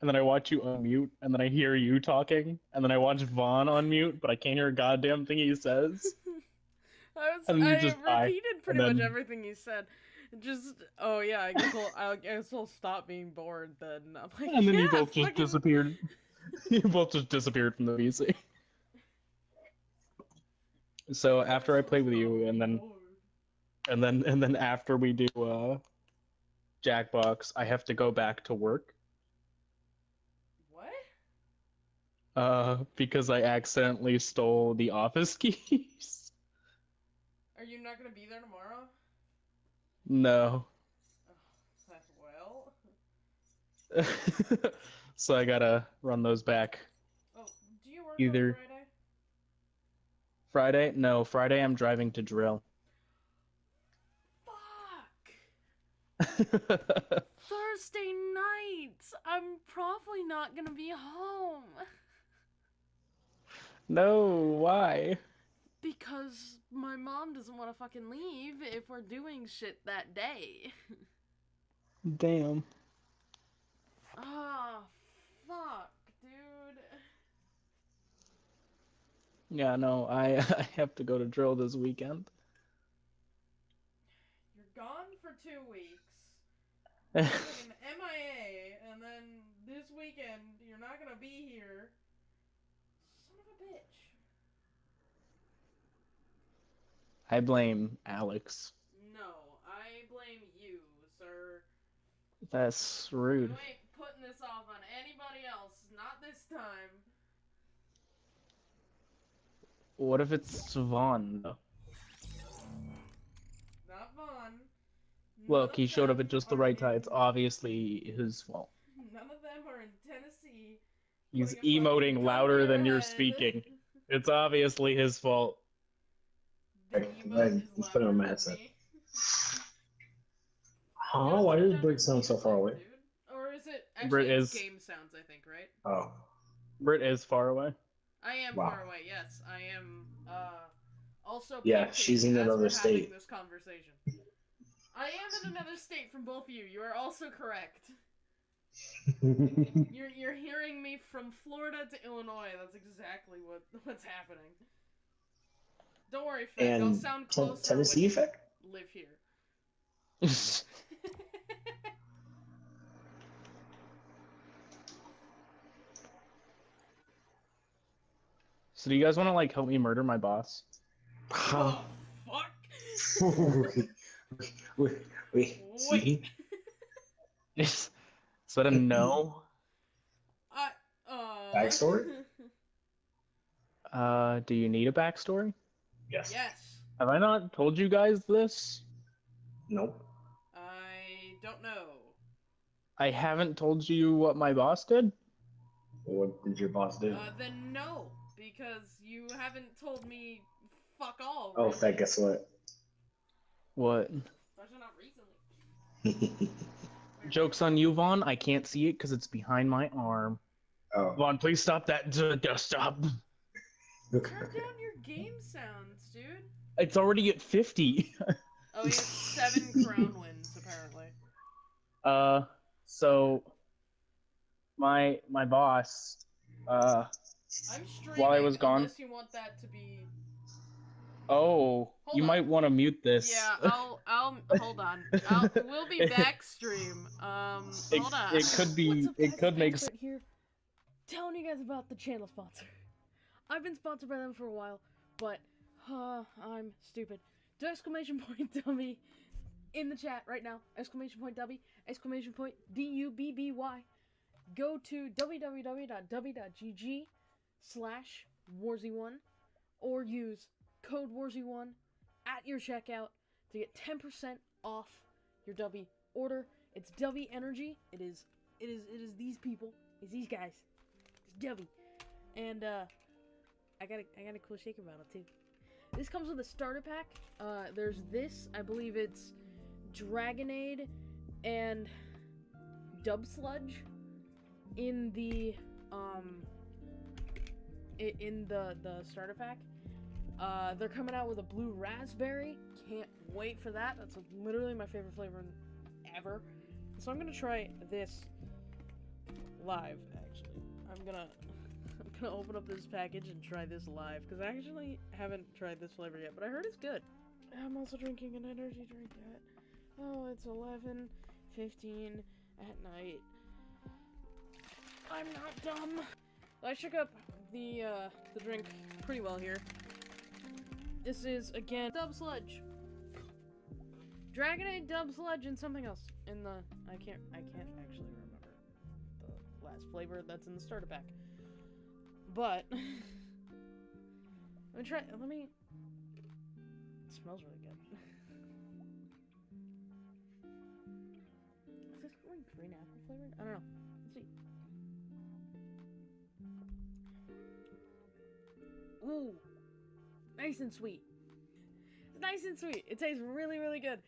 and then I watch you unmute, and then I hear you talking, and then I watch Vaughn unmute, but I can't hear a goddamn thing he says. I was And you I just die, repeated pretty much everything you said. Just oh yeah, I guess I'll, I guess I'll stop being bored then. I'm like, And then yeah, you both just fucking- disappeared. you both just disappeared from the VC. So after I play with you, and then and then and then after we do uh Jackbox, I have to go back to work. What? Uh, because I accidentally stole the office keys. Are you not gonna be there tomorrow? no. Well. so I gotta run those back. Oh, do you work Either- on Friday? Friday? No, Friday I'm driving to drill. Fuck. Thursday night. I'm probably not gonna be home no, why? because my mom doesn't want to fucking leave if we're doing shit that day. Damn. Ah, fuck, dude. Yeah, no, I I have to go to drill this weekend. You're gone for two weeks. MIA, and then this weekend you're not gonna be here. Son of a bitch. I blame Alex. No, I blame you, sir. That's You rude. ain't putting this off on anybody else. Not this time. What if it's Vaughn though? Not Vaughn. Look, he showed up at just the right time. It's obviously his fault. None of them are in Tennessee. He's putting a fucking emoting louder than your you're speaking. It's obviously his fault. The Right, emote right, is let's put it on my headset. Huh? Why does Britt sound so far away? Dude. Or is it actually Brit is- game sounds? I think right. Oh. Britt is far away. I am Wow. far away. Yes, I am. Uh, also. Yeah, she's in another state. This conversation. I am in another state from both of you. You are also correct. You're you're hearing me from Florida to Illinois. That's exactly what what's happening. Don't worry, Finn. I'll and sound Ten- closer. Tennessee effect? live here. so do you guys want to like help me murder my boss? Oh fuck! wait, wait, see? Is is that a no? I uh. Backstory? Uh, do you need a backstory? Yes. yes. Have I not told you guys this? Nope. I don't know. I haven't told you what my boss did. What did your boss do? Uh, then no, because you haven't told me fuck all. oh, really. fat, guess what? What? Especially not recently. Joke's on you, Vaughn. I can't see it because it's behind my arm. oh. Vaughn, please stop that. D- d- stop. Turn down your game sounds, dude. It's already at 50. Oh, he has seven crown wins apparently. Uh, so my my boss, uh, I'm streaming. While I was gone- Unless you want that to be. oh, Hold you on. might want to mute this. Yeah, I'll. I'll hold on. I'll, we'll be back stream. Um, It- hold on. it could be- it could make Expert here. Telling you guys about the channel sponsor. I've been sponsored by them for a while, but uh, I'm stupid. Do exclamation point Dubby in the chat right now. Exclamation point Dubby. Exclamation point D U B B Y. Go to www.dubby.gg slash warzy1 or use code warzy1 at your checkout to get 10% off your Dubby order. It's Dubby Energy. It is it is it is these people. It's these guys. It's Dubby. And uh I got a I got a cool shaker bottle too. This comes with a starter pack. Uh there's this, I believe it's Dragonade and Dub Sludge in the um in the the starter pack. Uh, they're coming out with a blue raspberry. Can't wait for that. That's literally my favorite flavor ever. So I'm gonna try this live. Actually, I'm gonna gonna open up this package and try this live because I actually haven't tried this flavor yet, but I heard it's good. I'm also drinking an energy drink at oh, it's 11, 15 at night. I'm not dumb. I shook up the uh, the drink pretty well here. This is again Dub Sludge. Dragonade Dub Sludge and something else in the I can't I can't actually remember the last flavor that's in the starter pack. But let me try let me it smells really good. Is this like green apple flavored? I don't know. Let's see. Ooh, nice and sweet. It's nice and sweet. It tastes really, really good.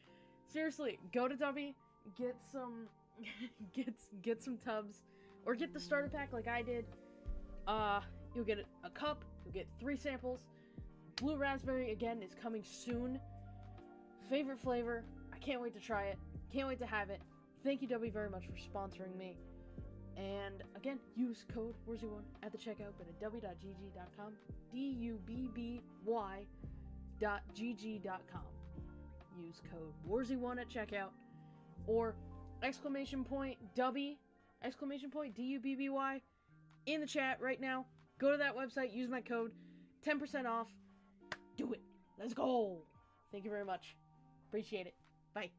Seriously, go to Dubby, get some, get get some tubs, or get the starter pack like I did. Uh, you'll get a cup. You'll get three samples. Blue raspberry again is coming soon. Favorite flavor. I can't wait to try it. Can't wait to have it. Thank you, Dubby, very much for sponsoring me. And again, use code WORZY1 at the checkout. but at dubby.gg.com. D U B B Y dot gg.com. Use code WORZY1 at checkout. Or exclamation point Dubby, exclamation point D U B B Y in the chat right now. Go to that website, use my code. 10% off. Do it. Let's go. Thank you very much. Appreciate it. Bye.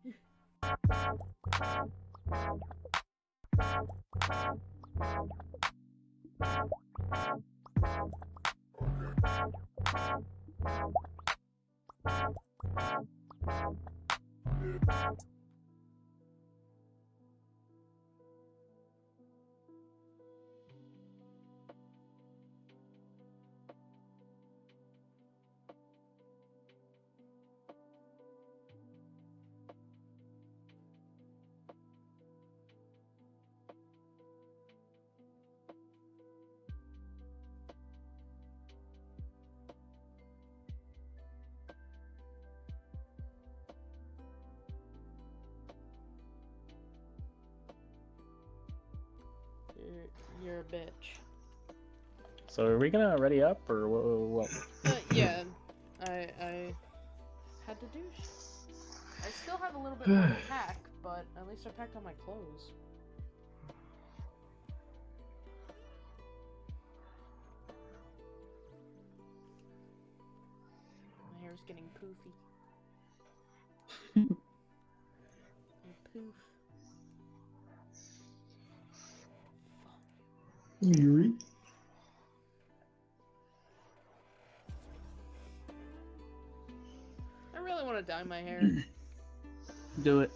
Bitch. So are we gonna ready up or what? Uh, yeah, I I had to do. I still have a little bit more to pack, but at least I packed all my clothes. My hair's getting poofy. Poof. Yuri. I really want to dye my hair. Do it.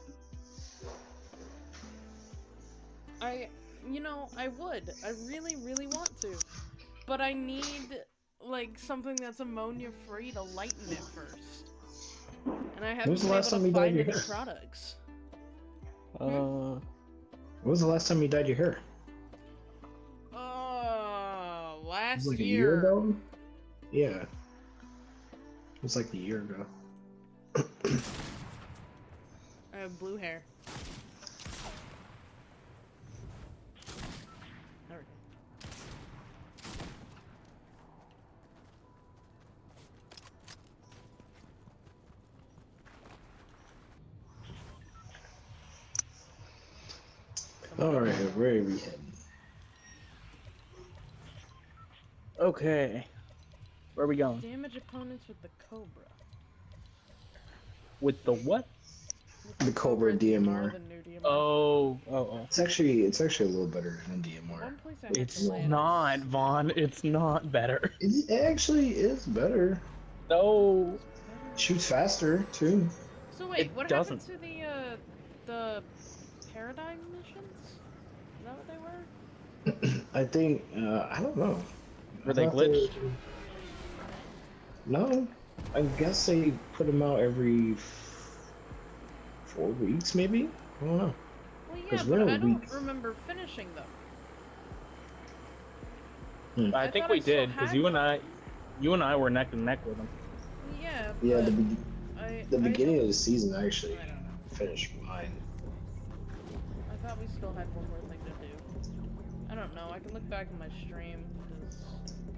I, you know, I would. I really, really want to. But I need, like, something that's ammonia free to lighten it first. And I haven't was the been last able time to you dyed find your hair? products. Uh, When was the last time you dyed your hair? Last like year. a year ago? Yeah. It was like a year ago. I have blue hair. There we go. Alright, where are we heading? Okay. Where are we going? Damage opponents with the Cobra. With the what? With The Cobra DMR. DMR. Oh, oh, oh. It's actually it's actually a little better than DMR. place I had It's not, Vaughn. It's not better. It actually is better. No. Shoots faster too. So wait, It what doesn't. happened to the uh the paradigm missions? Is that what they were? I think uh, I don't know. Were they thought glitched? No, I guess they put them out every f- four weeks, maybe. I don't know. Well, yeah, 'Cause but we're I a don't week. remember finishing them. Hmm. I, I think we I did because you and I, you and I were neck and neck with them. Yeah. Yeah, the, be- I, the I beginning of the season, I actually I don't know. finished mine. I thought we still had one more thing to do. I I don't know. I can look back at my stream because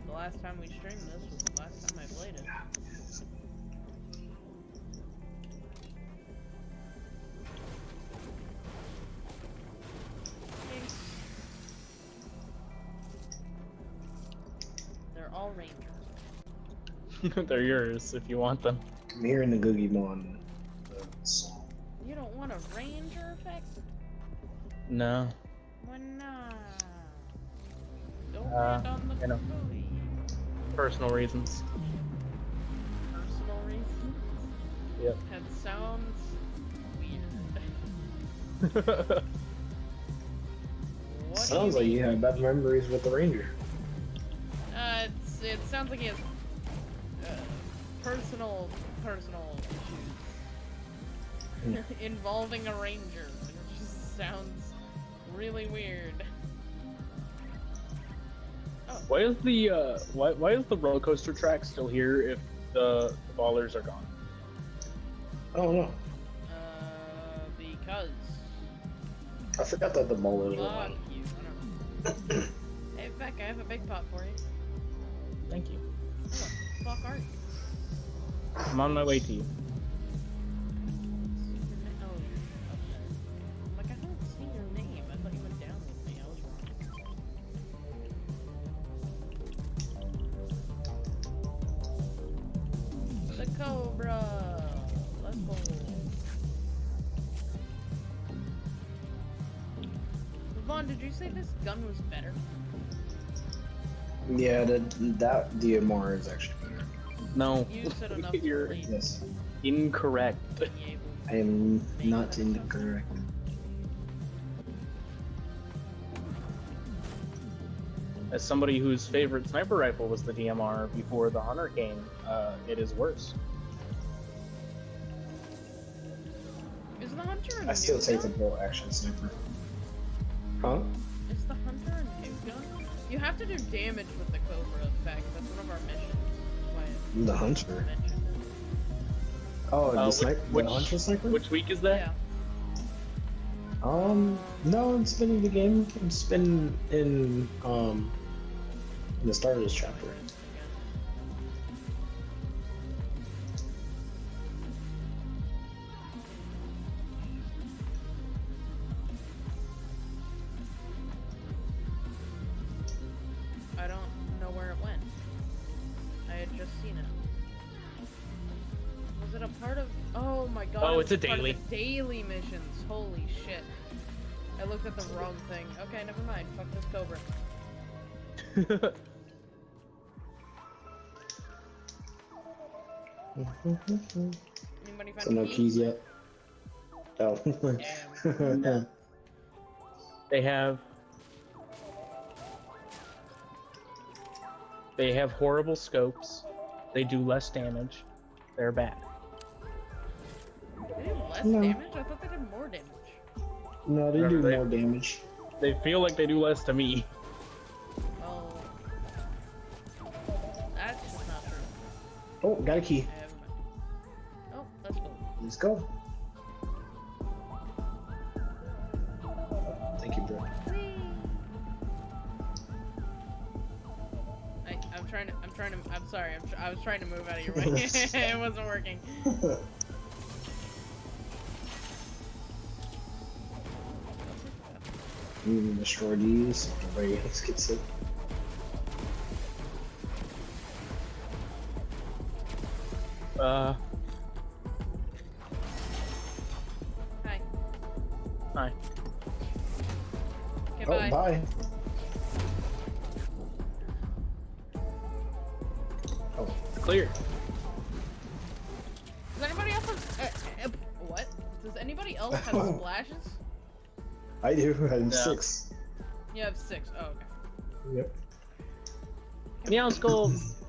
the last time we streamed this was the last time I played it. They're all rangers. They're yours if you want them. I'm hearing the Googieemon uh, song. You don't want a ranger effect? No. Why not? Don't Uh, land on the you know. booty. Personal reasons. Personal reasons? Yep. That sounds weird. What do Sounds like you have bad memories with the Ranger. Uh, it's, it sounds like he has uh, personal, personal issues involving a ranger. It just sounds really weird. Why is the uh why why is the roller coaster track still here if the, the ballers are gone? I don't know. Uh, because I forgot that the ballers were fuck on. you. I don't know. hey, Beck, I have a big pot for you. Thank you. Who the fuck are you? I'm on my way to you. You say this gun was better? Yeah, that that DMR is actually better. No. You said enough You're lead Yes, incorrect. I am not incorrect. As somebody whose favorite sniper rifle was the DMR before the Hunter came, uh, it is worse. Is the hunter a I still take the gun? bolt action sniper. Huh? Is the hunter a new gun? You have to do damage with the Cobra effect. That's one of our missions. That's why I The hunter. Oh, Uh, the which- sniper, which- the hunter sniper. Which week is that? Yeah. Um, no, it's been in the game. It's been in um the start of this chapter. It's a daily. the daily missions. Holy shit! I looked at the wrong thing. Okay, never mind. Fuck this Cobra. Anybody find so no key? keys yet. Oh. Damn. they have. They have horrible scopes. They do less damage. They're bad. They did less No. damage. I thought they did more damage. no, they do They- more damage. They feel like they do less to me. Oh, that's just not true. Oh, got a key. I haven't. Oh, that's cool. Let's go. Thank you, bro. I, I'm trying to. I'm trying to. I'm sorry. I'm tr- I was trying to move out of your way. it wasn't working. Need to destroy these. Everybody else gets it. Uh, six. You have six. Oh, okay. Yep. Meowscles.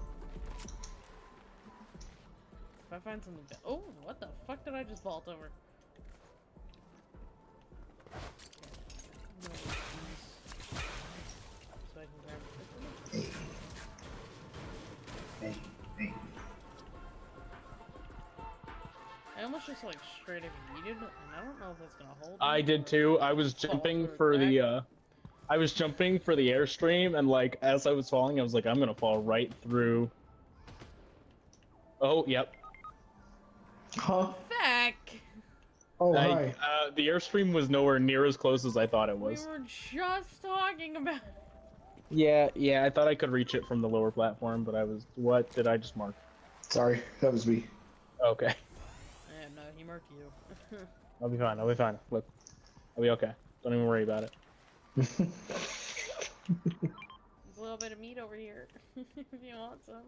If I find something. Oh, what the fuck did I just vault over? Just like straight up yeeted, and I don't know if that's gonna hold. I did too. I was jumping through for the uh I was jumping for the airstream, and like as I was falling, I was like, I'm gonna fall right through. Oh, yep. Huh? Back. Oh, I, hi. uh, the airstream was nowhere near as close as I thought it was. We was. were just talking about. Yeah, yeah. I thought I could reach it from the lower platform, but I was. What did I just mark? Sorry, that was me. Okay, Yeah, no, he marked you. I'll be fine. I'll be fine. Look, I'll be okay. Don't even worry about it. There's a little bit of meat over here. if you want some.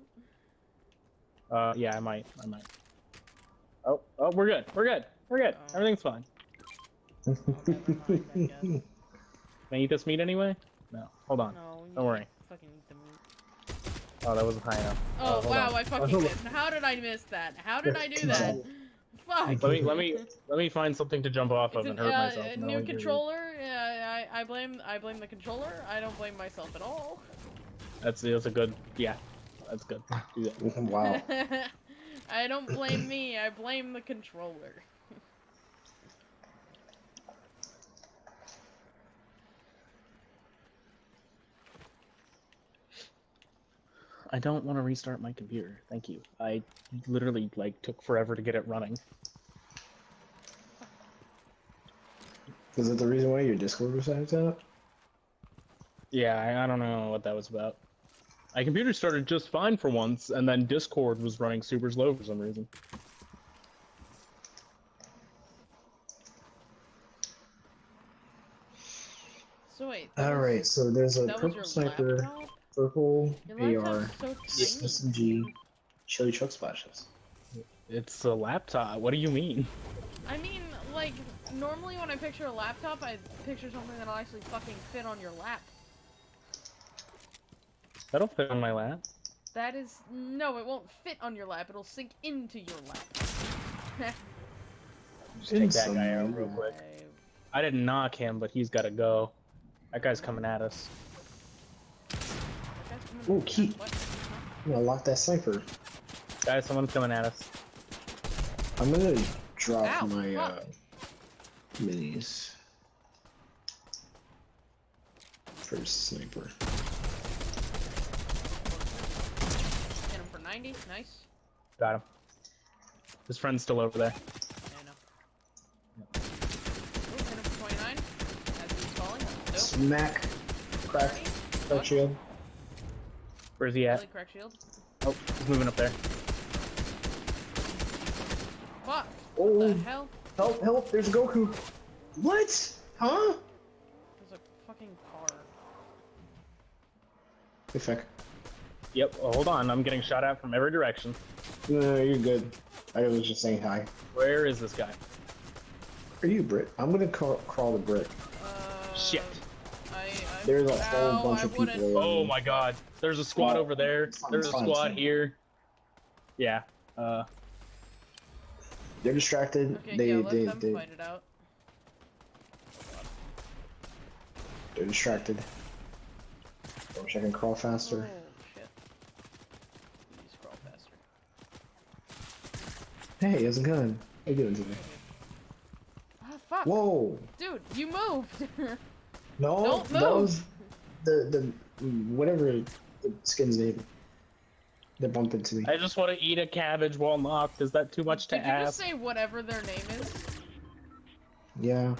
Uh, yeah, I might. I might. Oh, oh, we're good. We're good. We're good. Oh. Everything's fine. Never mind, I guess. Can I eat this meat anyway? No. Hold on. No, Don't worry. Fucking eat the meat. Oh, that wasn't high enough. Oh, hold wow, on. I fucking hold missed. How did I miss that? How did I do that? Fuck. Let me let me let me find something to jump off It's of an, and hurt uh, myself. a new I'll give you- controller. Yeah, I, I blame I blame the controller. I don't blame myself at all. That's that's a good. Yeah, that's good. Do that. wow. I don't blame me. I blame the controller. I don't want to restart my computer. Thank you. I literally like took forever to get it running. Is that the reason why your Discord was acting up? Yeah, I, I don't know what that was about. My computer started just fine for once, and then Discord was running super slow for some reason. So wait. that All was- so there's a purple sniper, laptop? purple Your AR, so. SMG, chili truck splashes. It's a laptop. What do you mean? I mean, like, normally when I picture a laptop, I picture something that'll actually fucking fit on your lap. That'll fit on my lap. That is no, it won't fit on your lap. It'll sink into your lap. Just take that guy out real quick. I- I didn't knock him, but he's got to go. That guy's coming at us. that Ooh, from key. that way. I'm gonna lock that cipher. Guys, someone's coming at us. I'm gonna drop Ow, my uh, fuck. Minis. First sniper. Hit him for 90. Nice. Got him. His friend's still over there. Yeah, I know. Ooh, hit him for 29. As he's falling. Dope. Smack. Crack. Crack shield. Where's he at? Really crack shield. Oh, he's moving up there. Fuck. Oh, What the oh. hell? Help, help, there's a Goku. What? Huh? There's a fucking car. Hey, feck. Yep. Well, hold on. I'm getting shot at from every direction. No, you're good. I was just saying hi. Where is this guy? Are you Brit? I'm gonna crawl, crawl the brick. Uh, Shit. I, I, There's a whole ow, bunch I of people wouldn't- Oh my god. There's a squad Oh, over there. it's fine, There's a fine, it's squad fine. here. Yeah. Uh, They're distracted. Okay, they, yeah, let they, them they, fight it out. they're distracted. I wish I can crawl faster. Oh, crawl faster. Hey, he has a gun. How you doing today? Ah, fuck. Whoa! Dude, you moved! No, Don't that was the the whatever the skin's name. They bumped into me. I just want to eat a cabbage while knocked. Is that too much to Did you just ask? say whatever their name is? Yeah.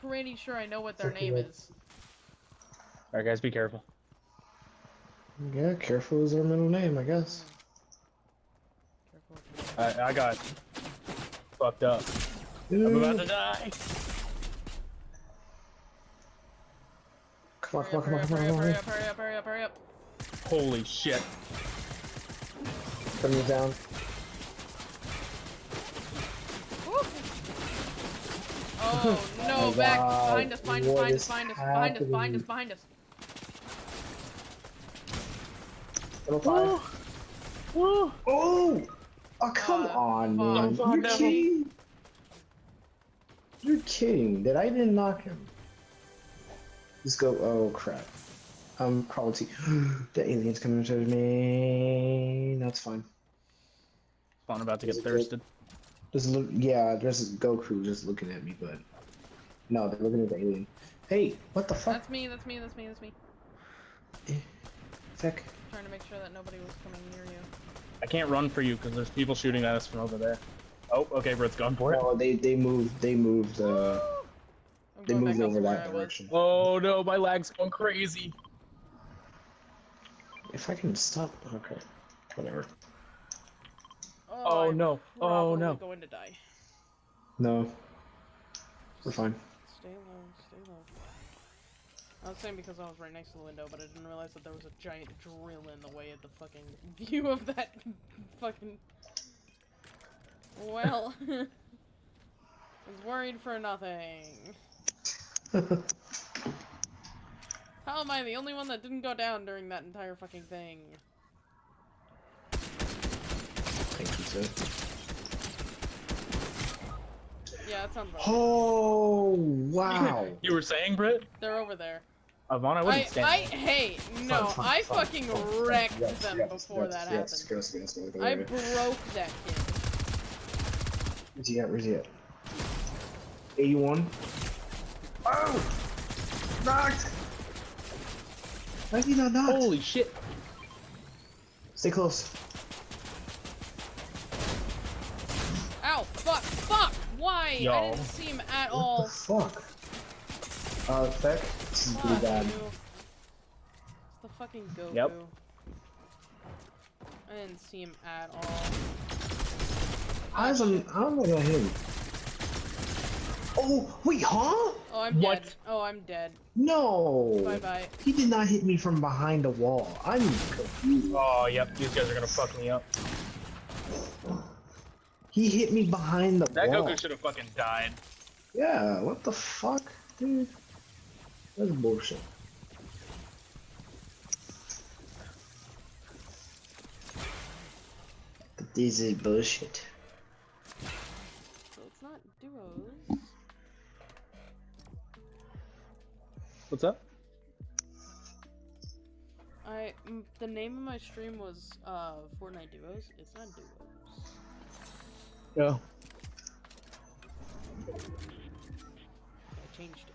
Pretty sure I know what their name right. is. Alright, guys, be careful. Yeah, careful is our middle name, I guess. Careful I, I got fucked up. I'm about to die. Come on, Hurry come on, up, come on, come on, hurry come up, hurry up, hurry up, hurry up. Holy shit. On. Put me down. Oh no, Oh, back wow. behind us, behind us, What behind us, is behind us, behind us, behind us, happening? behind us. Little five. Woo. Oh! Oh, come Uh, on, fuck. man. Fuck, You're devil. kidding. You're kidding that I didn't knock him. Let's go. Oh, crap. I'm quality. the alien's coming towards me. That's fine. I'm about to get it good? thirsted. Just look. Yeah, there's Goku just looking at me, but No, they're looking at the alien. Hey, what the fuck? That's me, that's me, that's me, that's me. Fuck. Trying to make sure that nobody was coming near you. I can't run for you because there's people shooting at us from over there. Oh, okay, Britt's going for it. No, they they moved. They moved. Uh, they moved over that direction. Oh no, my lag's going crazy. If I can stop. Okay. Whatever. Oh I'm no. Oh probably no. going to die. No. We're fine. Stay low, stay low. I was saying because I was right next to the window, but I didn't realize that there was a giant drill in the way of the fucking view of that fucking. Well, I was worried for nothing. How am I the only one that didn't go down during that entire fucking thing? Thank you, sir. Yeah, that sounds right. Oh wow. You were saying, Britt? They're over there. Avon, I I, wouldn't stand. I, hey, no, Fine, fine, I fine, fucking fine, fine. wrecked Yes, them yes, before yes, that yes, happened. Yes, yes, yes, yes, I broke that kid. Where's he at? Where's he at? 81. Oh! Knocked! Why is he not knocked? Holy shit. Stay close. Ow! Fuck! Fuck! Why? I didn't see him at What all. the fuck? Uh, Feck, this is pretty bad. It's the fucking Goku. Yep. I didn't see him at all. How is I'm, how am I gonna hit him? Oh, wait, huh? Oh, I'm What? dead. Oh, I'm dead. No! Bye bye. He did not hit me from behind a wall. I'm confused. Oh, yep, these guys are gonna fuck me up. He hit me behind the That wall. That Goku should have fucking died. Yeah, what the fuck, dude? That's bullshit. This is bullshit. What's up? I mm, the name of my stream was uh Fortnite duos. It's not duos. Yeah. I changed it.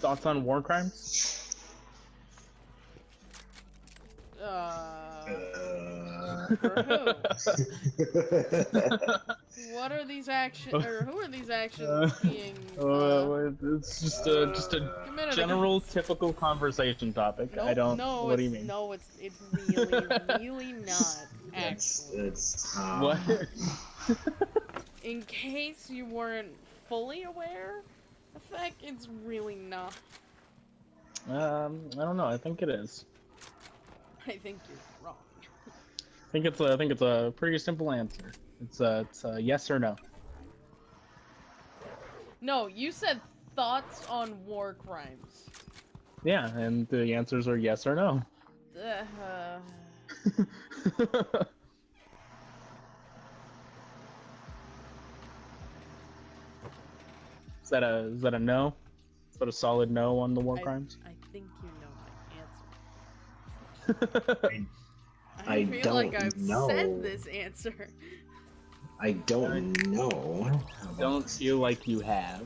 Thoughts on war crimes? Uh, Uh... for who? What are these actions, or who are these actions Uh, being? Uh, Uh, it's just a just a committed general, against? typical conversation topic. No, I don't. No, what do you it's- mean? No, it's it's really, really not. It's, it's, um, What? in case you weren't fully aware, the fact it's really not. um, I don't know. I think it is. I think you're wrong. I think it's a. I think it's a pretty simple answer. It's a. It's a yes or no. No, you said thoughts on war crimes. Yeah, and the answers are yes or no. Uh, is that a? Is that a no? Is that a solid no on the war I, crimes? I know my answer. I, I feel like don't I've know. said this answer. I don't know. don't feel like you have.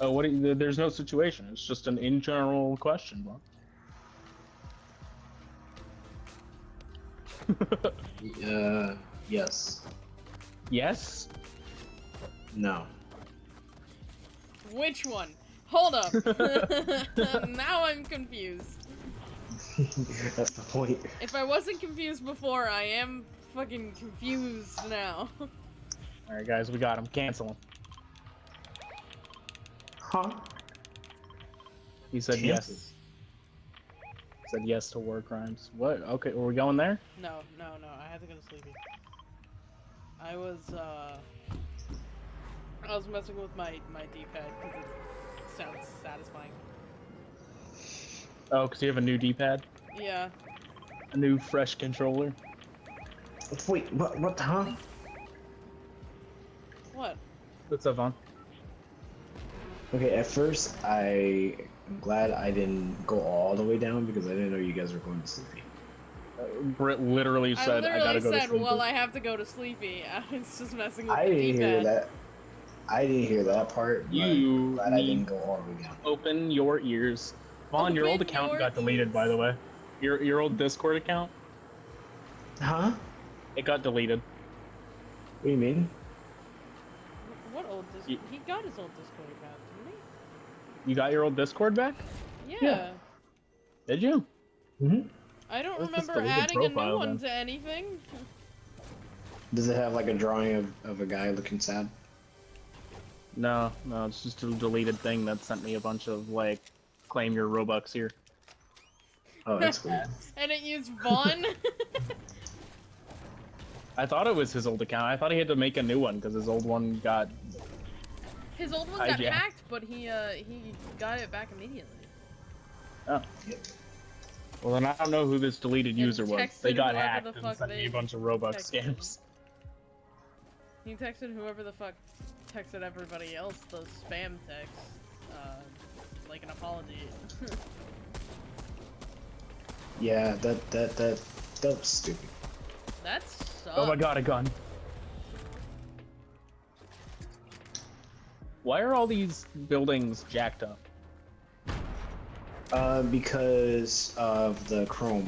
Oh, what? you- there's no situation. It's just an in general question, bro. Uh, yes. yes. No. Which one? Hold up. now I'm confused. That's the point. If I wasn't confused before, I am fucking confused now. All right, guys, we got him. Cancel him. Huh? He said Cancel. yes. Said yes to war crimes. What? Okay, are we going there? No, no, no. I had to go to sleepy. I was uh, I was messing with my my D-pad because it sounds satisfying. Oh, because you have a new D-pad, Yeah. a new fresh controller. Wait, what? What? Huh? What? What's up, Vaughn? Okay, at first I am glad I didn't go all the way down because I didn't know you guys were going to sleepy. Uh, Brit literally I said, literally "I gotta go said, to sleep." "Well, I have to go to sleepy." It's just messing with I the didn't hear D-pad. that. I didn't hear that part. but You glad I didn't go all the way down. open your ears. Vaughn, your old account your got deleted, by the way. Your your old Discord account, Huh? it got deleted. What do you mean? What old Discord? He got his old Discord account, didn't he? You got your old Discord back? Yeah. Yeah. Did you? Mm-hmm. I don't Let's remember delete the adding a new one then. to anything. Does it have like a drawing of, of a guy looking sad? No, no, it's just a deleted thing that sent me a bunch of like, claim your Robux here. Oh, that's cool. And it used Vaughn. I thought it was his old account. I thought he had to make a new one because his old one got. his old one got hacked, but he uh he got it back immediately. Oh. Well, then I don't know who this deleted And user was. They got hacked the and sent me a bunch of Robux texted. scams. He texted whoever the fuck texted everybody else those spam texts, uh, like an apology. Yeah, that that that that was stupid. that sucks. Oh my god, a gun. Why are all these buildings jacked up? Uh, because of the Chrome.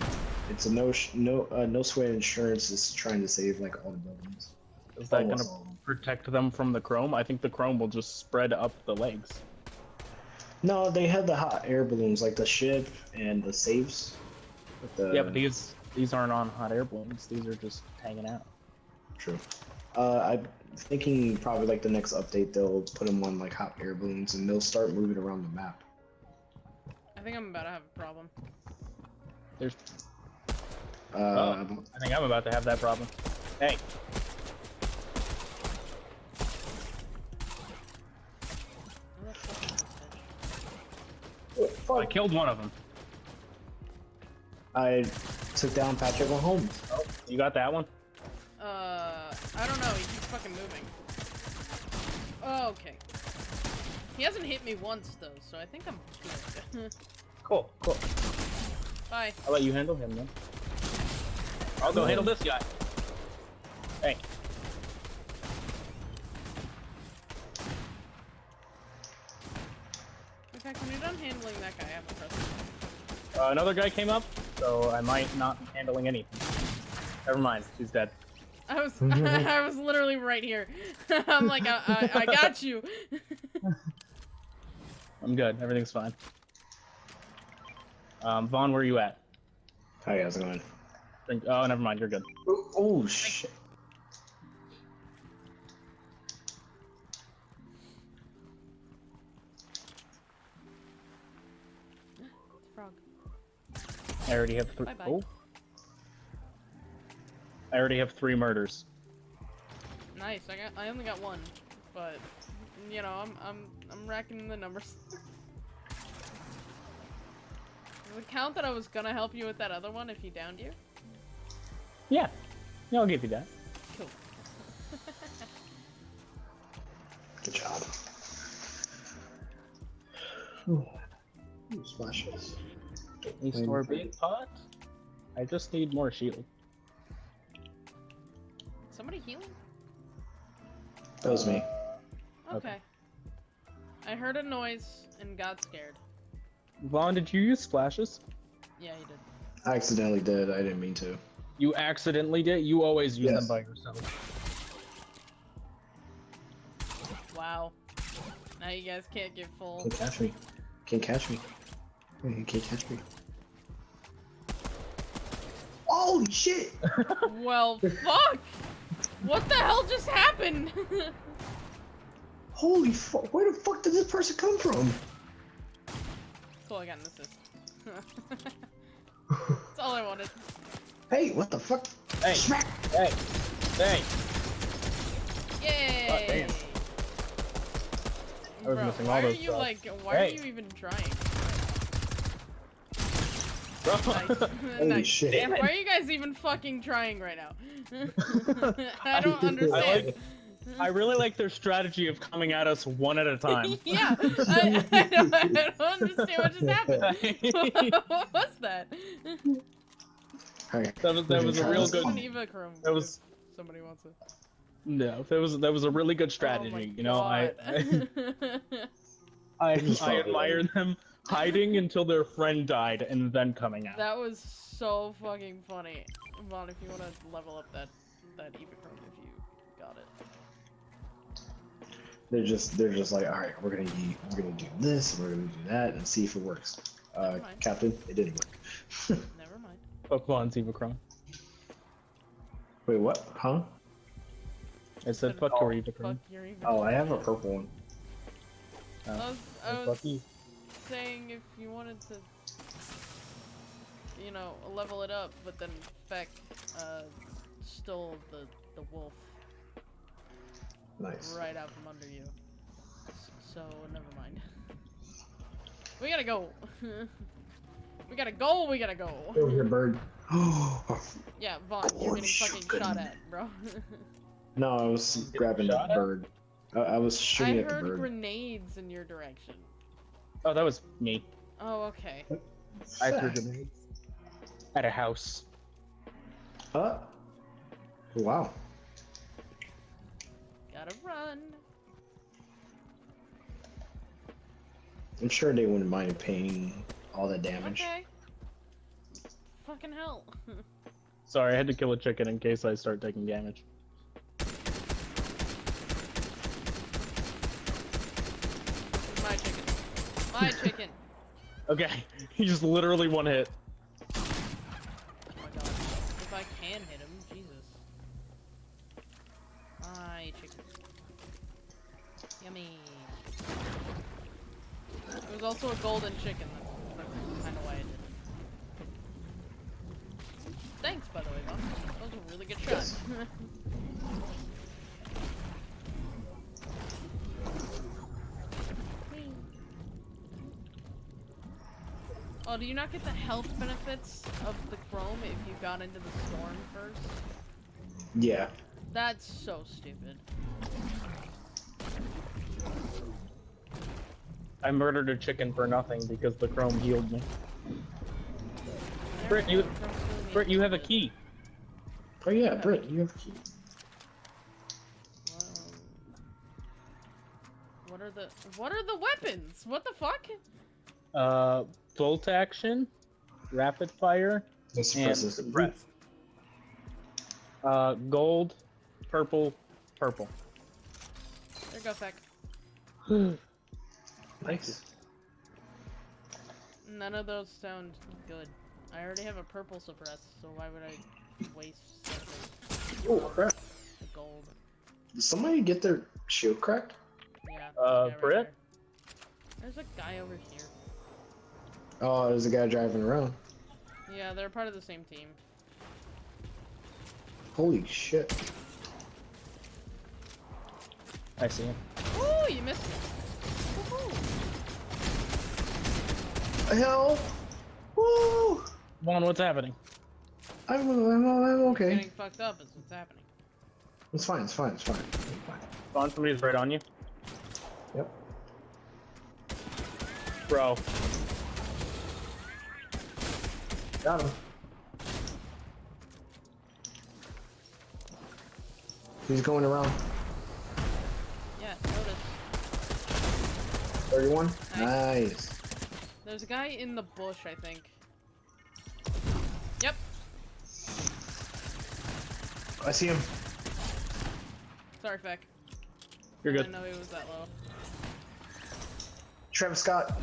It's a no sh- no uh, no sweat insurance is trying to save like all the buildings. Is that Almost gonna all of them. protect them from the chrome? I think the chrome will just spread up the legs. No, they had the hot air balloons like the ship and the safes. With the, yeah, but these these aren't on hot air balloons. These are just hanging out. True. Uh, I'm thinking probably like the next update they'll put them on like hot air balloons and they'll start moving around the map. I think I'm about to have a problem. There's. Uh, Oh. I think I'm about to have that problem. Hey, Where the fuck is this bitch? oh, I killed one of them. I took down Patrick Mahomes. Oh, you got that one? Uh, I don't know. He keeps fucking moving. Oh, okay. He hasn't hit me once though, so I think I'm good. Cool, cool. Bye. I'll let you handle him then. I'll go handle this guy. Hey, In fact, when you're done handling that guy, I have a present. uh, another guy came up, so I might not be handling anything. Never mind, he's dead. I was I was literally right here. I'm like, I, I, I got you. I'm good. Everything's fine. Um, Vaughn, where are you at? Hi, how's it going? Oh, never mind. You're good. Oh, oh shit. I already have three. Oh. I already have three murders. Nice. I got. I only got one, but you know, I'm I'm I'm racking the numbers. Does it count that I was gonna help you with that other one if he downed you? Yeah. Yeah, I'll give you that. Cool. Good job. Ooh. Ooh, splashes. You store a big pot? I just need more shield. Somebody healing? That was me. Okay. Okay. I heard a noise and got scared. Vaughn, did you use splashes? Yeah, he did. I accidentally did. I didn't mean to. You accidentally did? You always use Yes. them by yourself. Wow. Now you guys can't get full. Can't catch me. Can't catch me. You can't catch me. Holy shit! well, fuck! What the hell just happened? Holy fuck! Where the fuck did this person come from? cool, I got an assist. That's all I wanted. Hey, what the fuck? Hey, Smack! hey, oh, hey! Yay! damn. I was Bro, missing why all are you shots. like? Why Hey. are you even trying? Bro! Holy nice. shit. Damn it. Why are you guys even fucking trying right now? I don't I understand. like- I really like their strategy of coming at us one at a time. yeah, I, I, don't, I don't understand what just happened. what was that? Alright. That was that was a real good. fun. An EvoChrome. That was- somebody wants it. No, that was that was a really good Oh strategy. you know, I I, I, I admire them hiding until their friend died and then coming out. that was so fucking funny. Vaughn, if you want to level up that that Eva Chrome, if you got it. They're just they're just like, all right, we're gonna eat, we're gonna do this, we're gonna do that, and see if it works. Uh, Captain, it didn't work. Never mind. Pokemon EvoChrome. Wait, what? Huh? I said fuck your Eva Fuck Chrome. your Eva Oh, I have a purple one. I was, I Fuck was you. Saying if you wanted to, you know, level it up, but then Feck uh, stole the the wolf Nice. right out from under you. So never mind. We gotta go. we gotta go. We gotta go. Over here, bird. Oh Yeah, Vaughn, you're Holy getting fucking shit. shot at, bro. no, I was grabbing the bird. I, I was I shooting at the bird. I heard bird. grenades in your direction. Oh, that was me. Oh, okay. I threw Fuck. grenades at a house. Huh? Wow. Gotta run. I'm sure they wouldn't mind paying all that damage. Okay. Fucking hell. Sorry, I had to kill a chicken in case I start taking damage. My chicken. My chicken. Okay, he just literally one hit. Oh my god. If I can hit him, Jesus. My chicken. Yummy. It was also a golden chicken. That's, that's kind of why I did it. Thanks, by the way, Mom. That was a really good shot. Yes. oh, do you not get the health benefits of the chrome if you got into the storm first? Yeah. That's so stupid. I murdered a chicken for nothing because the chrome healed me. Britt, you- Britt, you have a key. Oh yeah, Britt, you have a key. What are the what are the weapons? What the fuck? Uh, bolt action, rapid fire, This and suppresses suppress. Uh, gold, purple, purple. There you go, Feck. Nice. None of those sound good. I already have a purple suppress, so why would I waste something? Oh crap. The gold. Did somebody get their shield cracked? Yeah. Uh, there's a Britt? there. There's a guy over here. Oh, there's a guy driving around. Yeah, they're part of the same team. Holy shit. I see him. Ooh, you missed it. Woohoo. Hell! Woo! Vaughn, what's happening? I'm, I'm, I'm okay. Getting fucked up is what's happening. It's fine, it's fine, it's fine. It's fine. Vaughn, somebody's right on you. Yep. Bro, Got him. He's going around. Yeah, notice. 31? Nice. Nice. There's a guy in the bush, I think. Yep. I see him. Sorry, Feck. you're good. I didn't know he was that low. Travis Scott.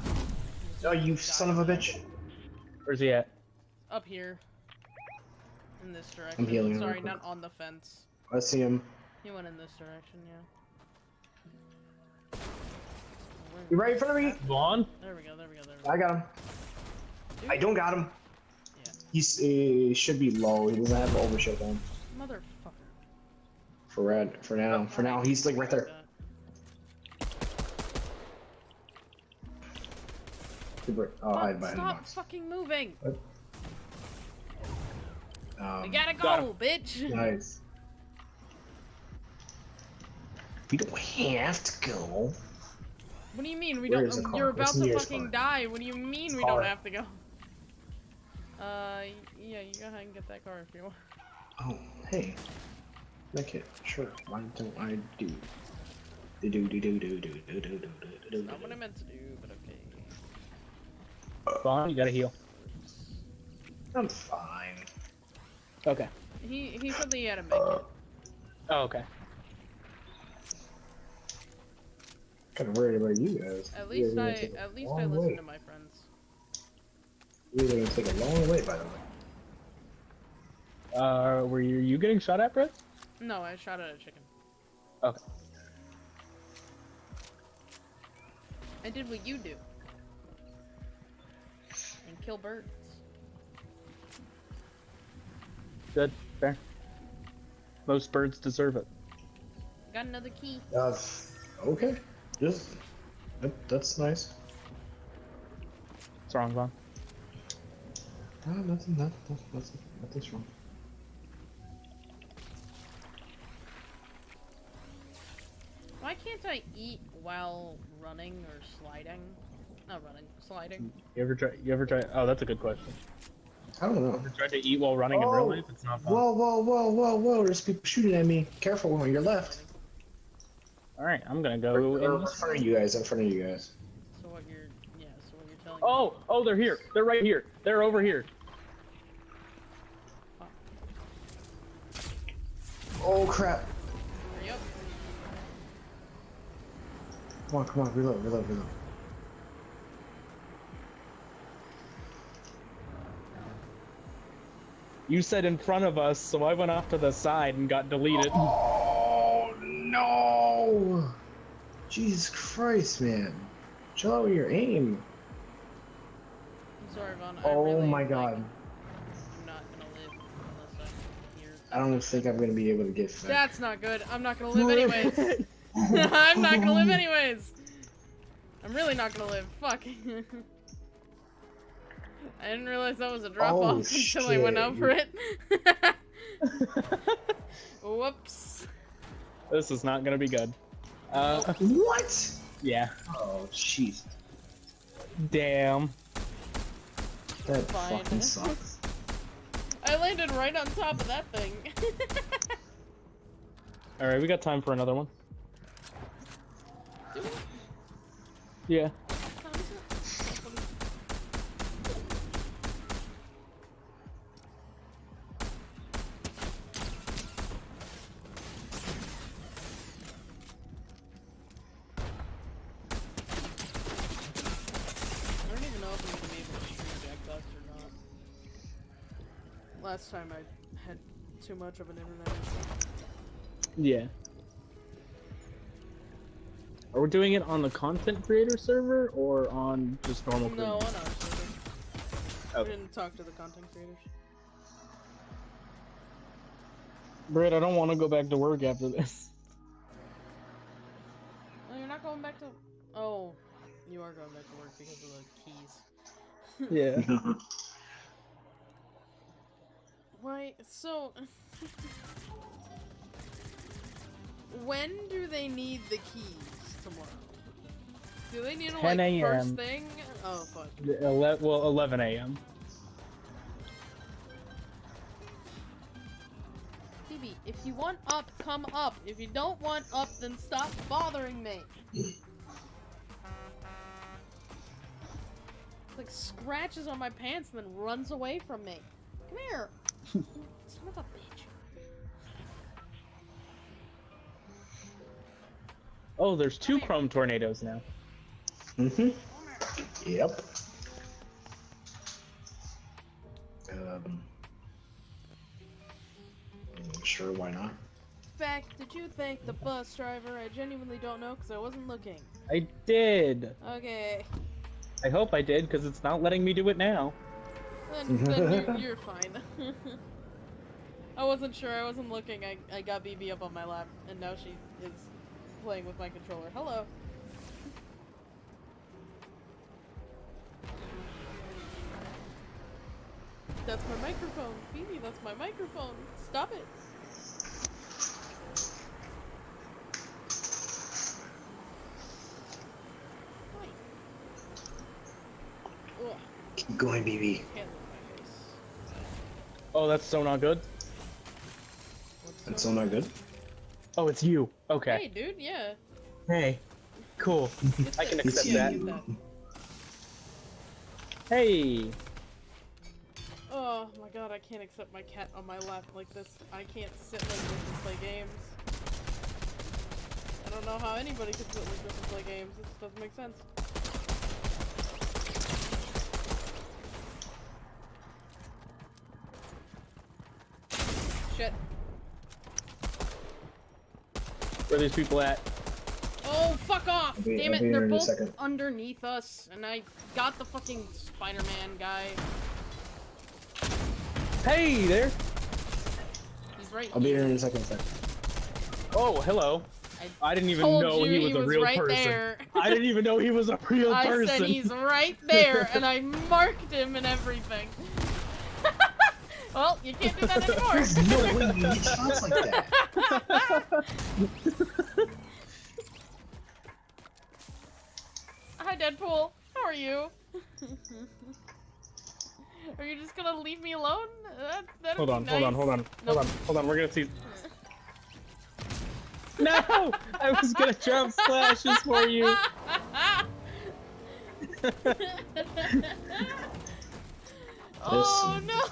Oh, you son of a bitch. Where's he at? Up here. In this direction. healing Sorry, not on the fence. I see him. He went in this direction, yeah. Where- You right in front of me? Vaughn? There we go, there we go, there we go. I got him. Dude, I don't got him. Yeah. He's he should be low. He doesn't have the overshield on. Motherfucker. For red. For now. For now, he's like right there. Super. Oh, Fuck, hide behind the stop fucking moving! Um, we gotta got go, bitch! Nice. We don't have to go. What do you mean we Where don't? is? You're about the to fucking car? die. What do you mean we Car. don't have to go? Uh, yeah, you go ahead and get that car if you want. Oh, hey. Make it. Sure. Why don't I do? Do do do do do do do do do do do. Not what I meant to do, but okay. Vaughn, you gotta heal. I'm fine. Okay. He he said that he had a make it. Oh, okay. Kind of worried about you guys. At least guys I gonna take a at least I listen way. to my friends. You're gonna take a long way, by the way. Uh, were you, you getting shot at, Brett? No, I shot at a chicken. Okay. I did what you do. And kill birds. Good. Fair. Most birds deserve it. Got another key. Uh, okay. Just that, that's nice. What's wrong, Vaughn? No, nothing. Nothing. Nothing. Nothing's wrong. Why can't I eat while running or sliding? Not running, sliding. You ever try? You ever try? Oh, that's a good question. I don't know. Ever tried to eat while running in real Oh, life? It's not fun. Whoa, whoa, whoa, whoa, whoa! There's people shooting at me. Careful on your left. All right, I'm gonna go. Or in in front of you guys. In front of you guys. So what you're, yeah. So what you're telling Oh, oh, they're here. They're right here. They're over here. Oh crap! me. Hurry up. Come on, come on, reload, reload, reload. You said in front of us, so I went off to the side and got deleted. Oh no! Jesus Christ, man! Chill out with your aim. I'm sorry, Vaughn. Oh really, my like, god! I'm not gonna live unless I hear. I don't think I'm gonna be able to get fed. That's not good. I'm not gonna live anyways. I'm not gonna live anyways. I'm really not gonna live. Fuck. I didn't realize that was a drop Oh, off until I went over it. Whoops. this is not gonna be good. Uh, What? yeah. Oh jeez, Damn. that Fine. fucking sucks. I landed right on top of that thing. All right, we got time for another one. Yeah. Much of an internet. Yeah. Are we doing it on the content creator server or on just normal? No, on creators? our server. Oh. We didn't talk to the content creators. Britt, I don't want to go back to work after this. Oh, you're not going back to. Oh, you are going back to work because of the keys. Yeah. Right, so. when do they need the keys tomorrow? Do they need 10 like first a.m.. thing? Oh, fuck. Ele- well, 11 a.m. Phoebe, if you want up, come up. If you don't want up, then stop bothering me. like scratches on my pants and then runs away from me. Come here. Son of a bitch. Oh, there's two chrome tornadoes now. Mm-hmm. Yep. Um. Sure, why not? fact, did you thank the bus driver? I genuinely don't know because I wasn't looking. I did. Okay, I hope I did, because it's not letting me do it now. Then, then you're, you're fine. I wasn't sure. I wasn't looking. I, I got BB up on my lap, and now she is playing with my controller. Hello. That's my microphone. BB, that's my microphone. Stop it. Keep going, BB. can't look at my face. Oh, that's so not good. That's still not good. Oh, it's you. Okay. Hey, dude, yeah. Hey. Cool. I can accept Yeah, that. get Hey. Oh my god, I can't accept my cat on my lap like this. I can't sit like this and play games. I don't know how anybody could sit like this and play games. This doesn't make sense. Shit. Where are these people at? Oh, fuck off! Be- Damn it, they're here in a both underneath us, and I got the fucking Spider-Man guy. Hey there. He's right I'll be here here. in a second. second. Oh, hello. I didn't even Told know you he was a real right person. there. I didn't even know he was a real I person. said he's right there, and I marked him and everything. Well, you can't do that anymore. There's anymore. no way you get shots like that. Hi, Deadpool. How are you? are you just gonna leave me alone? That, that'd Hold be on, hold on, hold on, Nope. hold on, hold on. We're gonna see. No! I was gonna jump splashes for you. oh no!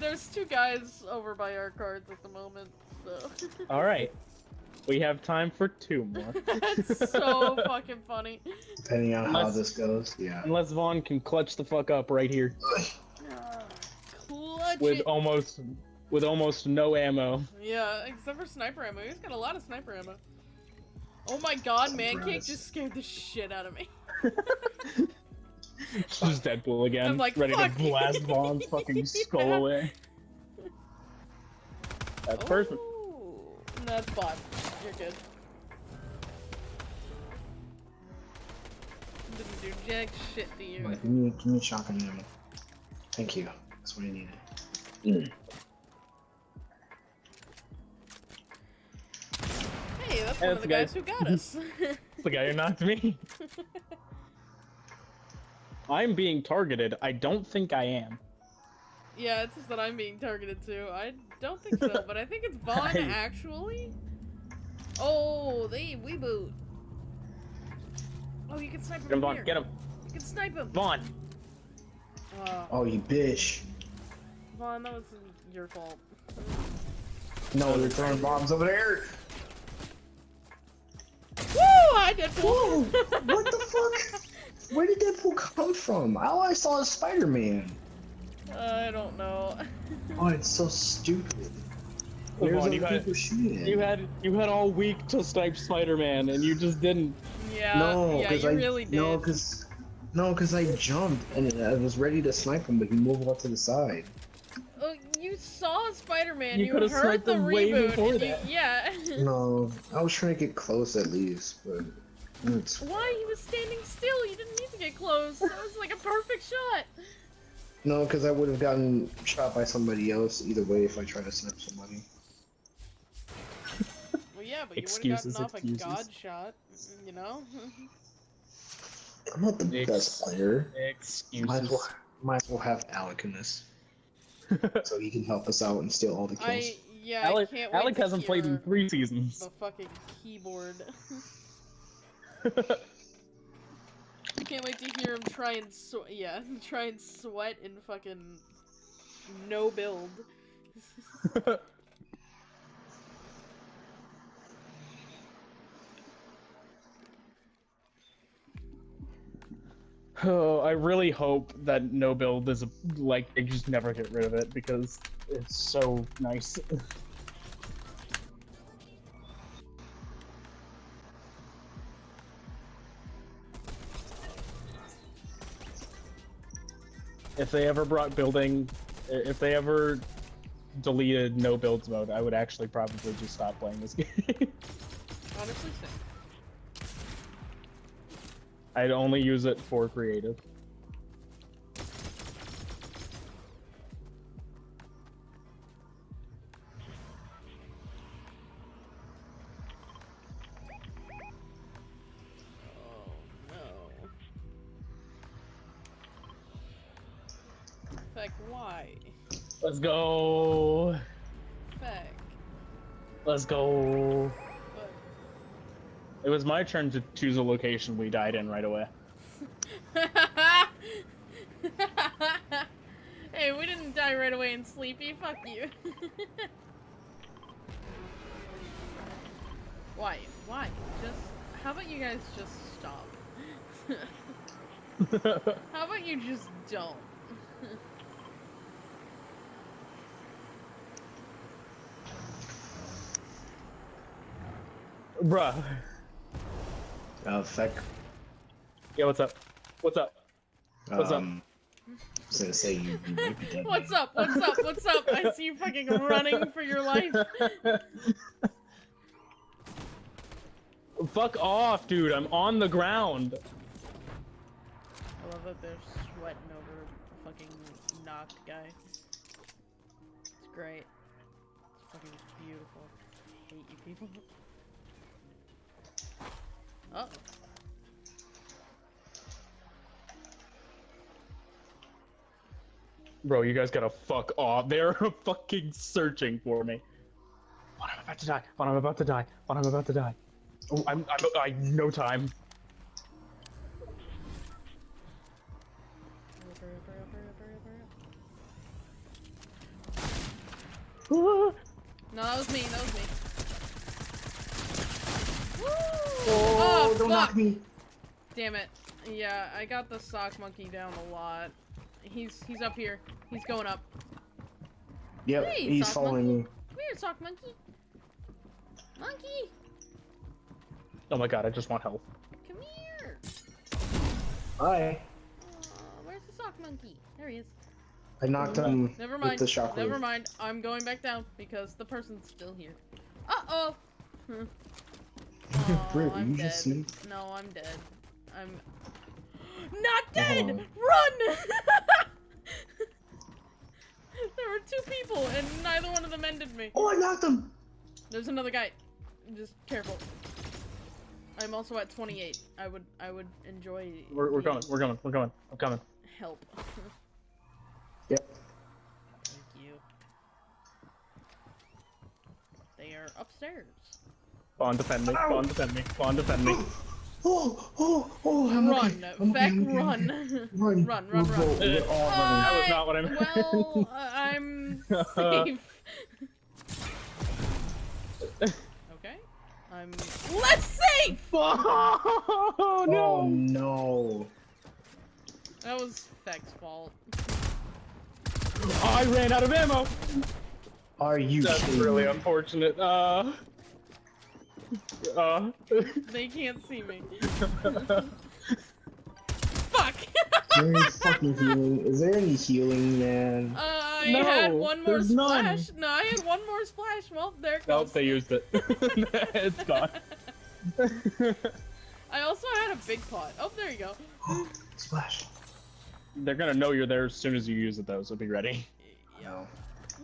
There's two guys over by our cards at the moment, so. All right. We have time for two more. That's so fucking funny. Depending on how this goes, yeah. Unless Vaughn can clutch the fuck up right here Clutch with it. almost with almost no ammo. Yeah, except for sniper ammo. He's got a lot of sniper ammo. Oh my god, Mancake just scared the shit out of me. Just Deadpool again, I'm like, ready "Fuck to blast Vaughn's fucking skull Yeah. away. That's perfect. Ooh, That's fine. You're good. Didn't do jack shit to you. Like, give me, give me shotgun ammo. Thank you. That's what I needed. Hey, that's Hey, one of that's the the guys guy- who got us. It's the guy who knocked me. I'm being targeted. I don't think I am. yeah, it's just that I'm being targeted too. I don't think so, but I think it's Vaughn I- actually. Oh, they we boot. Oh, you can snipe him Get him, from Vaughn. here. Get him. You can snipe him. Vaughn. Uh, Oh, you bitch. Vaughn, that was your fault. No, they're throwing bombs over there. Woo! I did Whoa! What the fuck? Where did Deadpool come from? All I saw is Spider-Man. I don't know. Oh, it's so stupid. Come on, you had- people shooting? You had you had all week to snipe Spider-Man, and you just didn't. yeah, no, yeah, because you I really did. no, because no, because I jumped and I was ready to snipe him, but he moved off to the side. Oh, you saw Spider-Man. You You, could've heard sniped the him way reboot. before and you- that. yeah. No, I was trying to get close at least, but it's Why? He was standing still. You didn't need to get close. That was like a perfect shot. no, because I would have gotten shot by somebody else either way if I tried to snipe somebody. Well, yeah, but you would have Excuses, gotten off excuses. a god shot. You know. I'm not the Ex- best player. Might as Excuses. well, might as well have Alec in this, so he can help us out and steal all the kills. I yeah. Alec, I can't wait Alec to hasn't played in three seasons. the fucking keyboard. I can't wait to hear him try and yeah, try and sweat in fucking no build. Oh, I really hope that no build is a, like they just never get rid of it because it's so nice. if they ever brought building, if they ever deleted no builds mode, I would actually probably just stop playing this game. Honestly, same. I'd only use it for creative. Go. Back. Let's go. But It was my turn to choose a location we died in right away. hey, we didn't die right away in Sleepy. Fuck you. Why? Why? Just. How about you guys just stop? how about you just don't? Bruh. Uh, feck. Yeah, what's up? What's up? What's up? um, I was gonna say you, you might be dead. What's up? What's up? What's up? I see you fucking running for your life. Fuck off, dude. I'm on the ground. I love that they're sweating over a fucking knocked guy. It's great. It's fucking beautiful. I hate you people. Oh. Bro, you guys gotta fuck off. They're fucking searching for me. When I'm about to die. When I'm about to die. When I'm about to die. Oh, I'm, I'm, I no time. No, that was me, that was me. Woo! Oh, don't fuck! knock me. Damn it. Yeah, I got the sock monkey down a lot. He's he's up here. He's going up. Yep, Hey, he's following monkey. me. Come here, sock monkey. Monkey, Oh my god, I just want health. come here. Hi. Aw, where's the sock monkey? There he is. I knocked him Never with mind. the shockwave. Never mind. I'm going back down because the person's still here. Uh oh. oh, Britt, I'm you dead. just see? No, I'm dead. I'm not dead. Oh. Run! there were two people, and neither one of them ended me. Oh, I knocked him. There's another guy. Just careful. I'm also at 28. I would I would enjoy. We're, we're the coming. We're coming. We're coming. I'm coming. Help. Yep. Thank you. They are upstairs. Bond, defend me. Bond, defend me. Bond, defend me. Oh, oh, oh, I'm run, okay. I'm okay, okay, I'm run. okay. Run, Run, run, we're, run. both- we're all running. That was not what I meant. Well, uh, I'm safe. okay. I'm less safe. Oh Oh no! no. That was Feck's fault. I ran out of ammo. Are you That's kidding really me? unfortunate. Uh. Uh. They can't see me. Fuck. Is there any fucking healing? Is there any healing, man? Uh, I No, had one more there's none. splash. No, I had one more splash. Well, there it nope, they used it. it's gone. I also had a big pot. Oh, there you go. Splash. They're gonna know you're there as soon as you use it, though, so be ready. No.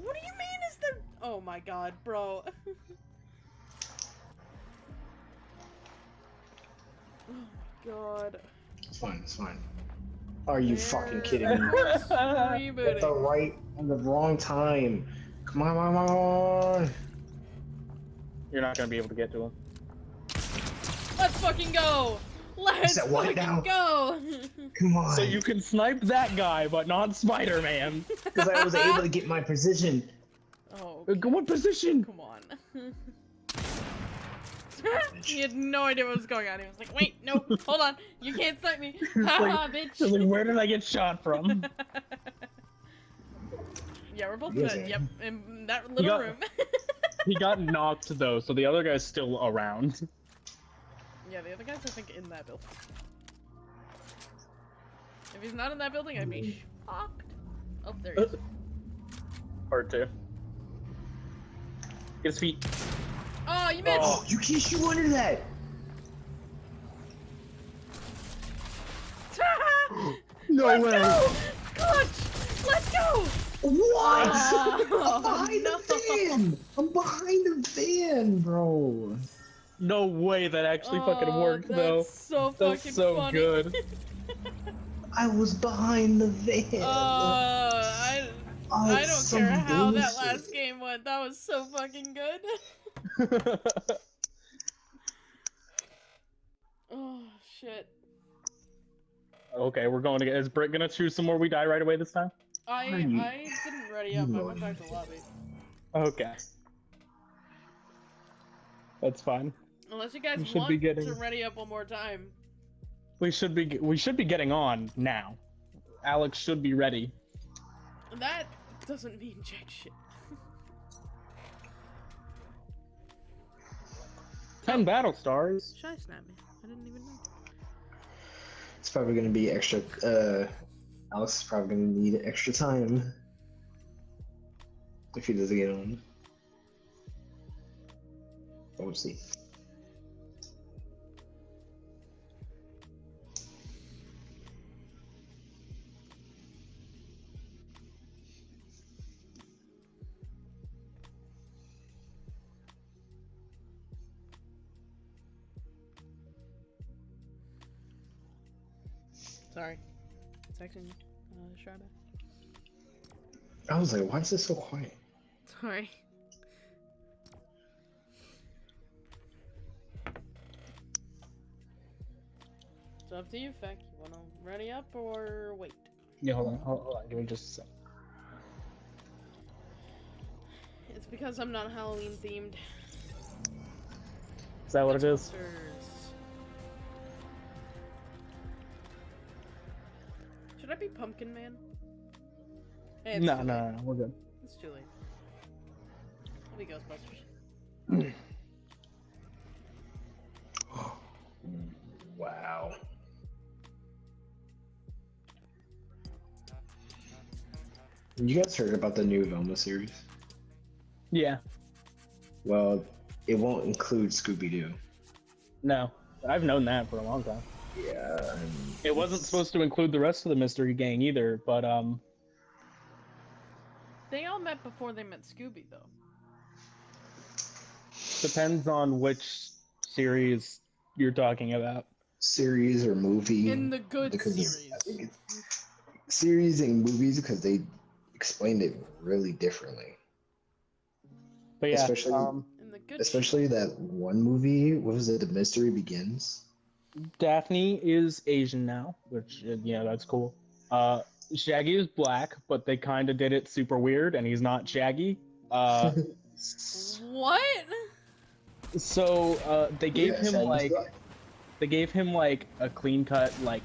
What do you mean is there? Oh my god, bro. oh my god. It's fine, it's fine. Are you fucking kidding me? At the right, at the wrong time. Come on, come on, come on. You're not gonna be able to get to him. Let's fucking go. Let's that what fucking now? go. Come on. So you can snipe that guy, but not Spider-Man. Because I was able to get my position. oh, Uh, What position? come on. he had no idea what was going on. He was like, "Wait, no, hold on, you can't snipe me, haha, I was like, bitch." where did I get shot from? yeah, we're both Yes, dead. Yep, in that little got- room. he got knocked though, so the other guy's still around. yeah, the other guy's I think in that building. If he's not in that building, I'd be mm. shocked. Oh, there he is. Part two. Get his feet. Oh, you missed. Oh, you can't shoot under that. No Let's way. go! Clutch! Let's go! What? Oh, I'm behind no. the van. I'm behind the van, bro. No way that actually fucking Oh, worked that's though. so That's fucking so funny. good. I was behind the van. Uh, I Oh, I don't care how that last game went. That was so fucking good. oh shit. okay, we're going to get. Is Britt gonna choose some more? We die right away this time. I I didn't ready up. I went back to lobby. Okay. That's fine. Unless you guys We should be want to getting- ready up one more time. We should be. We should be getting on now. Alex should be ready. That doesn't mean jack shit. Ten battle stars. Shy snap me. I didn't even know. It's probably gonna be extra. Uh, Alex is probably gonna need extra time if he doesn't get on. We'll see. Texting uh, Shy back. I was like, why is this so quiet? Sorry. It's up to you, Feck. You wanna ready up or wait? Yeah, hold on. Hold, hold on. Give me just a sec. It's because I'm not Halloween themed. Is that what it is? Ghostbusters. I be Pumpkin Man? Hey, it's No, no, no, we're good. It's too late. I'll be Ghostbusters. Wow. You guys heard about the new Velma series? Yeah. Well, it won't include Scooby Doo. No, I've known that for a long time. Yeah. It wasn't it's- supposed to include the rest of the mystery gang either, but um, They all met before they met Scooby, though. depends on which series you're talking about. series or movie. In the good because series. I think it's series and movies because they explained it really differently. But yeah, Especially- um, In the good Especially that one movie. What was it? The Mystery Begins. Daphne is Asian now, which uh, yeah, that's cool. Uh, Shaggy is black, but they kind of did it super weird, and he's not Shaggy. Uh, What? so uh, they gave Yeah, him Shaggy's like black. they gave him like a clean cut like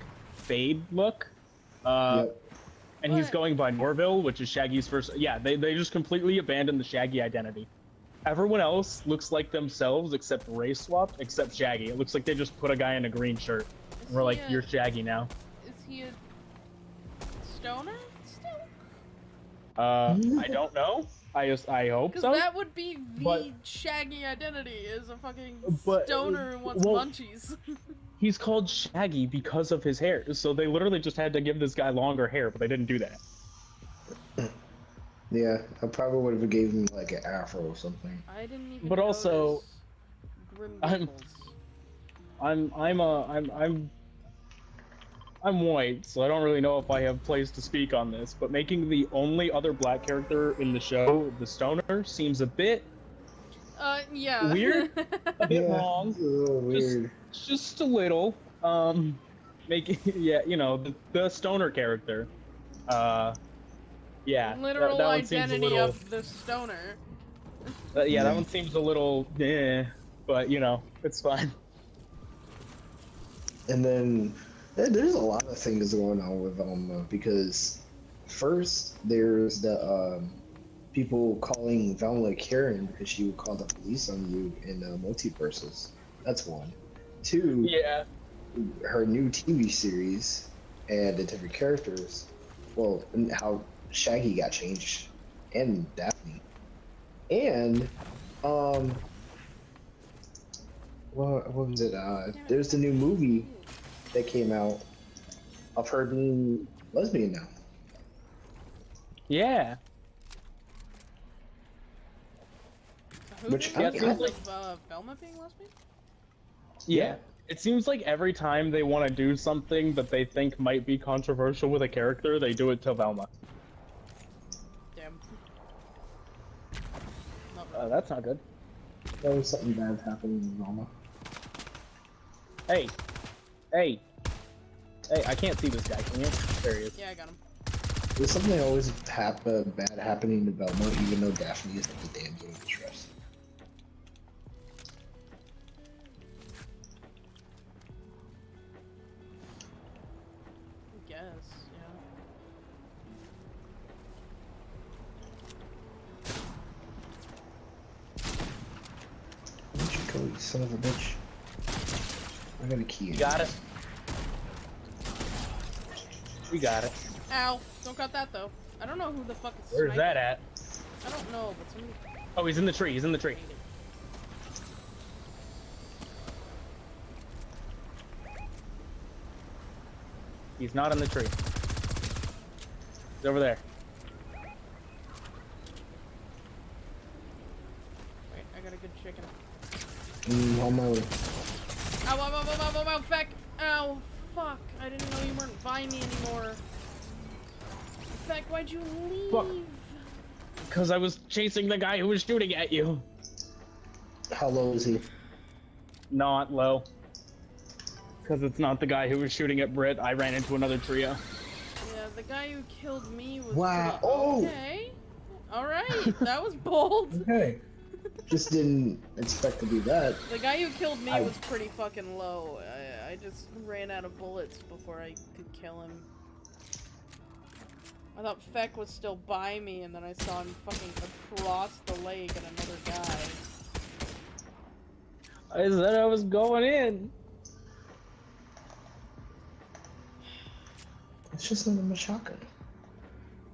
fade look. Uh, Yep. and he's going by Norville, which is Shaggy's first. Yeah, they, they just completely abandoned the Shaggy identity. Everyone else looks like themselves except race swapped, except Shaggy. It looks like they just put a guy in a green shirt. Is we're like, a- you're Shaggy now. Is he a stoner still? Uh, I don't know. I just I hope Because so. that would be the But- Shaggy identity is a fucking But- stoner who wants well- munchies. He's called Shaggy because of his hair. So they literally just had to give this guy longer hair, but they didn't do that. Yeah, I probably would have gave him like an afro or something. I didn't even. But also, Grim I'm- I'm I'm a I'm I'm I'm white, so I don't really know if I have place to speak on this. But making the only other black character in the show the stoner seems a bit Uh, yeah. Weird? a bit Yeah. wrong. It's a little weird. just a little. Um, making yeah, you know, the, the stoner character. Uh, yeah. that- Literal that, one seems a identity little- of the stoner. uh, yeah, that one seems a little, eh, but you know, it's fine. And then there's a lot of things going on with Velma because first there's the um, people calling Velma Karen because she would call the police on you in uh, multiverses. That's one. Two, Yeah. her new TV series and the different characters. Well, and how Shaggy got changed and Daphne. And um what, what was it? Uh there's the new movie that came out of her being lesbian now. Yeah. Who Which did I- because I of think- uh, Velma being lesbian? Yeah. It seems like every time they want to do something that they think might be controversial with a character, they do it to Velma. Uh, that's not good. There was something bad happening in Roma. Hey, hey, hey! I can't see this guy. Can you? There he is. Yeah, I got him. There's something always hap- uh, bad happening to Belmont, even though Daphne is the damn game of trust. Son of a bitch? I got a key. You got it. We got it. Ow! Don't got that though. I don't know who the fuck is Where's that at? I don't know, but somebody Oh, he's in the tree. He's in the tree. He's not in the tree. He's over there. Wait, I got a good chicken. Mm, on my way. Ow, ow, ow, ow, ow, ow, ow, feck! Ow, fuck. I didn't know you weren't by me anymore. Feck, why'd you leave? Fuck. Because I was chasing the guy who was shooting at you. How low is he? Not low. Because it's not the guy who was shooting at Britt. I ran into another trio. Yeah, the guy who killed me was Wow, pretty oh! okay. Alright, that was bold. Okay. Just didn't expect to do that. The guy who killed me I- was pretty fucking low. I, I just ran out of bullets before I could kill him. I thought Feck was still by me, and then I saw him fucking across the lake and another guy. I said I was going in. It's just not a Machaka.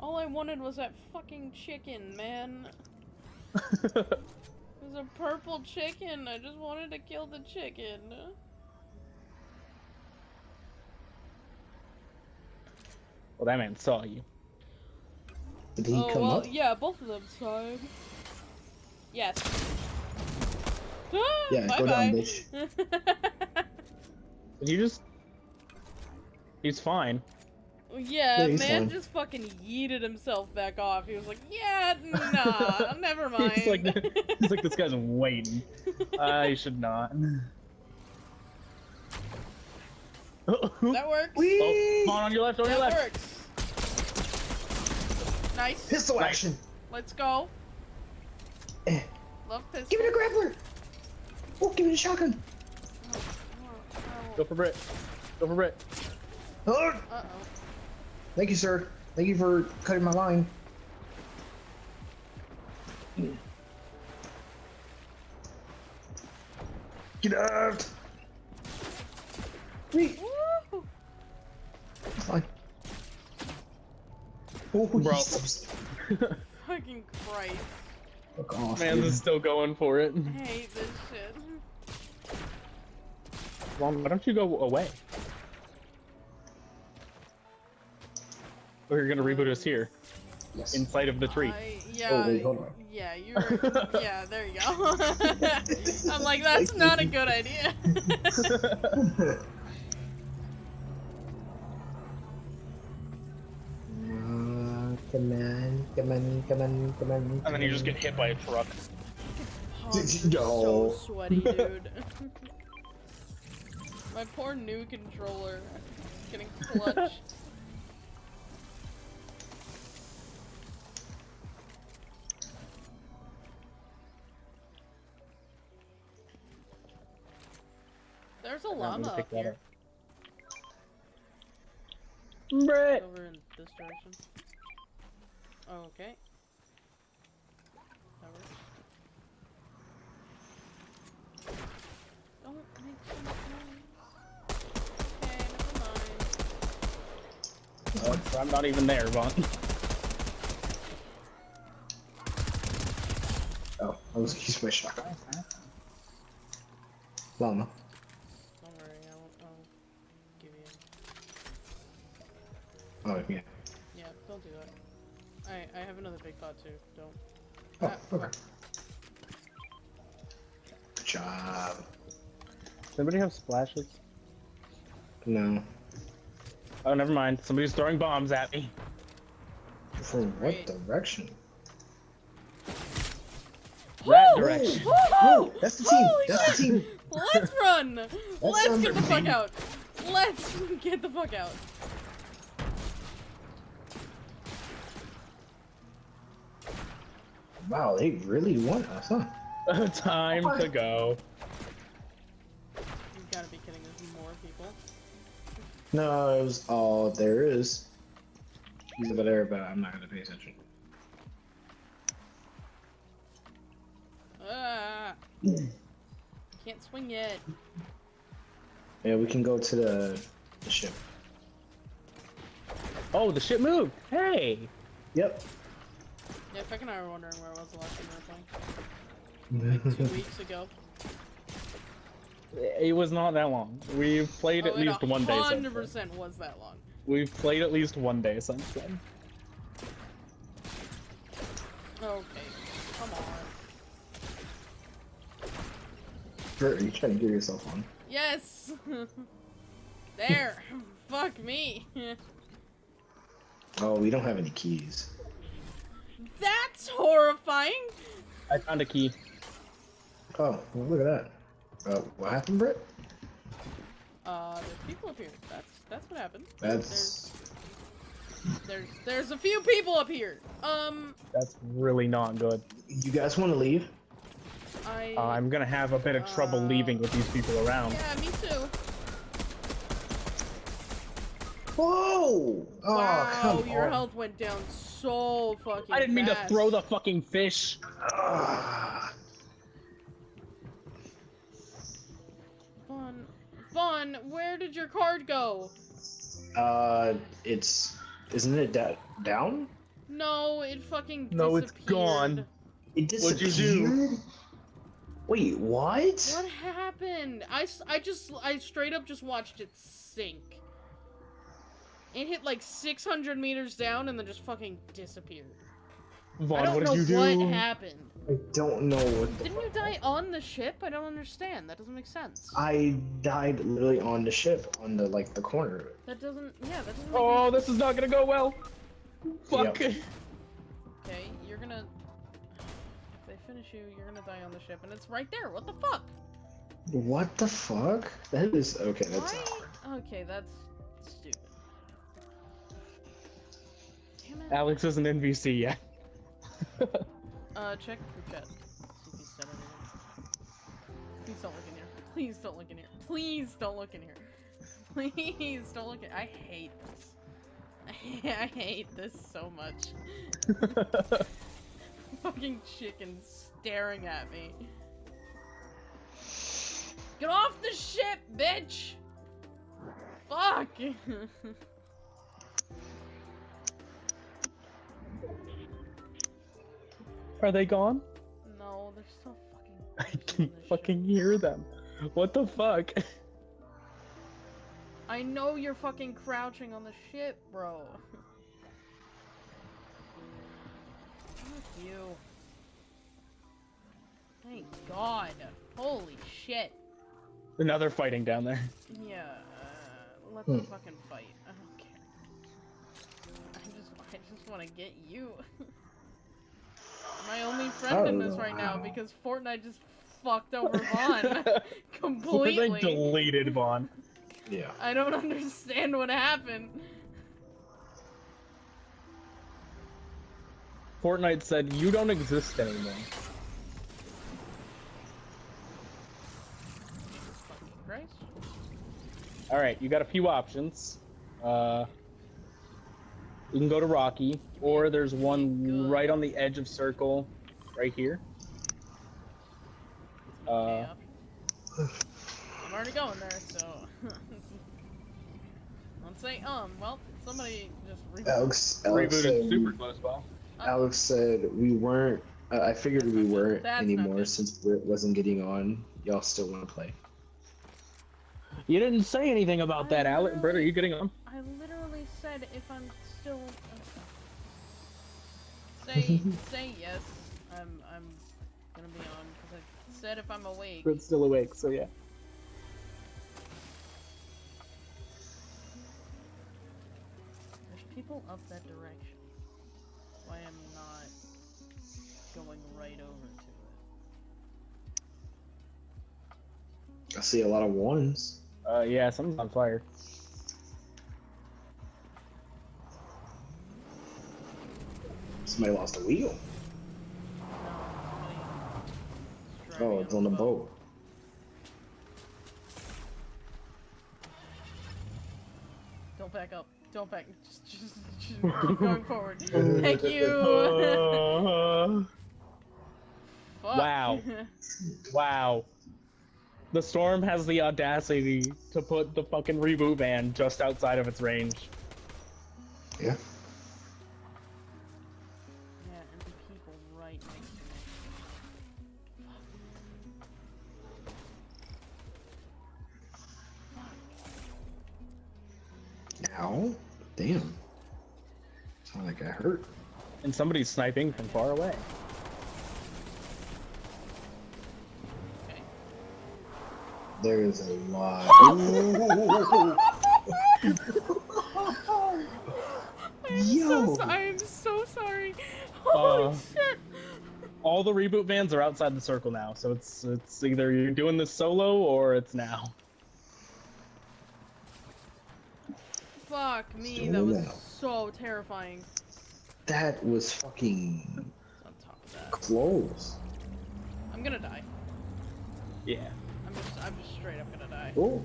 All I wanted was that fucking chicken, man. It was a purple chicken. I just wanted to kill the chicken. well, that man saw you. Did he oh, come well, up? yeah, both of them tried. Yes. Ah, Yeah, go bye-bye. down, bitch. Did you just? He's fine. Yeah, Yeah, man fine. just fucking yeeted himself back off. He was like, yeah, nah, never mind. He's like, he's like this guy's waiting. I should not. Oh, that works. Whee! come on, on your left, on your that left. works. Nice. Pistol Right. action! Let's go. Eh. Love pistol. Give it a grappler! Oh, give it a shotgun! Oh, Go for Britt. Go for Britt. Oh, Uh oh. Thank you, sir. Thank you for cutting my line. Get out! Wait, Woo! fine. Oh, Bro. Fucking Christ. Fuck off, Man's dude. is still going for it. I hate this shit. Well, why don't you go away? Or you're gonna reboot us here, Yes. inside of the tree. I, yeah. Oh, wait, hold on. Yeah, you're. yeah, there you go. I'm like, that's not a good idea. Uh, come on, come on, come on, come on. And then you just get hit by a truck. Pump's No. so sweaty, dude. My poor new controller. Getting clutched. There's a I'm gonna llama pick up here. Britt! Over in this direction. Oh, okay. That works. Don't make so much noise. Okay, never mind. Oh, I'm not even there, Vaughn. Oh, I was using my shotgun. Llama. I have another big pot too. Don't. Oh, ah. okay. Good job. Does anybody have splashes? No. Oh, never mind. Somebody's throwing bombs at me. From what Great. direction? Right direction. Woohoo! that's the team. Holy That's the team. Let's run! Let's sounds get the fuck out! Let's get the fuck out! Wow, they really want us, huh? Time to go. You gotta be kidding, there's more people. No, it was all there is. He's over there, but I'm not gonna pay attention. Ah! Can't swing yet. Yeah, we can go to the, the ship. Oh, the ship moved. Hey. Yep. Yeah, Feck and I were wondering where it was the last time we were playing. Like two weeks ago. It was not that long. We've played Oh, at least one day since 100% was that long. We've played at least one day since then. Okay, come on. Bert, are you trying to get yourself on? Yes. there. Fuck me. Oh, we don't have any keys. That's horrifying. I found a key. Oh, well, look at that. Uh, what happened, Brett? Uh, there's people up here. That's that's what happened. That's There's there's a few people up here. Um, That's really not good. you guys want to leave? I. Uh, I'm gonna have a bit of trouble Uh, leaving with these people around. Yeah, me too. Whoa! Oh, wow, come your on. health went down so fucking. I didn't mean to throw the fucking fish. Ah. Vaughn, Vaughn, where did your card go? Uh, it's isn't it da- down? No, it fucking No, it's disappeared. gone. It disappeared? What'd you do? Wait, what? What happened? I, I just I straight up just watched it sink. It hit like 600 meters down and then just fucking disappeared. I don't what know did you what do? happened. I don't know what. The Didn't you die on the ship? I don't understand. That doesn't make sense. I died literally on the ship, on the like the corner. That doesn't. Yeah, that doesn't. Oh, any- this is not gonna go well. Fuck. Yep. Okay, you're gonna. If they finish you, you're gonna die on the ship, and it's right there. What the fuck? What the fuck? That is okay. That's Why? Okay, that's stupid. Damn it. Alex is an NPC yet. Uh, check your chat. See if he said anything. Please don't look in here. Please don't look in here. Please don't look in here. Please don't look in. I hate this. I hate this so much. Fucking chicken staring at me. Get off the ship, bitch! Fuck! Are they gone? no, they're still fucking. I can the ship. fucking hear them. What the fuck? I know you're fucking crouching on the ship, bro. Fuck you. Thank God. Holy shit. Now they're fighting down there. Yeah, uh, let them Hmm. fucking fight. I don't care. I just, I just want to get you. My only friend in this right now because Fortnite just fucked over Vaughn completely. They deleted Vaughn. yeah. I don't understand what happened. Fortnite said, you don't exist anymore. Christ. Alright, you got a few options. Uh, you can go to Rocky, or there's one Good. right on the edge of Circle, right here. Uh. I'm already going there, so. Don't say um. Well, somebody just re- Alex, Alex said, Rebooted super close, Bob. Alex said we weren't. Uh, I figured we weren't That's anymore since Britt wasn't getting on. Y'all still want to play? You didn't say anything about that, Alex. Alec. Britt, are you getting on? I literally said if I'm still say say yes. I'm I'm gonna be on because I said if I'm awake. Red's still awake, so yeah. There's people up that direction. Why I'm not going right over to it. I see a lot of ones. Uh, yeah, something's on fire. Somebody lost a wheel. Oh, it's on the boat. Don't back up. Don't back. Just, just, just keep going forward. Thank you. Uh, Fuck. Wow. wow. The storm has the audacity to put the fucking reboot van just outside of its range. Yeah. Yeah, Ow. Damn. Sound like I hurt. And somebody's sniping from far away. There's a lot. I'm Yo. so so- I'm so sorry. Holy Uh, shit. All the reboot vans are outside the circle now, so it's it's either you're doing this solo or it's now. Fuck me, Still that was so terrifying. that was fucking On top of that. close. I'm gonna die. Yeah. I'm just I'm just straight up gonna die. Oh.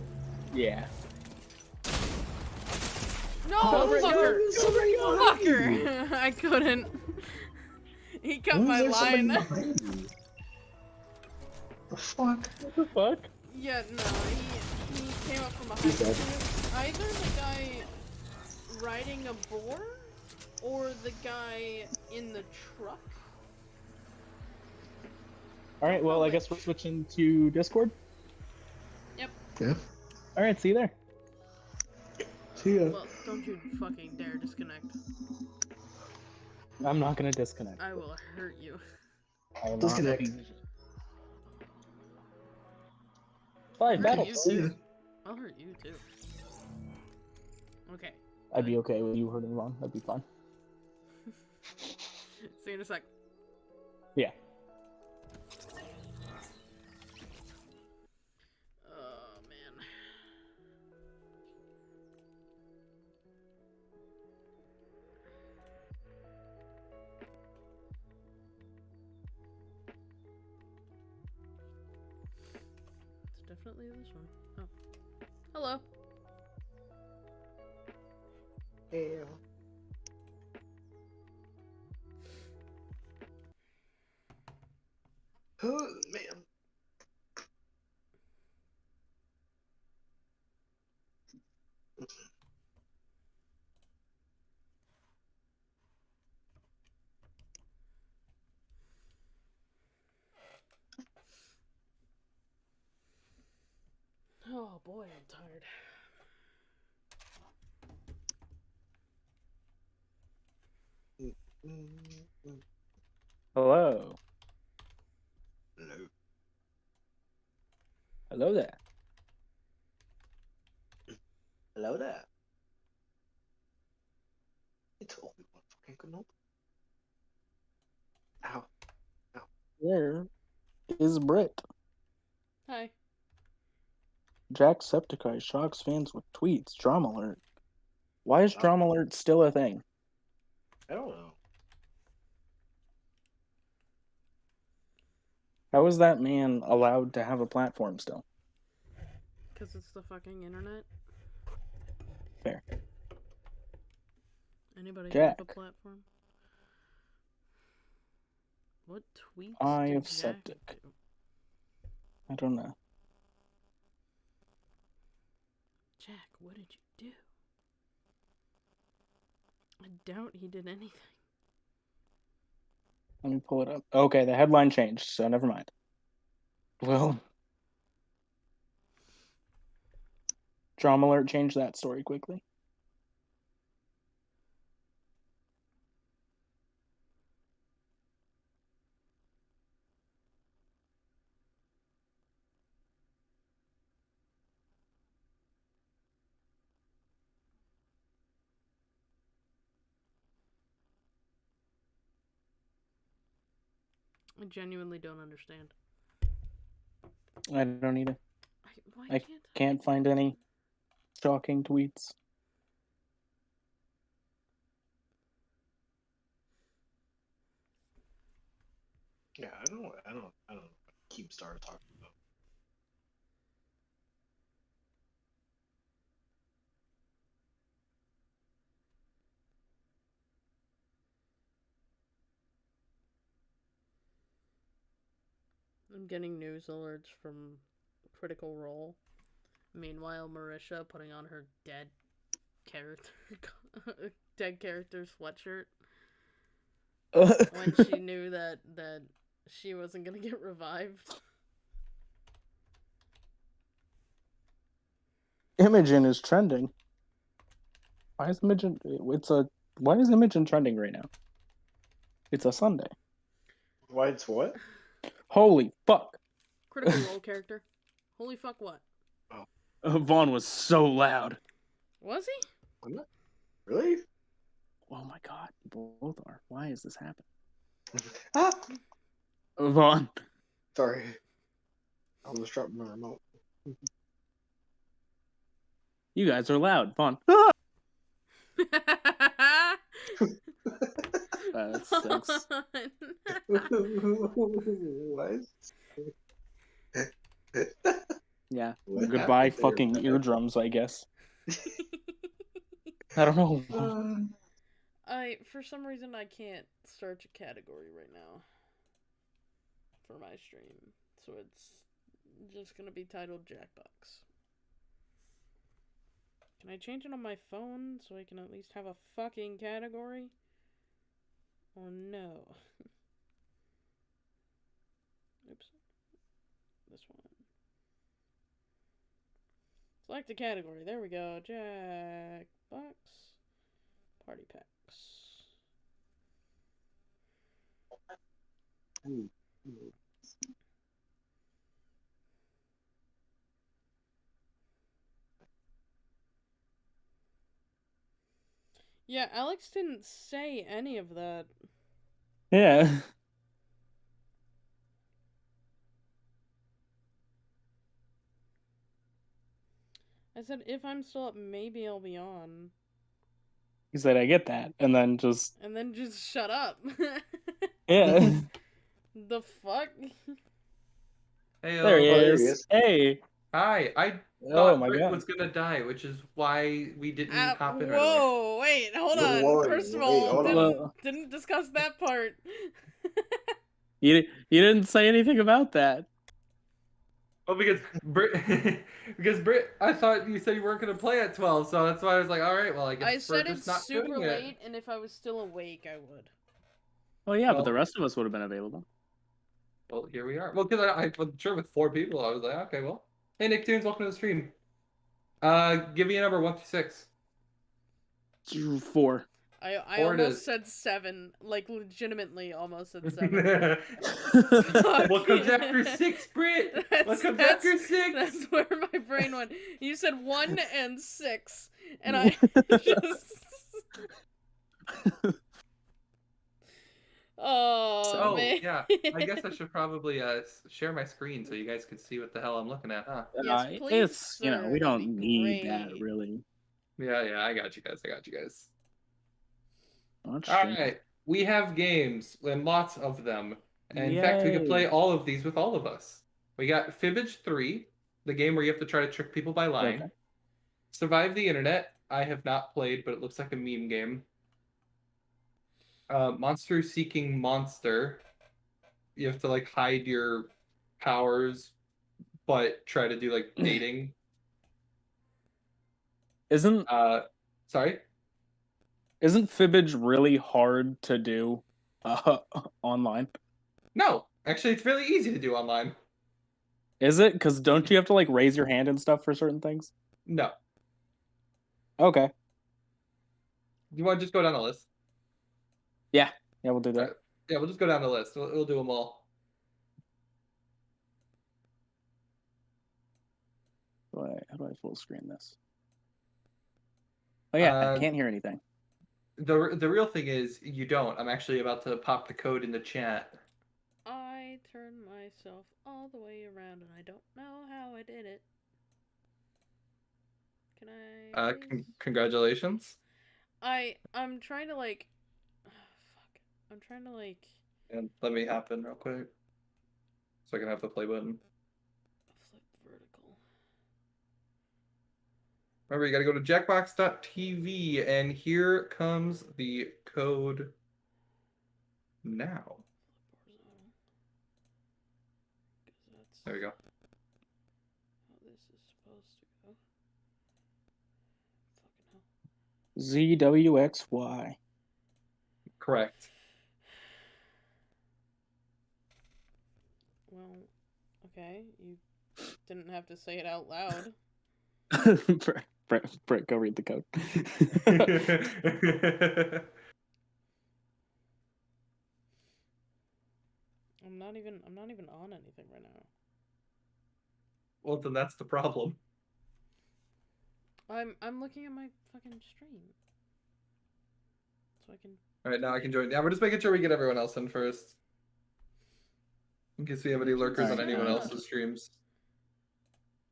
Yeah. No, Over fucker! Somebody. Fucker! I couldn't. He cut Who's my line. behind? The fuck? What the fuck? Yeah, no, he, he came up from He's behind. Dead. Either the guy riding a boar or the guy in the truck. All right. Well, I guess we're switching to Discord. Yep. Yeah. All right. See you there. See ya. Well, don't you fucking dare disconnect. I'm not gonna disconnect. I will hurt you. I will Disconnect. be- Five Hurt battles. you See ya. too. I'll hurt you too. Okay. I'd be okay with you hurting Ron. That'd be fine. See you in a sec. Yeah. Tired. Hello. Hello. Hello there. Hello there. It's Obi Wan fucking Kenobi. Ow. Where is Britt? Hi. Jacksepticeye shocks fans with tweets. Drama alert. Why is drama alert still a thing? I don't know. How is that man allowed to have a platform still? Because it's the fucking internet. Fair. Anybody Jack. have a platform? What tweets? I did of Septic. do? I don't know. Jack, what did you do? I doubt he did anything. Let me pull it up. Okay, the headline changed, so never mind. Well, Drama Alert changed that story quickly. I genuinely don't understand. I don't either. I, Why I can't can't find any shocking tweets. Yeah, I don't, I don't, I don't keep Star talking I'm getting news alerts from Critical Role. Meanwhile, Marisha putting on her dead character, dead character sweatshirt when she knew that that she wasn't gonna get revived. Imogen is trending. Why is Imogen? It's a. Why is Imogen trending right now? It's a Sunday. Why it's what? Holy fuck! Critical Role character. Holy fuck! What Uh, Vaughn was so loud. was he? Really? Oh my god, both are. Why is this happening? Ah, Vaughn, sorry. I'm almost dropped my remote. you guys are loud. Vaughn. That sucks. what? Yeah. What Goodbye, happened there, fucking eardrums. I guess. I don't know. Uh, I for some reason I can't search a category right now for my stream, so it's just gonna be titled Jackbox. Can I change it on my phone so I can at least have a fucking category? Or no? Oops. This one. Select a category. There we go. Jackbox. Party packs. ooh, Yeah, Alex didn't say any of that. Yeah. I said if I'm still up, maybe I'll be on. He said, "I get that," and then just And then just shut up. yeah. the fuck? Hey, there he he is. Hey. Hi, I Oh thought my Britt god. was gonna die, which is why we didn't Uh, hop in earlier. whoa, wait, hold on. whoa, First of all, hold didn't, didn't discuss that part. You you didn't say anything about that. Oh, because Britt, because Britt, I thought you said you weren't gonna play at twelve, so that's why I was like, all right, well, I guess I we're said it's not super doing it. late, and if I was still awake, I would. Oh yeah, but the rest of us would have been available. Well, here we are. Well, because I, I was sure with four people, I was like, okay, well, hey, Nicktoons, welcome to the stream. Uh, give me a number one through six. Four. I I Four almost said seven, like legitimately almost said seven. what comes after six, Britt? What comes that's- after six? That's where my brain went. You said one and six, and I just. Oh, Oh, man. yeah. I guess I should probably uh share my screen so you guys can see what the hell I'm looking at, huh? Yes, Uh, please, it's you know we don't be need that really. Yeah, yeah, I got you guys. I got you guys. Much. All right, we have games and lots of them. And in fact, we could play all of these with all of us. We got Fibbage 3, the game where you have to try to trick people by lying. Okay. Survive the Internet, I have not played, but it looks like a meme game. Uh, Monster Seeking Monster. You have to like hide your powers, but try to do like dating. Isn't Uh, sorry. isn't fibbage really hard to do uh, online? No, actually, it's really easy to do online. Is it? Because don't you have to like raise your hand and stuff for certain things? No, Okay. you want to just go down the list? Yeah, Yeah, we'll do that. Alright. Yeah, we'll just go down the list. We'll, we'll do them all. How do I, how do I full screen this? Oh yeah, I Uh, can't hear anything. the The real thing is you don't. I'm actually about to pop the code in the chat. I turned myself all the way around, and I don't know how I did it. Can I? Uh, con- congratulations. I I'm trying to like. Fuck. I'm trying to like And let me happen real quick, so I can have the play button. flip vertical. Remember, you gotta go to jackbox.tv, and here comes the code now. Flip horizontal. 'Cause that's There we go. ZWXY. this is supposed to go. Fucking hell. ZWXY. Correct. Well, okay. You didn't have to say it out loud. Brett, Brett, Brett, go read the code. I'm not even I'm not even on anything right now. well, then that's the problem. I'm I'm looking at my fucking stream. So I can All right, now I can join. Yeah, we're just making sure we get everyone else in first. In case we have any lurkers on anyone Yeah. else's streams.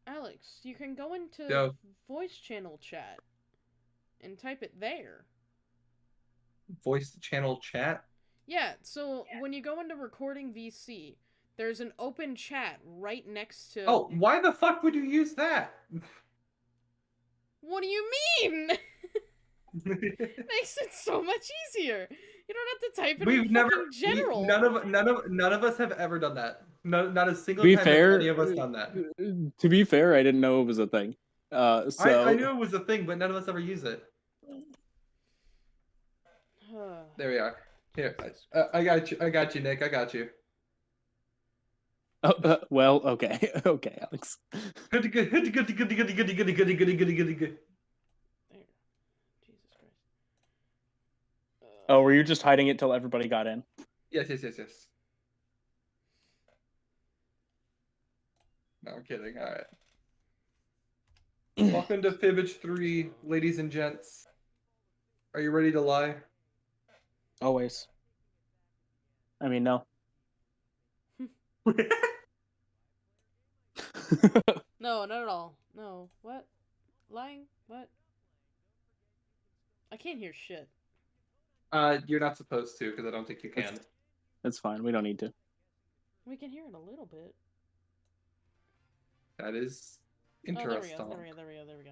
Alex, you can go into Yo. voice channel chat and type it there. Voice channel chat. Yeah, so when you go into recording VC, there's an open chat right next to Oh, why the fuck would you use that? What do you mean? Makes it so much easier. You don't have to type it We've in never, fucking we- general. none of none of none of us have ever done that. No, not a single be time fair, has any of us done that. To be fair, I didn't know it was a thing. Uh, so I, I knew it was a thing, but none of us ever use it. There we are. Here, I, I got you. I got you, Nick. I got you. Oh, uh, well, okay, okay, Alex. Goody, goody, goody, goody, goody, goody, goody, goody, goody, goody, goody, goody, goody. There. Jesus Christ. Oh, were you just hiding it till everybody got in? Yes, yes, yes, yes. No, I'm kidding. All right. Welcome to Fibbage 3, ladies and gents. Are you ready to lie? Always. I mean, no. No, not at all. No. What? Lying? What? I can't hear shit. Uh, you're not supposed to, because I don't think you can. It's fine. We don't need to. We can hear it a little bit. That is Oh, there we interesting. go. There we go. There we go. There we go.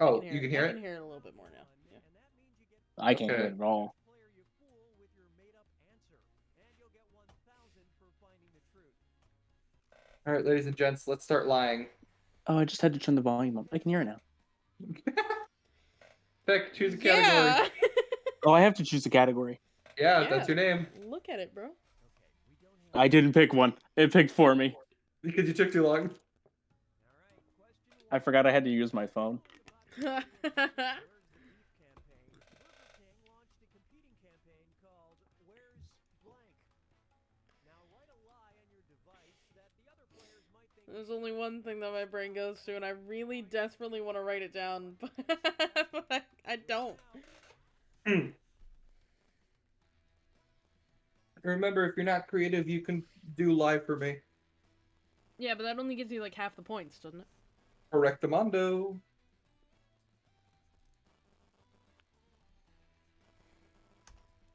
Oh, I you can hear I it? can hear it a little bit more now. Yeah. I can't hear it at all. All right, ladies and gents, let's start lying. Oh, I just had to turn the volume up. I can hear it now. Pick, choose a category. Yeah. Oh, I have to choose a category. Yeah, that's your name. Look at it, bro. I didn't pick one. It picked for me. Because you took too long. I forgot I had to use my phone. There's only one thing that my brain goes to, and I really desperately want to write it down, but I, I don't. Hmm. Remember, if you're not creative, you can do live for me. Yeah, but that only gives you like half the points, doesn't it? Correctamundo.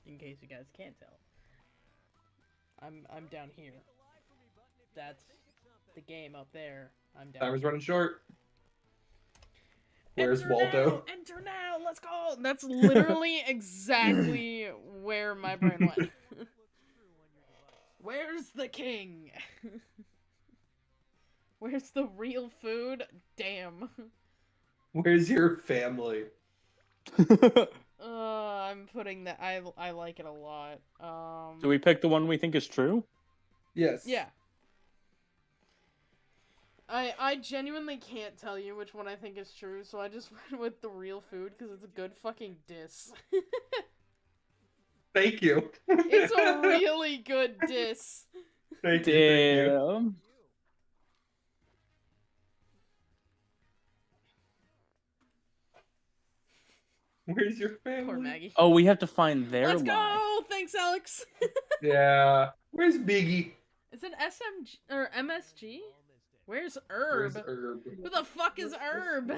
In case you guys can't tell. I'm I'm down here. That's the game up there. I'm down. Timer's running short. Where's Enter Waldo? Now, enter now. Let's go. That's literally exactly where my brain went. Where's the king? Where's the real food? Damn. Where's your family? Uh, I'm putting that. I I like it a lot. Um. Do we pick the one we think is true? Yes. Yeah. I I genuinely can't tell you which one I think is true, so I just went with the real food because it's a good fucking diss. Thank you. it's a really good diss. thank you. Thank you. Damn. Where's your family? Poor Maggie. Oh, we have to find their Let's line. go! Thanks, Alex. Yeah. Where's Biggie? Is it SMG or MSG? Where's Herb? Where's Herb? Who the fuck is Herb?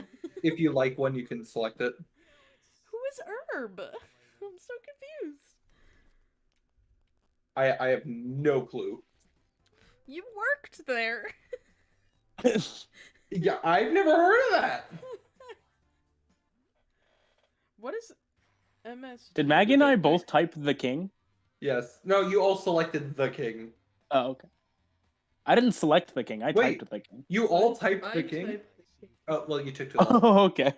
If you like one, you can select it. Who is Herb? I'm so confused. I I have no clue. You worked there. Yeah, I've never heard of that. What is MS? Did Maggie and I both type the king? Yes. No, you all selected the king. Oh, okay. I didn't select the king. I Wait. typed the king. You all typed I the king. typed the king Oh well, you took too long. Oh, okay.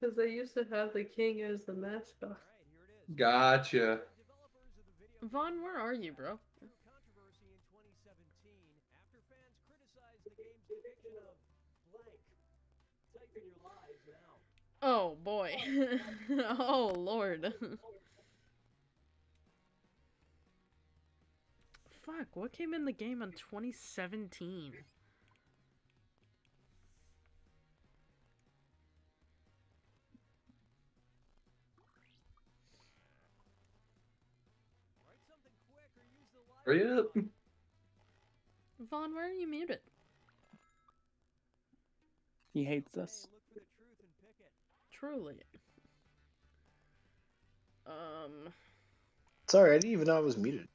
because they used to have the king as the mascot. Gotcha. Vaughn, where are you, bro? Oh boy. oh lord. Fuck, what came in the game in 2017? Hurry up. Vaughn, where are you muted? He hates us. Truly. Um. Sorry, I didn't even know I was muted.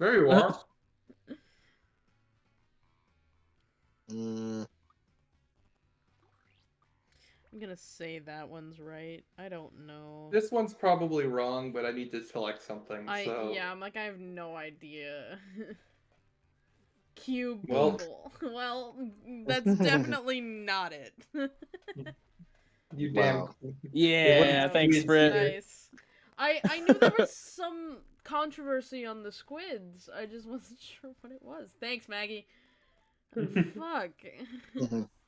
There you are. Mm, I'm gonna say that one's right. I don't know. this one's probably wrong, but I need to select something. I so yeah, I'm like I have no idea. Cube Well- Google. Well, that's definitely not it. you Wow. damn. Yeah, thanks, be Britt. nice. I I knew there was some controversy on the squids. I just wasn't sure what it was. Thanks, Maggie. Fuck. mhm.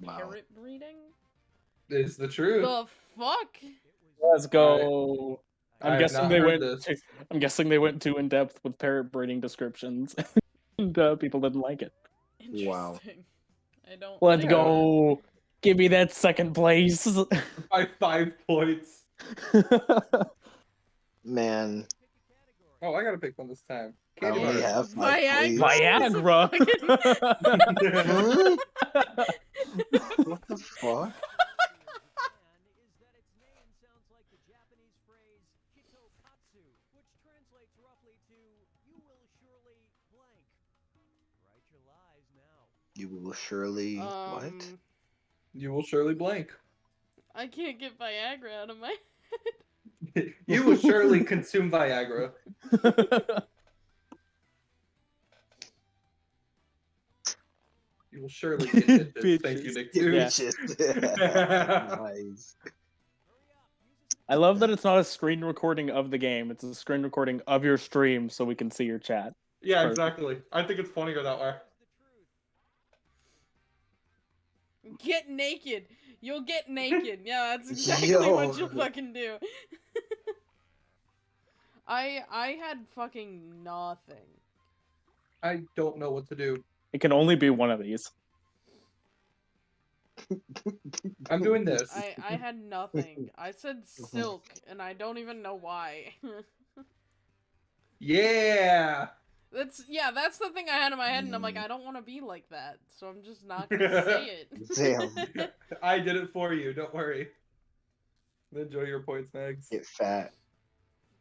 wow. Parrot breeding? Is the truth. The fuck? Let's go. I I'm have guessing they went. this. Too, I'm guessing they went too in depth with parrot breeding descriptions, and uh, people didn't like it. Wow. I don't. Let's go. Give me that second place. By five points. Man, Oh, I gotta pick one this time. I Candy only bar. have five Viagra? plays. Viagra. Huh? what the fuck? You will surely what? Um, You will surely blank. I can't get Viagra out of my. Head. you will surely consume Viagra. You will surely get bitches. Thank you, Bitches. Nick. Yeah. Nice. I love that it's not a screen recording of the game; it's a screen recording of your stream, so we can see your chat. yeah, Perfect. exactly. I think it's funnier that way. Get naked. You'll get naked. Yeah, that's exactly Yo. what you'll fucking do. I I had fucking nothing. I don't know what to do. It can only be one of these. I'm doing this. I I had nothing. I said silk, and I don't even know why. Yeah. That's yeah, that's the thing I had in my head, and I'm like, Mm. I don't want to be like that, so I'm just not gonna say it. Damn. I did it for you. Don't worry. Enjoy your points, Megs. Get fat.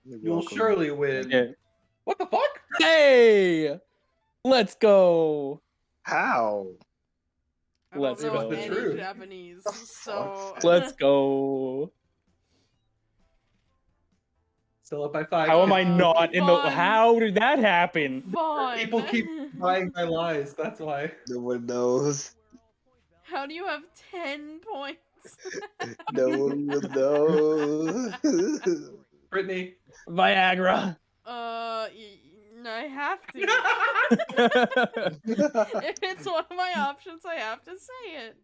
You're You'll welcome. surely win. Yeah. What the fuck? Hey, let's go. How? I Let's know go. any True. Japanese, The so fuck? Let's go. Still up by five. How am I not in the? fun. How did that happen? Fun. People keep buying my lies. That's why. No one knows. How do you have ten points? No one will know. Brittany. Viagra. Uh, y- I have to. if it's one of my options, I have to say it.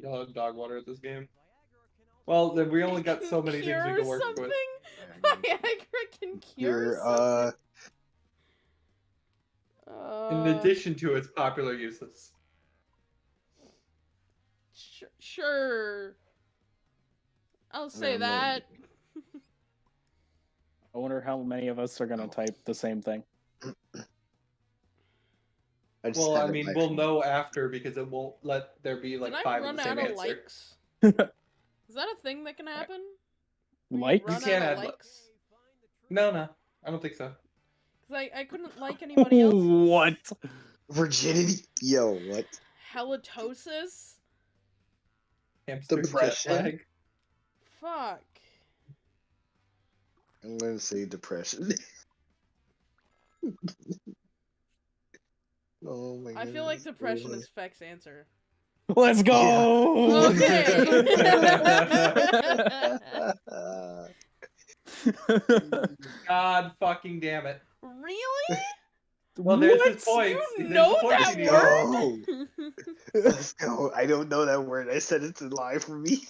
Y'all have dog water at this game. Well, then we only got so many things we Cure can work something? with. Viagra can cure You're uh something? In Uh, addition to its popular uses. sh- sure. I'll say that. I wonder how many of us are gonna Oh. type the same thing. I just Well, I mean, we'll phone. know after because it won't let there be like Can I five run of the out of answer. likes? Is that a thing that can happen? Where you Likes? Run You can't out add of likes? No, no, I don't think so. Because I, I couldn't like anybody else. what? virginity. Yo, what? Halitosis? Hamster Depression? Fuck. I'm gonna say depression. oh my I feel like goodness. depression is Feck's answer. Let's go. Okay. God fucking damn it. Really? Well, there's What? his point. You There's know the point, that idiot. word? Yo, let's go. I don't know that word. I said it's a lie for me.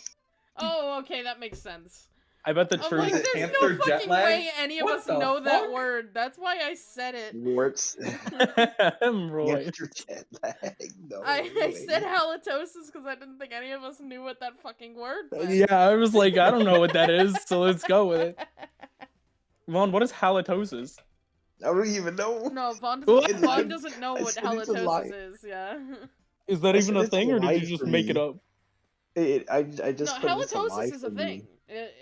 oh, okay, that makes sense. I bet the I'm truth. like, is there's hamster no jet fucking lag? way any of What us the know that word. That's why I said it. Warts. I'm right. Hamster jet lag. No I, I said halitosis because I didn't think any of us knew what that fucking word uh, meant. Yeah, I was like, I don't know what that is, so let's go with it. Vaughn, what is halitosis? I don't even know. No, Vaughn What? doesn't, Vaughn doesn't know what said it's a lie. halitosis is. Yeah. Is that I even a thing, or did you just make me. it up? It, I, I just put it's a lie halitosis is a thing. It,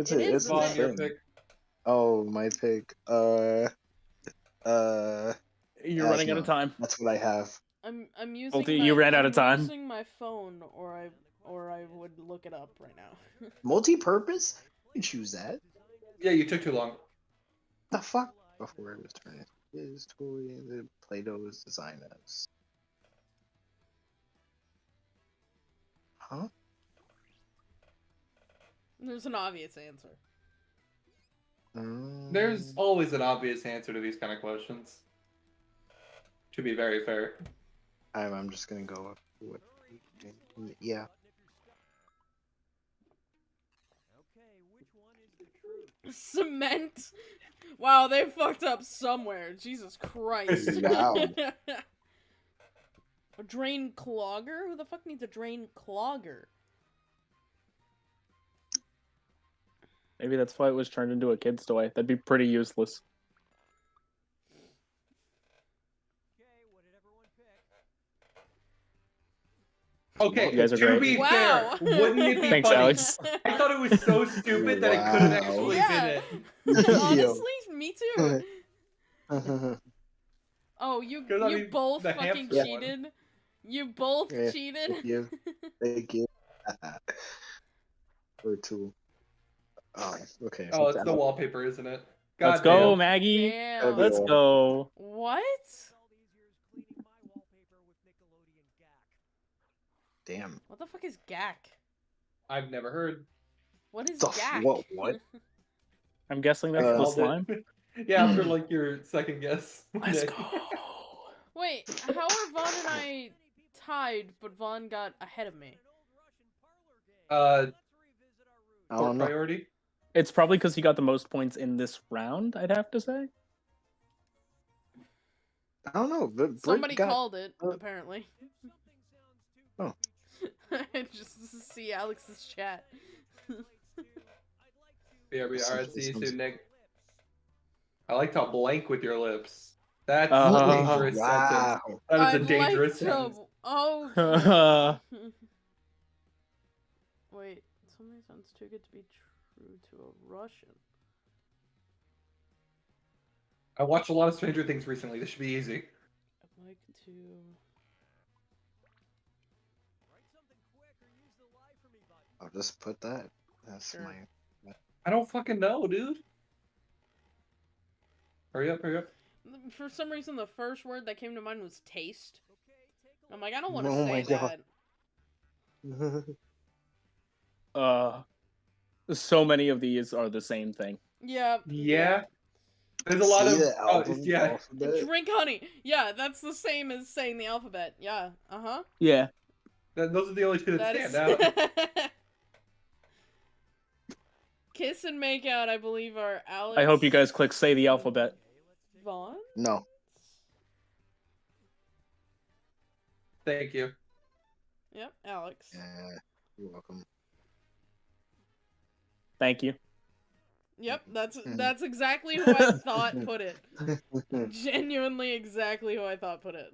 It's it a- is it's a a Vaughn, your pick. Oh, my pick. Uh, uh, You're running out of time. that's what I have. I'm I'm using. Multi, my, you ran out I'm of time. Using my phone, or I or I would look it up right now. Multi-purpose? You choose that. Yeah, you took too long. The fuck? Before it was turned is toy the Play-Doh's design as. Huh? There's an obvious answer. There's Um, always an obvious answer to these kind of questions. To be very fair. I'm, I'm just gonna go with what. Yeah. Cement. Wow, they fucked up somewhere. Jesus Christ. Wow. a drain clogger? Who the fuck needs a drain clogger? Maybe that's why it was turned into a kid's toy. That'd be pretty useless. Okay, You guys are to great. be Wow. fair, wouldn't it be Thanks, funny? Alex. I thought it was so stupid that it could have actually Yeah. been it. Honestly, me too. Yo. Oh, you 'Cause, I you mean, both fucking hamster one. cheated. You both Yeah, cheated. Thank you. Thank you. or two. Oh, okay. Oh, it's the wallpaper, isn't it? God Let's go, damn. Maggie. Damn. Let's go. What? Damn. What the fuck is Gak? I've never heard. What is The Gak? what- what? I'm guessing that's Uh, the Called slime. yeah, after like your second guess. Let's go. Wait, how are Vaughn and I tied, but Vaughn got ahead of me? Uh, I don't know. priority. It's probably because he got the most points in this round. I'd have to say. I don't know. But Britt Somebody got, called it, uh, apparently. Oh. I just see Alex's chat. Yeah, we are. is- See you this soon, Nick. I liked how blank with your lips. That's Uh, a dangerous sentence. That is I'd a dangerous like to... sentence. Oh. Uh, Wait, something sounds too good to be true to a Russian. I watched a lot of Stranger Things recently. This should be easy. I'd like to. I'll just put that. That's Sure. my. I don't fucking know, dude. Hurry up, hurry up. For some reason, the first word that came to mind was taste. I'm like, I don't want to Oh say my God. that. uh, so many of these are the same thing. Yeah. Yeah. There's a lot See of the oh, album yeah. alphabet? Drink honey. Yeah, that's the same as saying the alphabet. Yeah. Uh huh. Yeah. Th- Those are the only two that, That stand is. out. Kiss and make out, I believe, are Alex. I hope you guys click say the alphabet. Vaughn. No. Thank you. Yep, Alex. Yeah. You're welcome. Thank you. Yep, that's Mhm. that's exactly who I thought put it. Genuinely, exactly who I thought put it.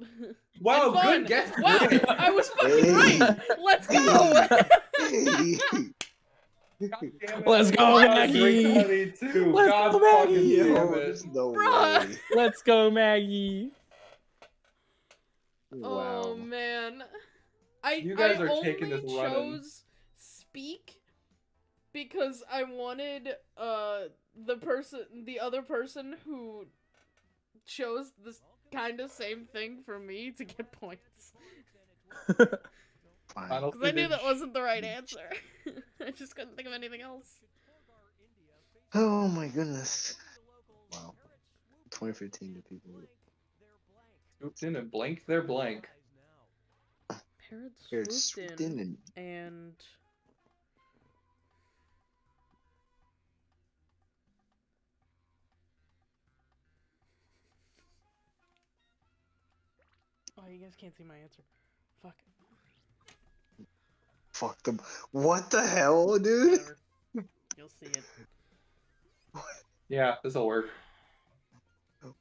Wow, good guess. Wow, I was fucking Hey. right. Let's go. Hey. God damn it. Let's go, Maggie. Let's God go, Maggie. damn Yo, it. there's no Bruh. Let's go, Maggie. Wow. Oh man, I You guys I are only taking this running. chose speak because I wanted uh the person, the other person who chose this kind of same thing for me to get points because I knew that wasn't the right answer. I just couldn't think of anything else. Oh my goodness. Wow. 2015 to people. Swooped in and blanked their blank. Parents Here, swooped swooped in in and and Oh, you guys can't see my answer. Fuck. fucked them. What the hell, dude? Whatever. You'll see it. Yeah, this'll work.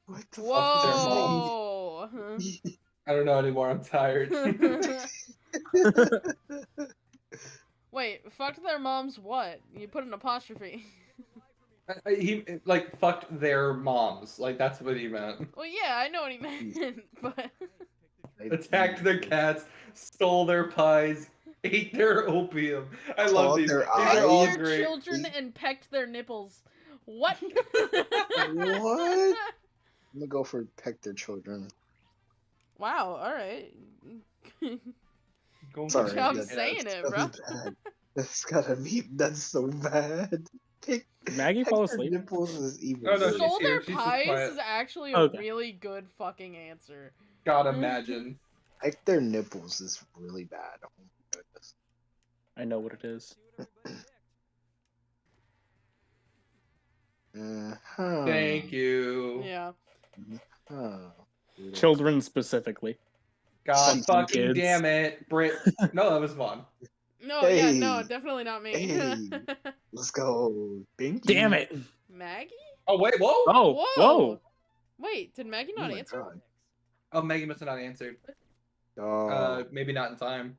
What the Whoa! I don't know anymore. I'm tired. Wait, fucked their moms what? You put an apostrophe. I- I- he like fucked their moms. Like that's what he meant. Well, yeah, I know what he meant, but fuck? Attacked their cats, stole their pies, ate their opium. I love Clawed these. their These eyes. are all their great. children and pecked their nipples. What? What? I'm gonna go for peck their children. Wow. All right. Going Sorry, job for that- saying that's it, gotta bro. bad. That's gotta be. That's so bad. Peck, Maggie peck fall their asleep. nipples is even. Oh, no, no, Stole their pies is actually a Okay. really good fucking answer. God imagine. Peck their nipples is really bad. Oh my goodness. I know what it is. Uh-huh. Thank you. Yeah. Huh. Children specifically. God Something fucking kids. damn it, Britt. No, that was fun. No, yeah, no, definitely not me. Hey. Let's go. Binky. Damn it! Maggie? Oh wait, whoa. Oh, whoa! Wait, did Maggie Oh not my answer? God. Oh, Maggie must have not answered. Oh. Uh, maybe not in time.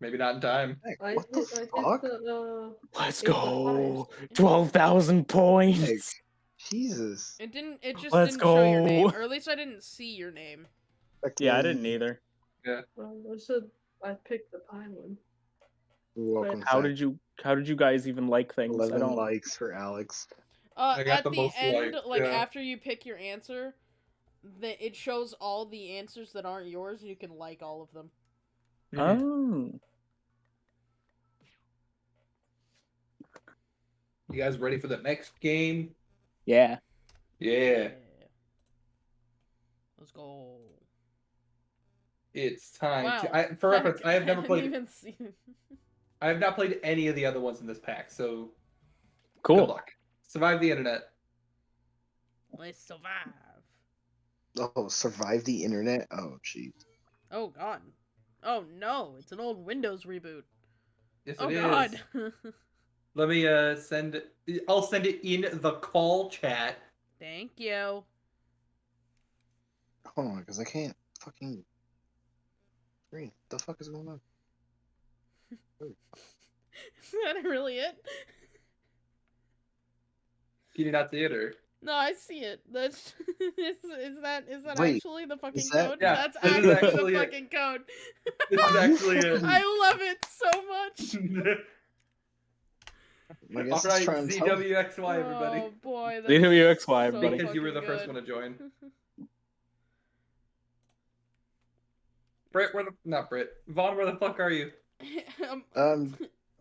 Maybe not in time. heck, I what the fuck? did the, Let's go! 12,000 Heck, points! Jesus. It didn't. It just Let's didn't show your name, or at least I didn't see your name. Yeah, I didn't either. Yeah. well, I said I picked the pie one. Welcome. How did you how did you guys even like things? I 11 don't likes for Alex. Uh, I got at the the, most end, likes, like yeah. after you pick your answer, the, it shows all the answers that aren't yours. You can like all of them. Mm-hmm. Oh. You guys ready for the next game? Yeah. Yeah. Let's go. It's time Wow. to. I, for reference, I have never didn't played. Even see... I have not played any of the other ones in this pack, so Cool. good Cool. luck. Survive the internet. Let's survive. Oh, survive the internet? Oh, jeez. Oh god. Oh no, it's an old Windows reboot. Yes, oh it is. god. Let me uh send. I'll send it in the call chat. Thank you. Hold on, because I can't fucking. Green. The fuck is going on? Is that really it? Can you not see it or? No, I see it. That's is, is that is that Wait, actually the fucking that- code? Yeah, That's this is actually, actually the it. fucking code. This is actually it. I love it so much. I guess All it's right, trying to tell. ZWXY, everybody. Oh boy, that's ZWXY, so everybody. Because you were the fucking first one to join. Britt, where the not Britt? Vaughn, where the fuck are you? um, Um,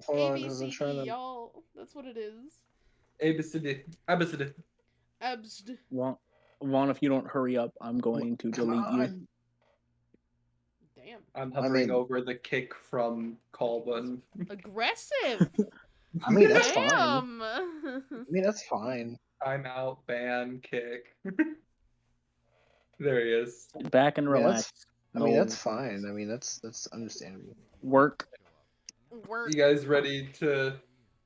hold A on, because I'm trying to. y'all. That's what it is. Abacid. Abacid. Absd. Vaughn, Vaughn, if you don't hurry up, I'm going to Come delete you. Damn. I'm I hovering mean- over the kick from call button. Aggressive. I mean, that's fine. I mean, that's fine. I'm out, ban, kick. there he is. Back and relax. that's- I mean, No that's oh. fine. I mean, that's that's understandable. work. Work. You guys ready to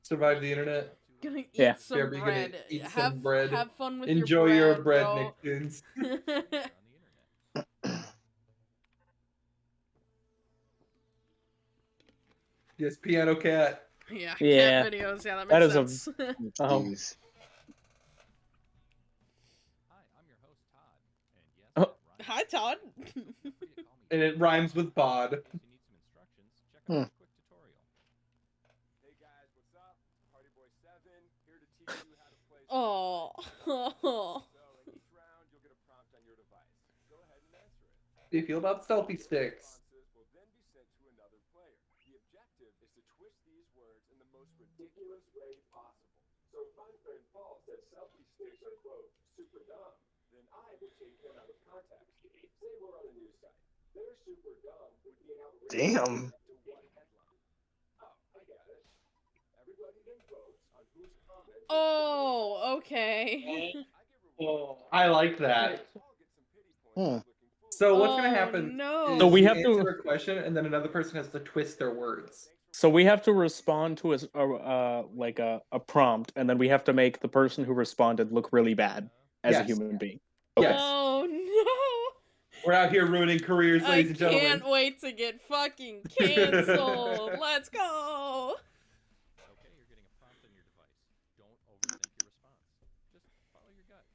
survive the internet? Gonna eat Yeah. some Yeah, we're gonna bread. eat some have bread. have fun with Enjoy your bread, your bread, bro. Nicktoons. Yes, Piano Cat. yeah, Yeah. cat videos. Yeah, that That makes is a- sense. Um, Jeez. Hi, Todd. And it rhymes with bod. Hmm. Oh. How do you feel about selfie sticks? Responses will then be sent to another player. The objective is to twist these words in the most ridiculous way possible. So if my friend Paul says selfie sticks are quote super dumb, then I would take him out of context. Say we're on a news site. They're super dumb would be an outrageous. Damn. Oh, okay. Oh, I like that. Hmm. So what's gonna Oh, happen? No. is So we have to- answer a question, and then another person has to twist their words. So we have to respond to a uh, like a, a prompt, and then we have to make the person who responded look really bad as a human being. Yes. Oh no. We're out here ruining careers, I ladies and gentlemen. I can't wait to get fucking canceled. Let's go. Okay, you're getting a prompt on your device. Don't overthink your response. Just follow your gut.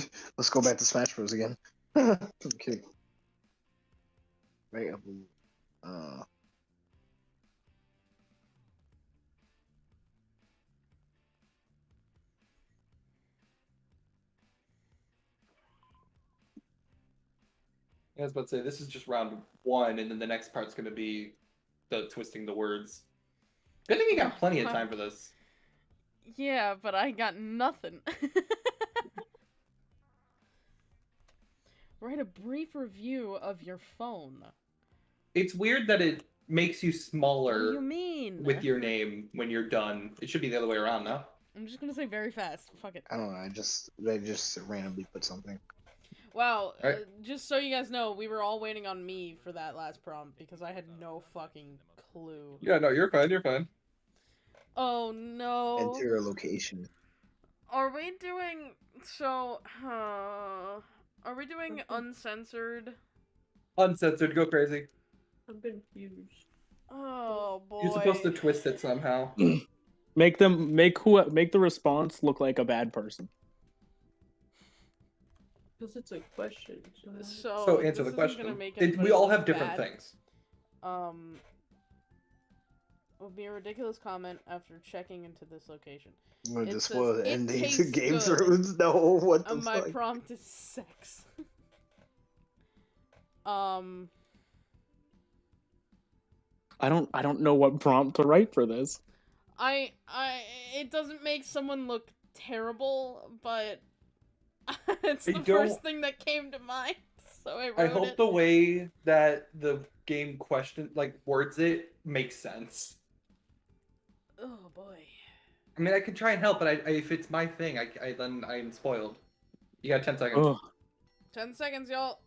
Let's go back to Smash Bros again. okay. Right up. Uh. I was about to say this is just round one, and then the next part's gonna be the twisting the words. Good thing you got plenty of time for this. Yeah, but I got nothing. Write a brief review of your phone. It's weird that it makes you What do you smaller mean? with your name when you're done. It should be the other way around, no? I'm just gonna say very fast. Fuck it. I don't know. I just I just randomly put something. Wow. Uh, just so you guys know, we were all waiting on me for that last prompt because I had no fucking clue. Yeah, no, you're fine. You're fine. Oh no. Enter a location. Are we doing so? Uh, are we doing uncensored? Uncensored, go crazy. I'm confused. Oh boy. You're supposed to twist it somehow. Make them make who make the response look like a bad person. Because it's a question. So, So, So this answer the question. make It, we all look have different bad. things. Um, would be a ridiculous comment after checking into this location. I'm gonna It just says, spoil the "It ending to tastes Game good." Thrones. No, what the Uh, my fuck? prompt is sex. um, I don't I don't know what prompt to write for this. I, I, it doesn't make someone look terrible, but it's I the don't- first thing that came to mind. So I wrote I hope it. the way that the game question like words it makes sense. Oh boy. I mean, I can try and help, but I, I, if it's my thing, I, I then I'm spoiled. You got ten seconds. Ugh. Ten seconds, y'all.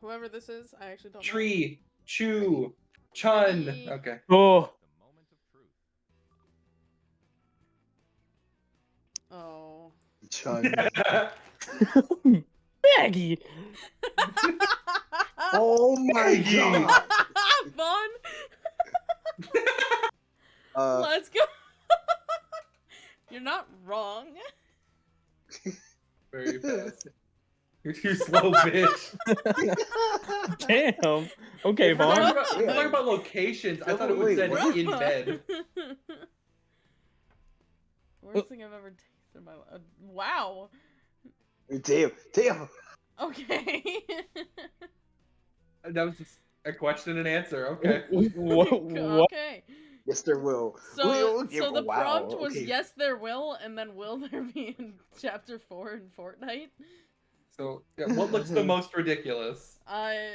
Whoever this is, I actually don't know. Tree, chew, chun. Tree. Okay. Oh, The moment of truth. Oh. Chun. Maggie. oh my god. Fun. Uh, Let's go. You're not wrong. Very fast. You're too slow, bitch. Damn. Okay, If we're talking Vaughn. about, if talking about locations, I Yeah, thought it but would wait, in bed. Worst thing I've ever tasted in my life. Wow. damn, damn. Okay. That was just a question and answer. Okay. What? what? okay. Yes, there will. So, We'll- so the wow, prompt was okay. yes, there will, and then will there be in chapter four in Fortnite? So, yeah, what looks the most ridiculous? I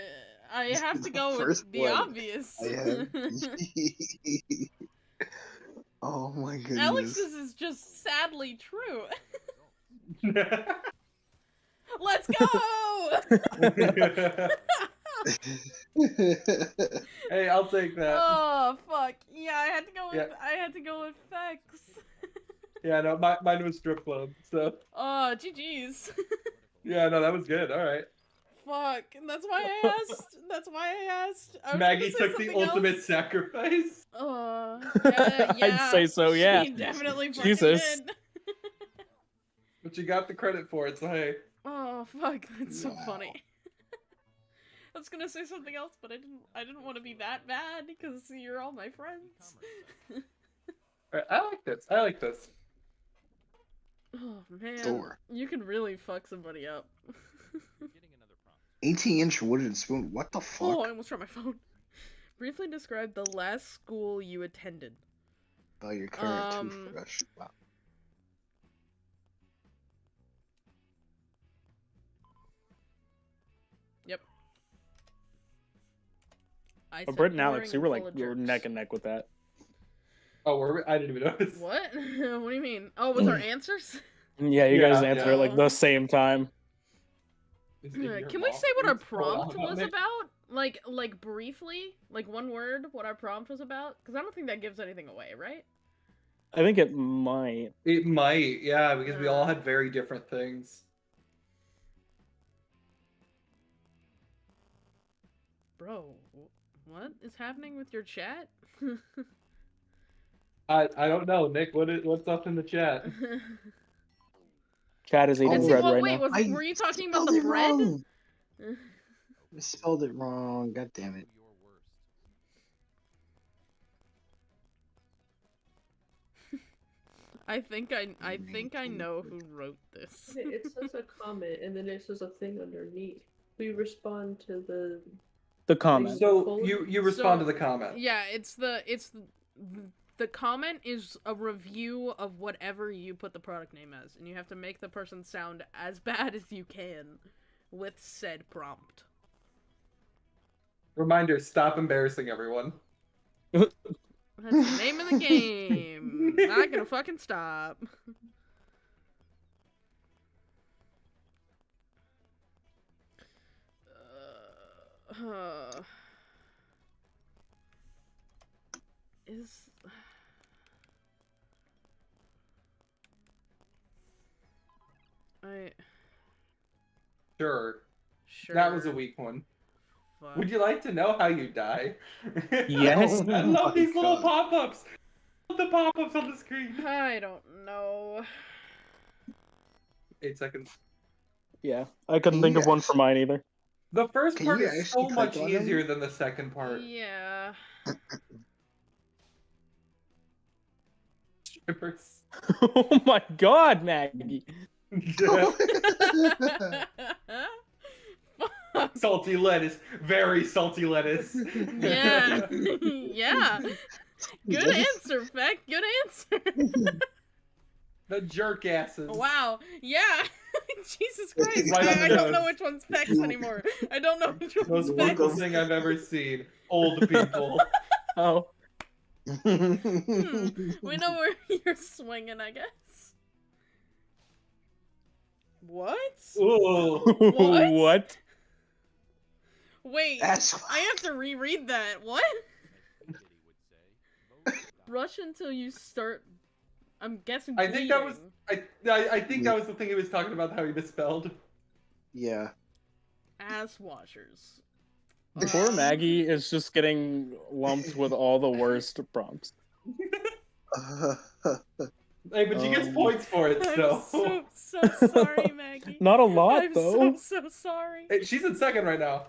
I have to The go with first the one. obvious. I have. oh my goodness. Alex's is just sadly true. Let's go! Hey, I'll take that. Oh fuck! Yeah, I had to go with Yeah. I had to go with Fex. Yeah, no, my, mine was strip club. So Oh, GG's. yeah, no, that was good. All right. Fuck. That's why I asked. That's why I asked. I Maggie took the something ultimate else. sacrifice. Uh, yeah, I'd say so, yeah. She definitely Jesus. But you got the credit for it, so hey. Oh fuck, that's so Wow. funny. I was gonna say something else, but I didn't. I didn't want to be that bad because you're all my friends. All right, I like this. I like this. Oh man, Thor. you can really fuck somebody up. Getting another prompt. 18 inch wooden spoon. What the fuck? oh, I almost dropped my phone. Briefly describe the last school you attended. Oh, your current Um, toothbrush. Wow. I But Britt and Alex, you were like you were neck and neck with that. Oh, were we? I didn't even notice. What? what do you mean? Oh, was our answers? Yeah, you guys Yeah, answer at like the same time. Is it in Uh, Can we say what our What's on prompt was me? about? Like, like briefly, like one word, what our prompt was about? Because I don't think that gives anything away, right? I think it might. It might, yeah, because we all had very different things. Bro, wh- what is happening with your chat? I I don't know, Nick. What is what's up in the chat? Chat is eating Oh, bread well, right wait, now. was, I were you talking about the it bread? I spelled it wrong. God damn it. I think I, I think I know who wrote this. It says a comment and then it says a thing underneath. We respond to the. The comment. So you you respond So- to the comment. Yeah, it's the it's the, the comment is a review of whatever you put the product name as, and you have to make the person sound as bad as you can with said prompt. Reminder: Stop embarrassing everyone. That's the name of the game. Not gonna fucking stop. Is I Sure, sure that was a weak one. fuck. Would you like to know how you die? Yes. I Oh love my these little pop-ups. The pop-ups on the screen. I don't know. Eight seconds. Yeah, I couldn't think of one for mine either. The first Can part you is so actually much click on them? easier than the second part. Yeah. Strippers. oh my god, Maggie. Salty lettuce. Very salty lettuce. Yeah. yeah. Good Yes. answer, Feck. Good answer. the jerk asses. wow. Yeah. Jesus Christ. Right I, I don't know which one's Feck's anymore. I don't know which one's Most Feck's. wonderful thing I've ever seen. Old people. Oh, Hmm. We know where you're swinging, I guess. What? Ooh. What? what? Wait. That's I have to reread that. What? Kitty would say. Vote Brush until you start. I'm guessing. I think that was- I, I I think that was the thing he was talking about how he misspelled. yeah. ass washers. Poor Maggie is just getting lumped with all the worst prompts. Hey, but she gets Um, points for it, so. I'm so. so so sorry, Maggie. Not a lot I'm though. so so sorry. Hey, she's in second right now.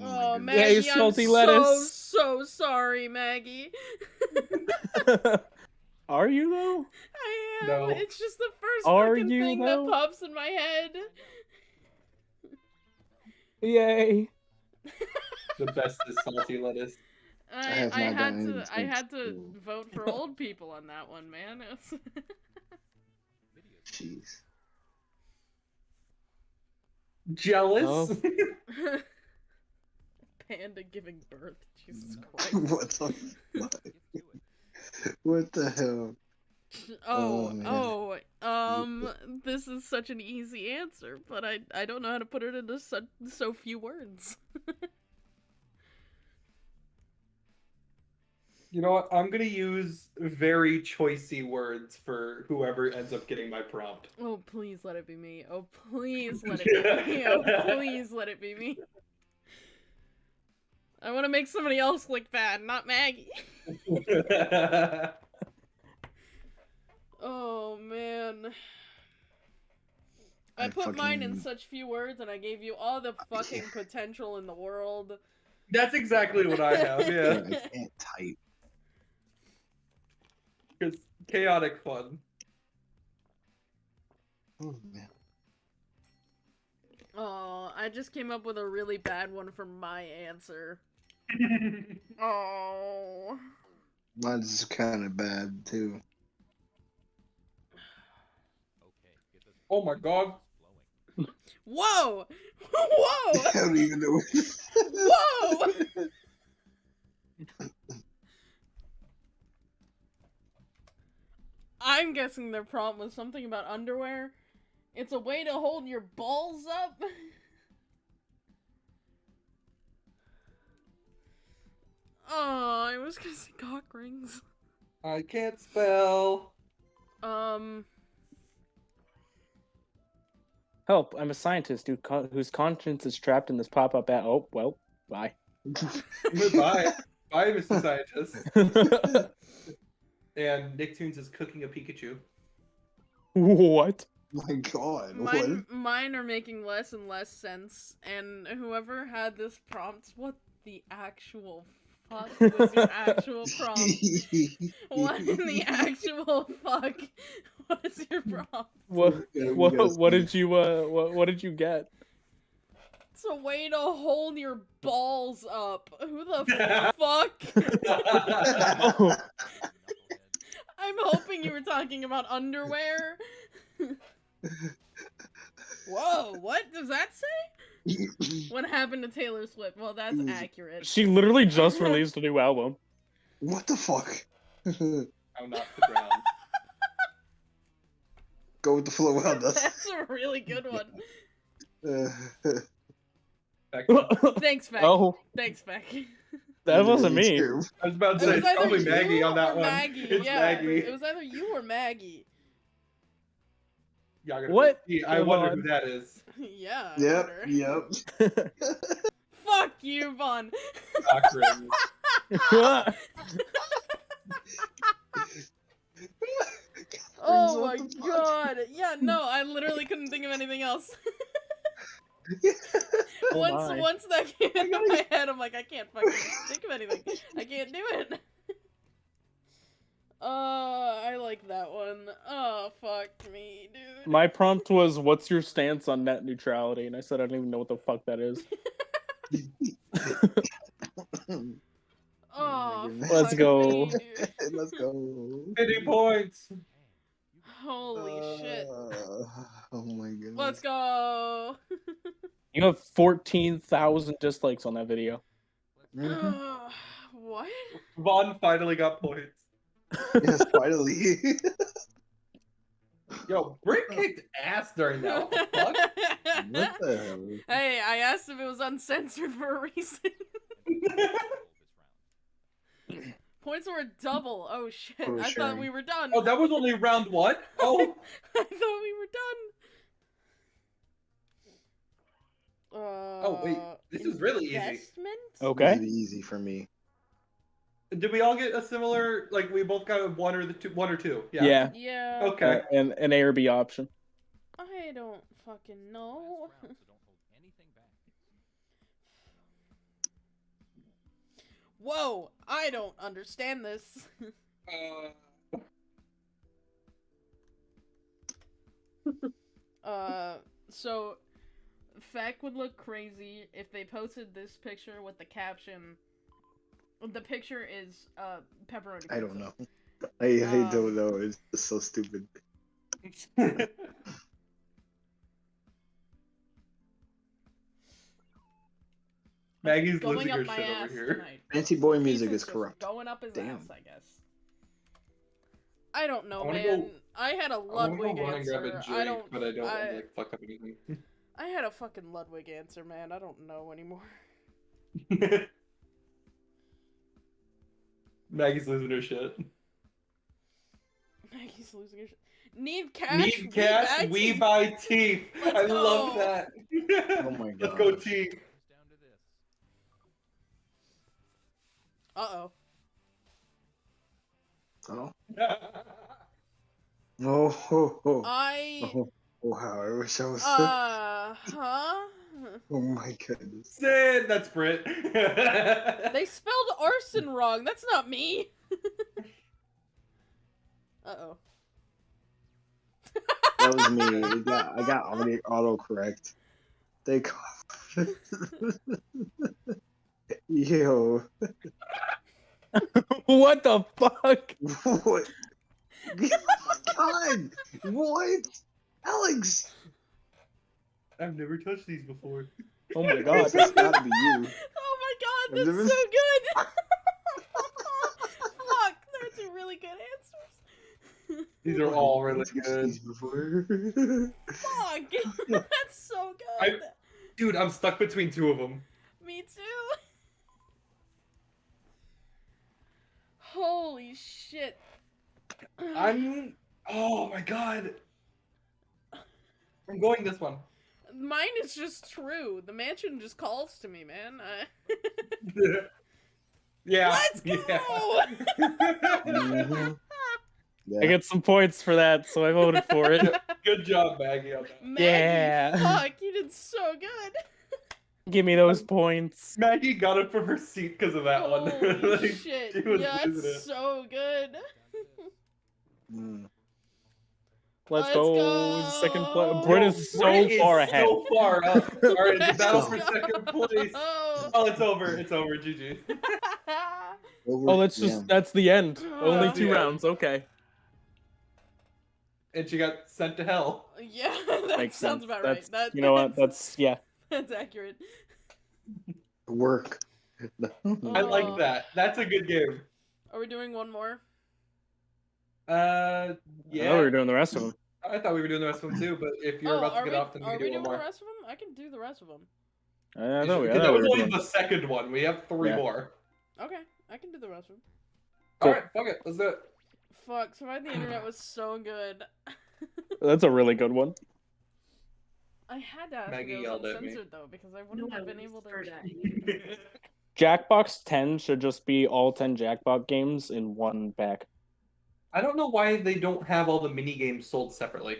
Oh, my Oh. Maggie, Yay, salty I'm lettuce. so so sorry, Maggie. Are you though? I am. No. It's just the first Are fucking you, thing though? that pops in my head. Yay. The best is salty lettuce. I, have I, had to I had to vote for old people on that one, man. It was- Jeez. Jealous? Oh. Panda giving birth. Jesus Christ. what the fuck? To it. What the hell? Oh, Oh, oh, um, this is such an easy answer, but I I don't know how to put it into so, so few words. You know what? I'm gonna use very choicy words for whoever ends up getting my prompt. Oh, please let it be me. Oh, please let it be me. Oh, please let it be me. I want to make somebody else look bad, not Maggie. Oh man. I, I put mine in such few words and I gave you all the fucking potential in the world. That's exactly what I have. Yeah, I can't type. it's chaotic fun. Oh man. Oh, I just came up with a really bad one for my answer. Oh. Mine's kind of bad too. Okay, get this. Oh my god. flowing. Whoa! Whoa! I don't even know. Whoa! I'm guessing their prompt was something about underwear. It's a way to hold your balls up. Oh, I was gonna say cock rings. I can't spell. Um, Help! I'm a scientist who co- whose conscience is trapped in this pop-up at. Oh well, bye. Goodbye. Bye, Mr. Scientist. And Nicktoons is cooking a Pikachu. what? My God. mine, mine are making less and less sense. And whoever had this prompt, what the actual fuck was your actual prompt? What in the actual fuck was your prompt? What? What? What did you? Uh, what? What did you get? It's a way to hold your balls up. Who the fuck? Oh, I'm hoping you were talking about underwear. Whoa, what does that say? What happened to Taylor Swift? Well, that's Mm. accurate. she literally just released a new album. what the fuck? I'm not the ground. Go with the flow on this. That's a really good one. Back to- Thanks, Beck. oh, Thanks, Beck. that wasn't me. I was about It to say was probably Maggie on that one. Maggie. It's yeah, Maggie. it was either you or Maggie. Yeah, I'm gonna What? see, I Come wonder on. who that is. yeah. I Yep, wonder. yep. Fuck you, Vaughn. Cochran. Oh my What the fuck? god. Yeah, no, I literally couldn't think of anything else. Oh once my. once that came into my head, I'm like, I can't fucking think of anything. I can't do it. Uh, I like that one. Oh, fuck me, dude. My prompt was, "What's your stance on net neutrality?" And I said, "I don't even know what the fuck that is." Oh. Let's fuck go. me, dude. Let's go. 50 points. Holy shit. Uh, oh my god. Let's go. You have fourteen thousand dislikes on that video. Mhm. what? Vaughn finally got points. yes, finally. Yo, Britt kicked ass during that. What the fuck? what the hell? Hey, I asked if it was uncensored for a reason. Points were double. Oh shit. For I thought we were done. Oh, that was only round one? Oh, I thought we were done. Uh, Oh, wait, this is really easy. Okay. Easy, easy for me. Did we all get a similar? Like we both got one or the two, one or two? Yeah. Yeah. Yeah. Okay. Uh, and an A or B option. I don't fucking know. Last round, so don't hold anything back. Whoa, I don't understand this. Uh, uh, so Feck would look crazy if they posted this picture with the caption. The picture is uh pepperoni. I don't know. I, I Um, don't know. It's just so stupid. Maggie's Going losing up her my shit ass over here. tonight. Fancy boy music Pizza's is corrupt. Going up his Damn. ass, I guess. I don't know, I man. go- I had a I wanna go Ludwig run and grab a answer. drink, I don't. but I don't want I- to like fuck up anything. I had a fucking Ludwig answer, man. I don't know anymore. Maggie's losing her shit. Maggie's losing her shit. Need cash. Need cash, we buy teeth. Let's I love that. Oh my god. Let's go teeth. Down to this. Uh oh. Oh. Oh, oh, oh. I. oh, oh, how I wish I was. Uh huh. oh my goodness. Sid, that's Britt. They spelled arson wrong. That's not me. uh oh. That was me. I got, I got auto, autocorrect. They call. Yo. what the fuck? What? Oh my god! What? Alex! I've never touched these before. Oh my god. This has gotta be you. Oh my god, Has that's it been- so good. Fuck, those are really good answers. These are all really Touched good. these before. Fuck, that's so good. I- Dude, I'm stuck between two of them. Me too. Holy shit. I'm. Oh my god. I'm going this one. Mine is just true. The mansion just calls to me, man. I... yeah. Let's go! Yeah. Mhm. I get some points for that, so I voted for it. Good job, Maggie. On that. Maggie, Yeah. Fuck, you did so good. Give me those points. Maggie got it from her seat because of that one. Holy Like, shit. Yeah, losing it's so good. Mm. Let's, Let's go. go. Second place. Britt is so Britt is far ahead. So far up. All right, the battle for second place. Oh, it's over. It's over. GG. Over- Oh, that's just yeah. that's the end. Only That's two the end. rounds. Okay. And she got sent to hell. yeah, that Makes sounds sense. about That's, right. That, you know what? That's, That's yeah. that's accurate. work. I like that. That's a good game. Are we doing one more? Uh, yeah. thought we were doing the rest of them. I thought we were doing the rest of them too, but if you're oh, about to get we, off, then we are can we do doing one the rest of them? I can do the rest of them. I know. we, should- I that thought we was only doing. the second one. We have three Yeah. more. Okay, I can do the rest of them. Cool. All right, fuck it. Let's do it. Fuck, Survive the Internet was so good. That's a really good one. I had to ask Maggie if it yelled was at me. uncensored though, because I wouldn't I have been able to. whispered at. Jackbox 10 should just be all 10 Jackbox games in one pack. I don't know why they don't have all the mini games sold separately.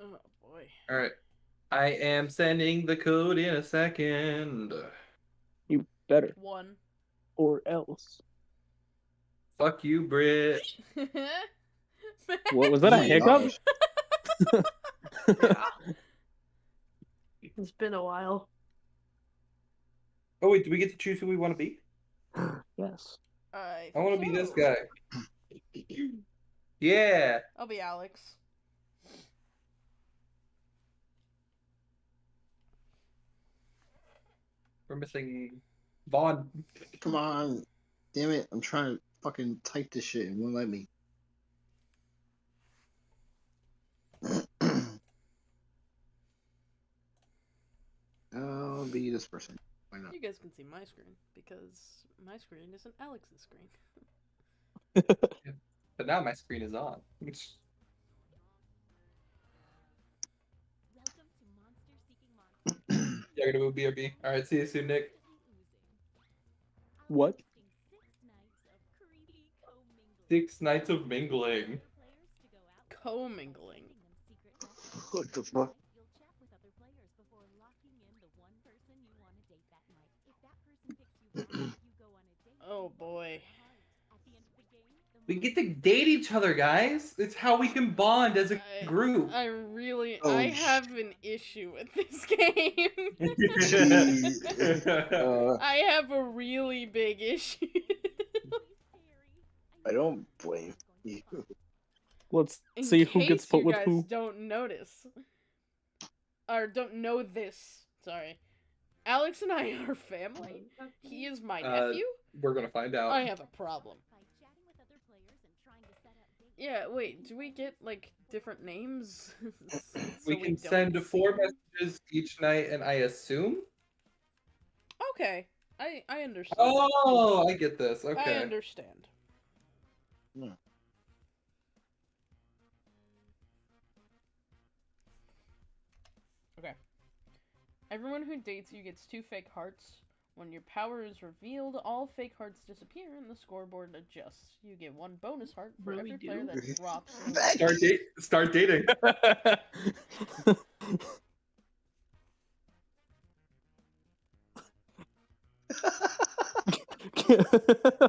Oh boy. All right. I am sending the code in a second. You better. One. Or else. Fuck you, Britt. What was that a hiccup? gosh. It's been a while. Oh wait, do we get to choose who we want to be? yes. Uh, I, I want to be this guy. Yeah. I'll be Alex. We're missing Vaughn. Come on. Damn it. I'm trying to fucking type this shit and won't let me. I'll be this person. Why not? You guys can see my screen because my screen isn't Alex's screen. But now my screen is on. Welcome to Monster Seeking Monsters. Yeah, gonna move BRB. All right, see you soon, Nick. What? Six nights of mingling. Commingling. What the fuck? You'll chat with other players before locking in the one person you want to date that night. If that person picks you first, you go on a date. Oh boy. At the end of the game, the We get to date each other, guys. It's how we can bond as a I- group. I really, Oh, I have an issue with this game. Uh, I have a really big issue. I don't blame you. Let's In see who gets put you with guys who. Don't notice, or don't know this. Sorry, Alex and I are family. He is my Uh, nephew. We're gonna find out. I have a problem. by chatting with other players and Yeah, wait, do we get like different names? So we can don't send four see- messages each night, and I assume. Okay, I I understand. Oh, I get this. Okay. I Okay. understand. Hmm. Okay. Everyone who dates you gets two fake hearts. When your power is revealed, all fake hearts disappear and the scoreboard adjusts. You get one bonus heart for Really every player that drops. Start date. Start dating.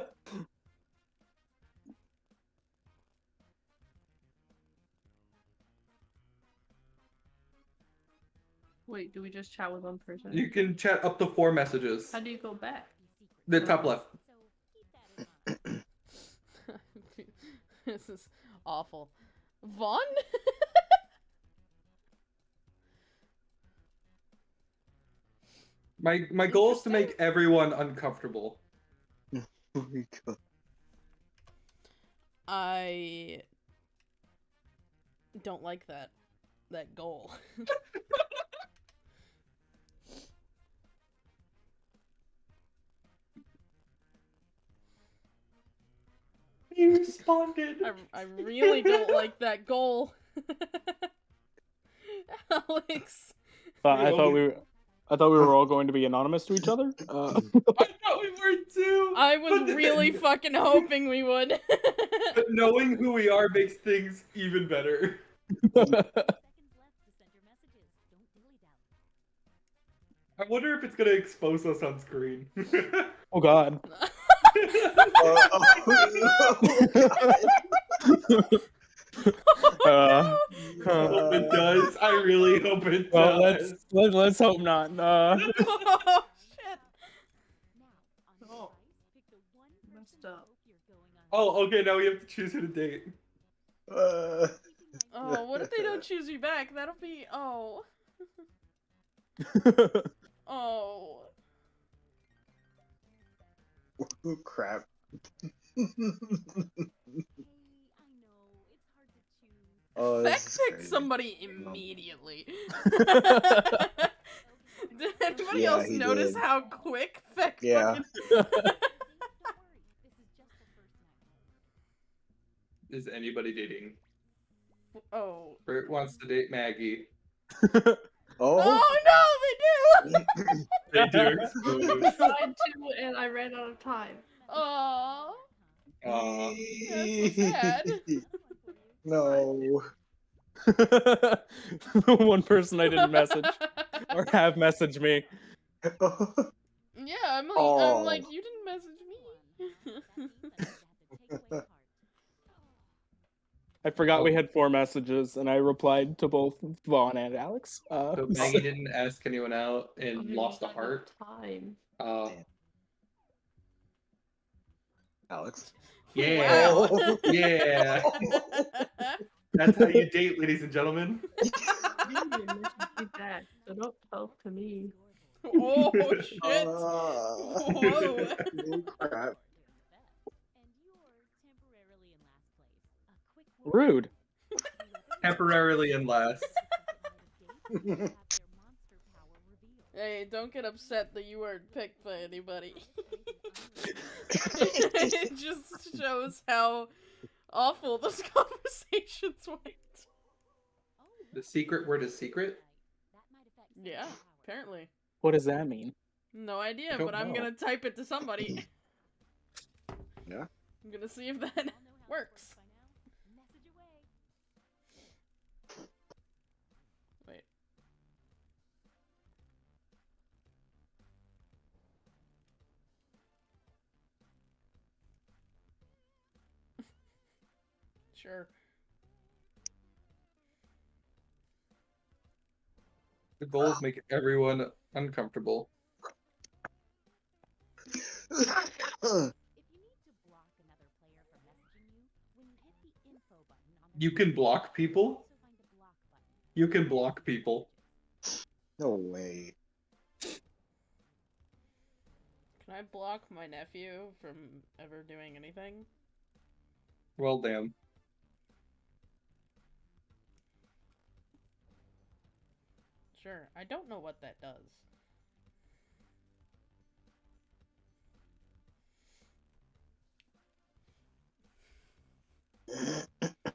Wait, do we just chat with one person? You can chat up to four messages. How do you go back? The top left. So keep that in mind. this is awful. Vaughn? My my goal is to make everyone uncomfortable. Oh my God. I don't like that that goal. You responded. I, I really don't like that goal. Alex. Thought- I thought we were, I thought we were all going to be anonymous to each other. Uh, I thought we were too. I was then- really fucking hoping we would. But knowing who we are makes things even better. Seconds left to send your messages. Don't dilly dally. I wonder if it's gonna expose us on screen. oh God. Uh, I hope it does. I really hope it well, does. let's let, let's hope not. Uh, oh shit. Oh. the device, pick the one Messed up. joke you're going on. Oh, okay. Now we have to choose who to date. Uh, Oh, what if they don't choose you back? That'll be oh. Oh. Oh crap. Hey, I know it's hard to choose. oh, Feck this picked somebody immediately. did anybody Yeah, else notice did. how quick Feck Yeah. fucking Don't worry, this is just the first night. Is anybody dating? Oh. Bert wants to date Maggie. Oh, Oh no, they do! They do. I tried to, and I ran out of time. Oh. Aw. That's so sad. no. the one person I didn't message or have messaged me. Yeah, I'm like, Oh. I'm like, you didn't message me. I forgot we had four messages, and I replied to both Vaughn and Alex. Uh, So Maggie didn't ask anyone out and I lost a ran out of heart. Time. Uh, Alex. yeah. Oh. Yeah. That's how you date, ladies and gentlemen. You didn't message me back, so don't talk to me. oh shit! Uh, Whoa. oh, crap. Rude. Temporarily in last. Hey, don't get upset that you weren't picked by anybody. it just shows how awful those conversations went. The secret word is secret. Yeah, apparently. What does that mean? No idea, don't but I'm gonna type it to somebody. Yeah. I'm gonna see if that works. Sure. The goal is make everyone uncomfortable. You need to block another player from messaging you, when you hit the info button on the You can block people? also find a block button. You can block people. no way. Can I block my nephew from ever doing anything? Well, damn. Sure. I don't know what that does.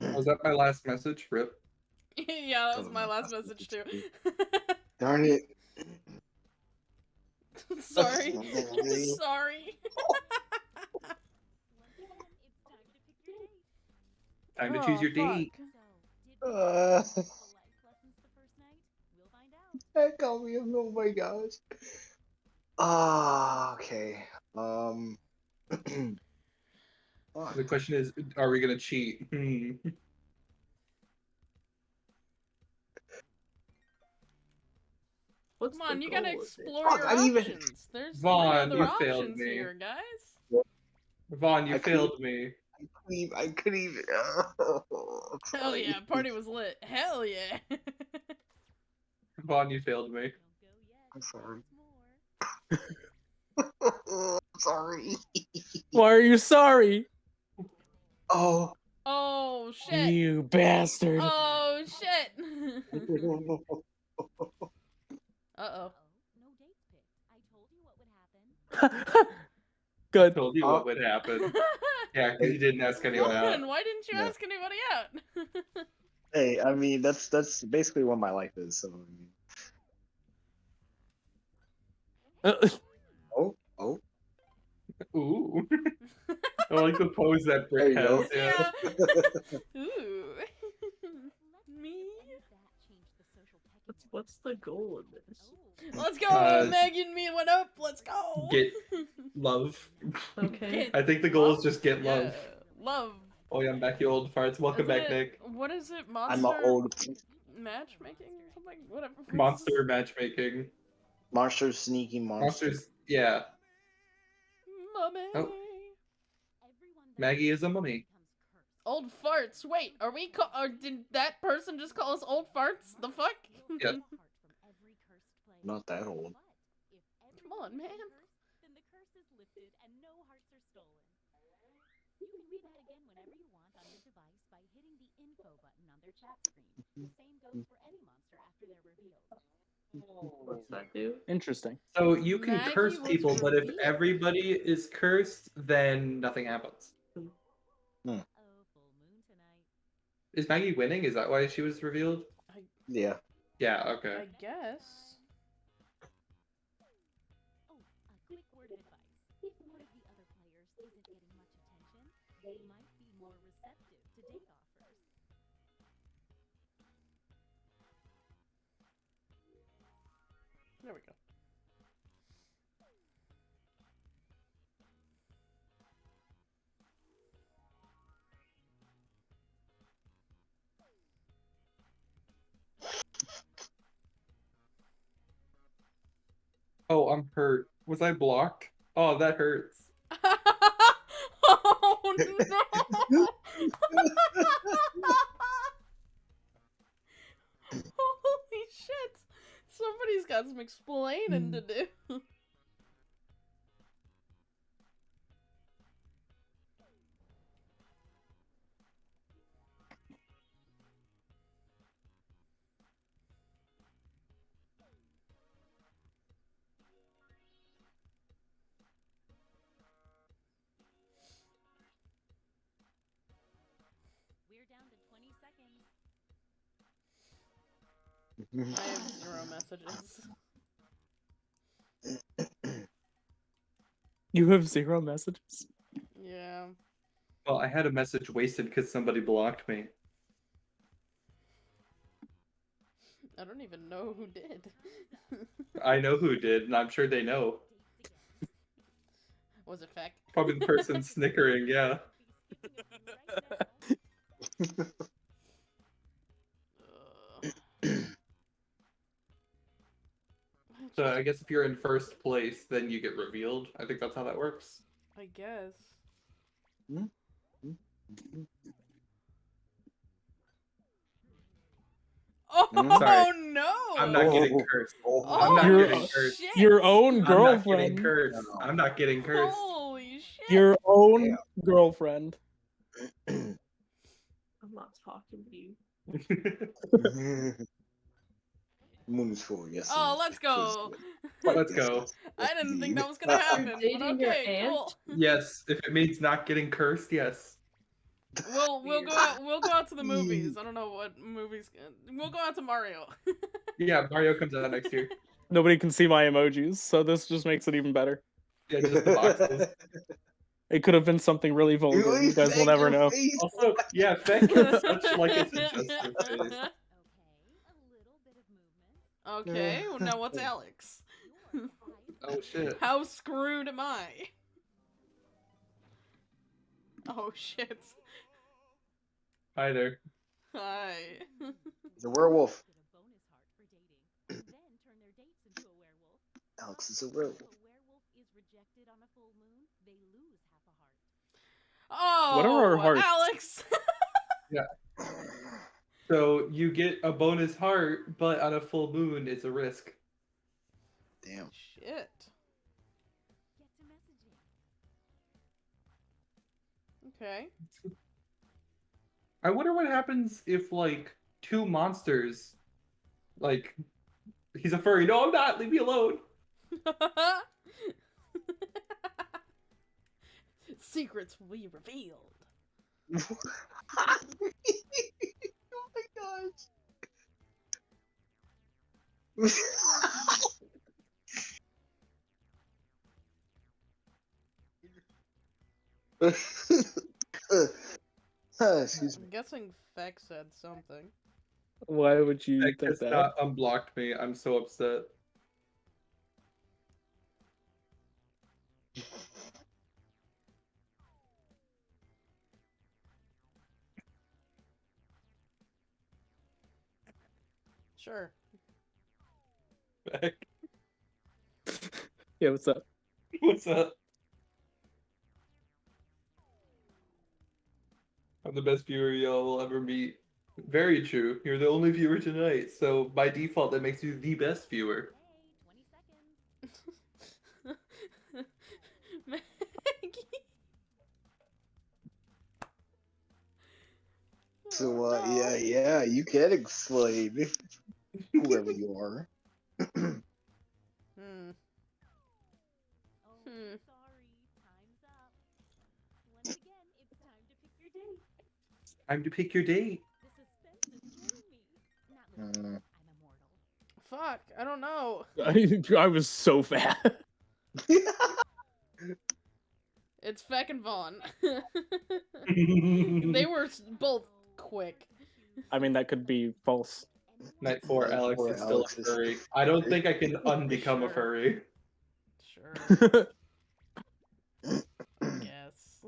Oh, was that my last message? Rip. yeah, that was my last message too. Darn it. Sorry. Really? Sorry. Once again, it's time to pick your date. Time Oh, choose your oh, fuck. date. Uh, find out. Heck, I'll be, oh my gosh. Ah, okay. Um. fuck. The question is, are we gonna cheat? What's Come on, you gotta goal of it? explore Fuck, your I didn't even- options. There's Vaughn, three you other failed options me. here, guys. Vaughn, you I failed me. I couldn't even. I couldn't even. Oh, Hell yeah, party was lit. Hell yeah. Vaughn, you failed me. Don't go yet. I'm sorry. Sorry. Why are you sorry? Oh. oh shit. You bastard. Oh shit. uh oh. No dates picked. I told you what would happen. I told you what would happen. Yeah, because you didn't ask anyone out. Vaughn, why didn't you Yeah. ask anybody out? hey, I mean that's that's basically what my life is. So. I mean, Uh, oh. Oh. Ooh. I like the pose that There Brick has. Yeah. yeah. Ooh. Me? That changed the social What's, what's the goal of this? Let's go, Uh, Maggie and me went up. Let's go. Get love. Okay. I think the goal is just get love. Yeah, Love. Oh yeah, I'm back, you old farts. Welcome Isn't back, it- Nick. What is it? Monster I'm an old matchmaking or something? Whatever. Monster matchmaking. Monster, sneaky monster. Monsters. Yeah. Mummy. Oh. Maggie is a mummy. Old farts. Wait, are we? Ca- or did that person just call us old farts? The fuck? Yeah. Apart from every cursed player. Not that old. But if Come on, everyone is man. What's that do? Interesting. So you can Maggie curse was people, but if revealed. everybody is cursed, then nothing happens. Hmm. Oh, full moon tonight. Is Maggie winning? Is that why she was revealed? Yeah. Yeah, okay. I guess. Oh, a quick word of advice. If one of the other players isn't getting much attention, they might There we go. Oh, I'm hurt. Was I blocked? Oh, that hurts. oh no! Holy shit! Somebody's got some explaining to mm. do. Mm-hmm. I have zero messages. You have zero messages. Yeah. Well, I had a message wasted because somebody blocked me. I don't even know who did. I know who did, and I'm sure they know. Was it fact? Probably the person snickering, yeah. Be So I guess if you're in first place, then you get revealed. I think that's how that works. I guess. Oh Mm, sorry. no! I'm not getting Oh. cursed. Oh, Oh, I'm not Your- getting cursed. shit. Your own girlfriend. I'm not getting girlfriend. cursed. No. I'm not getting cursed. Holy shit! Your own Yeah. girlfriend. I'm not talking to you. Moon is full. Yes. Oh, let's go. Let's go. I didn't think that was gonna happen. but dating your okay, aunt? cool. Yes, if it means not getting cursed, yes. We'll we'll go out we'll go out to the movies. I don't know what movies. We'll go out to Mario. Yeah, Mario comes out next year. Nobody can see my emojis, so this just makes it even better. Yeah, just the boxes. It could have been something really vulgar. Really You guys will never know. face. Also, yeah, Feck is such like a suggestive face. Okay, a little bit of movement. Okay, well, now what's Alex? Oh shit. How screwed am I? Oh shit. Hi there. Hi. It's a werewolf. get a bonus heart for dating, then turn their dates into a werewolf. Alex is a werewolf. a werewolf is rejected on a full moon, they lose half a heart. Oh, What are our hearts? Alex. So you get a bonus heart, but on a full moon, it's a risk. Damn. Shit. Get to messaging. Okay. I wonder what happens if like two monsters, like he's a furry. No, I'm not. Leave me alone. Secrets will be revealed. oh my gosh. Uh, excuse me. I'm guessing Feck said something. Why would you Feck think has that? not unblocked me. I'm so upset. Sure. Feck, Yeah, what's up? what's up? I'm the best viewer y'all will ever meet. Very true. You're the only viewer tonight, so by default, that makes you the best viewer. 20 seconds. Maggie. So, Oh, uh, yeah, yeah, you can explain whoever you are. Hmm. Oh, Hmm. sorry. Time's up. Once again, it's time to pick your date. Time to pick your date. The is me. Not. I'm immortal. Fuck, I don't know. I, I was so fat. It's Feck and Vaughn. they were both quick. I mean, that could be false. Night four, Night Alex four, is still Alex a furry. still I don't think I can unbecome a Sure. furry. Sure. Yes.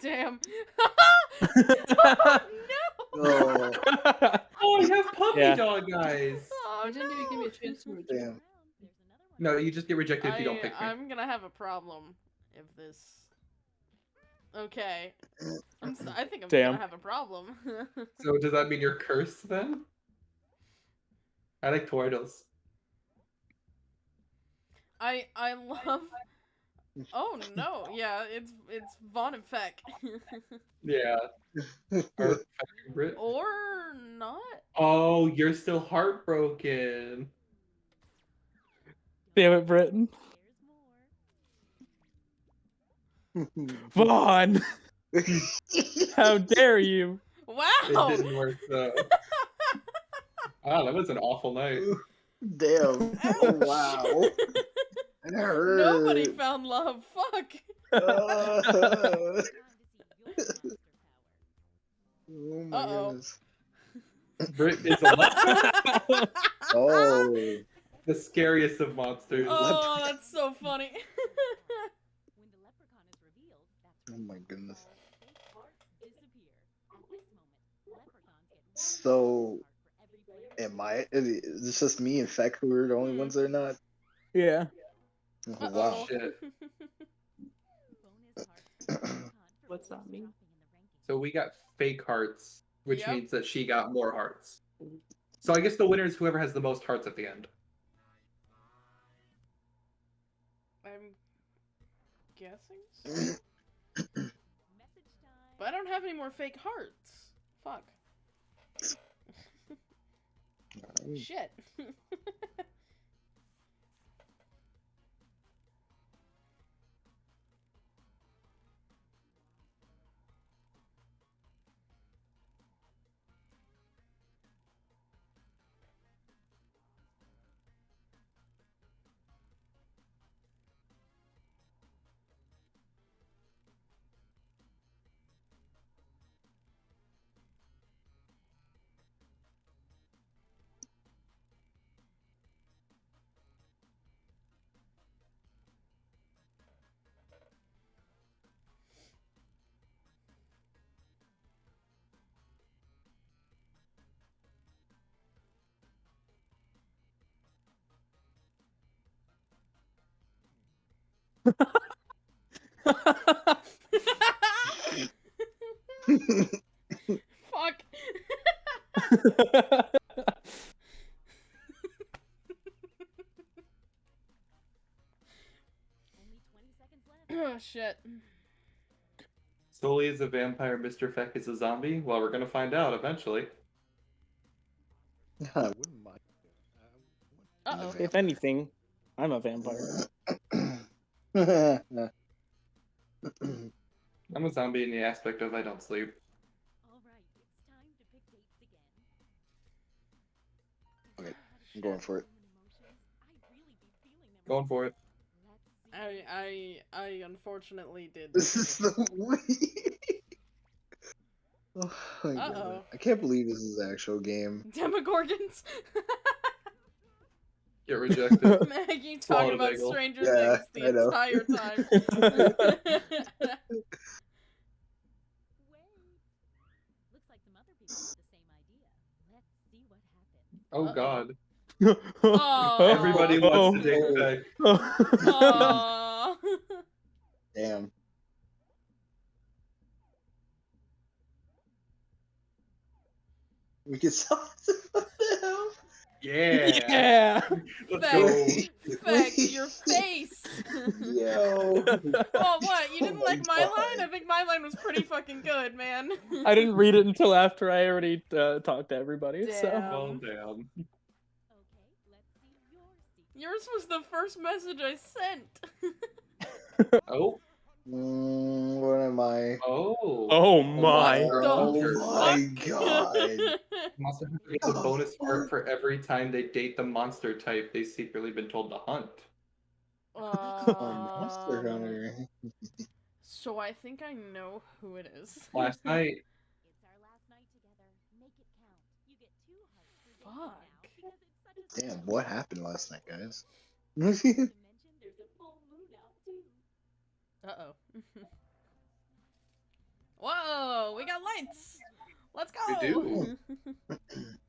Damn. oh, no. oh, Oh, I have puppy Yeah. dog guys. Oh, You didn't even give me a chance to Turn reject. Damn. around, there's another one. No, you just get rejected if you don't I, pick me. I'm gonna have a problem if this. Okay. I'm s- I think I'm Damn. gonna have a problem. So does that mean you're cursed then? I like turtles. I I love. Oh no! Yeah, it's it's Vaughn and Feck. Yeah. Or Britt. or not. Oh, you're still heartbroken. Damn it, Britton. There's more. Vaughn! How dare you? Wow! It Wow. didn't work though. Wow, that was an awful night. Damn. Oh, wow. That hurt. Nobody found love. Fuck. Uh, Time to see your monster power. oh my Uh-oh. goodness. Britt is a Oh. the scariest of monsters. oh, that's so funny. When the leprechaun is revealed, that's Oh my goodness. all fake hearts disappear. At this moment, leprechauns get one So, bonus heart for every player. Am I? Is this just me and Feck who are the only ones that are not? Yeah. Oh, Uh-oh. wow. Shit. Bonus hearts for leprechaun for What's that mean? dropping in the rankings. So we got fake hearts, which Yep. means that she got more hearts. So I guess the winner is whoever has the most hearts at the end. I'm guessing. so. But I don't have any more fake hearts. Fuck. Shit. Fuck. Only 20 seconds left. oh shit. Sully is a vampire, Mr. Feck is a zombie? Well, we're gonna find out eventually. I wouldn't mind. Uh oh. if anything, I'm a vampire. I'm a zombie in the aspect of I don't sleep. Alright, it's time to pick dates again. Okay, I'm going for it. I'd really be feeling them Going for it. I I I unfortunately did. This is the way. Oh my God. Uh-oh. I can't believe this is an actual game. Demogorgons. Get rejected. Maggie Swallow talking about bagel. Stranger Yeah, Things the entire time. Wait. Looks like some other people have the same idea. Let's see what happens. oh Uh-oh. god. Oh. Everybody wants to date oh. Feck. Aw. Damn. We could solve what the hell? Yeah. yeah. Let's Feck. your face. Yo. oh, what? You Oh didn't my like my God. line? I think my line was pretty fucking good, man. I didn't read it until after I already uh, talked to everybody. So Damn. Well, damn. Okay, let's see your. Yours was the first message I sent. Oh. Mm, what am I? Oh. Oh my. Oh my god. Monster Hunter gets a bonus heart for every time they date the monster type they've secretly been told to hunt. Oh, Monster Hunter. So I think I know who it is. Last night, It's our last night together. Make it count. You get two hearts for dating now Fuck. because it's such a Damn, what happened last night, guys? Not to mention there's a full moon out too. Uh oh. Whoa, we got lights. Let's go. We do.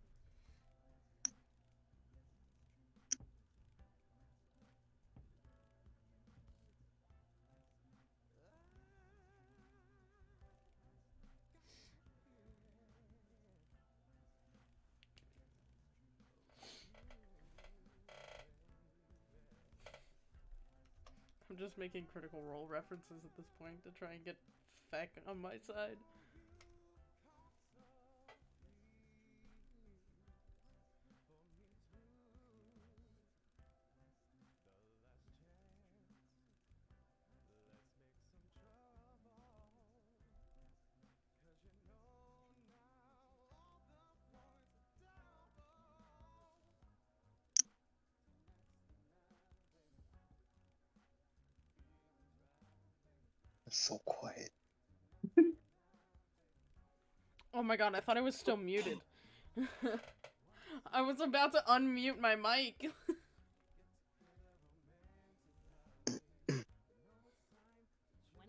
I'm just making critical role references at this point to try and get Feck on my side. So quiet. Oh my god, I thought I was still muted. I was about to unmute my mic. Twenty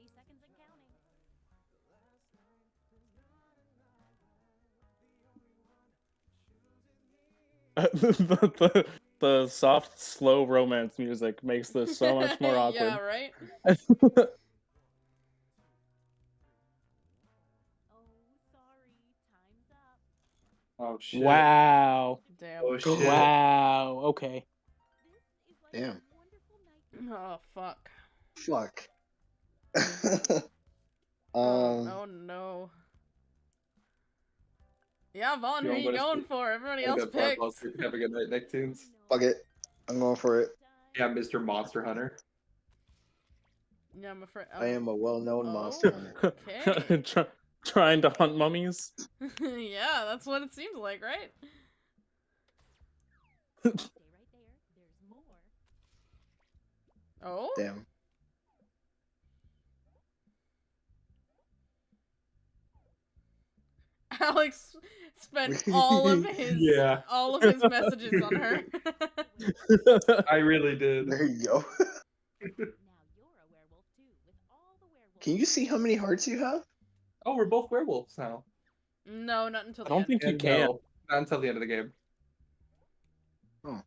seconds and counting. the, the, the soft, slow romance music makes this so much more awkward. yeah, right? Oh shit. wow. Damn. Oh shit. Wow. Okay. This is like Damn. a wonderful night. Oh fuck. Fuck. Oh, um. oh no. Yeah, Vaughn, who wanna you going sleep? for? Everybody else gonna picked. Have a good night, Nicktoons. Fuck it. I'm going for it. Yeah, Mr. Monster Hunter. Yeah, I'm afraid. I am a well-known Oh. monster hunter. Okay. Try- trying to hunt mummies. yeah, that's what it seems like, right? Stay right there. There's more. Oh. Damn. Alex spent all of his Yeah. all of his messages on her. I really did. There you go. Now you're a werewolf too, with all the werewolves. Can you see how many hearts you have? Oh, we're both werewolves now. no, not until I the don't end. think you can. no, not until the end of the game. Oh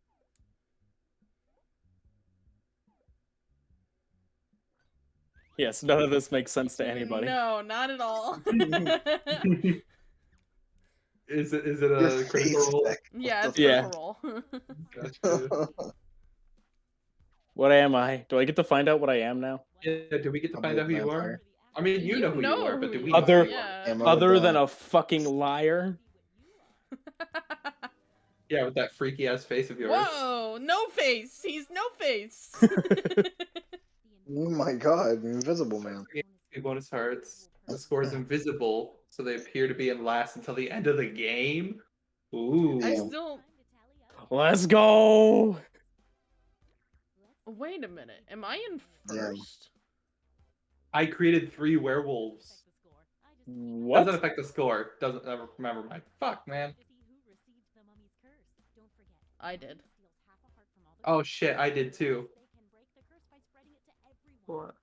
yes, none of this makes sense to anybody. No, not at all. Is it is it a face, critical role? Beck. yeah, it's Yeah. critical role. Gotcha. What am I? Do I get to find out what I am now? Yeah, do we get to I'm find out who you are? Vampire. I mean, you, know who you are, but do who we? you Other- yeah. Other than a fucking liar? Yeah, with that freaky ass face of yours. Whoa, no face. He's no face. Oh my god, invisible man. Two bonus hearts. The score is invisible, so they appear to be in last until the end of the game. Ooh. I still Let's go! wait a minute. Am I in Damn. first? I created three werewolves. What? Doesn't affect the score. Doesn't ever remember my fuck, man. I did. Oh shit, I did too. What?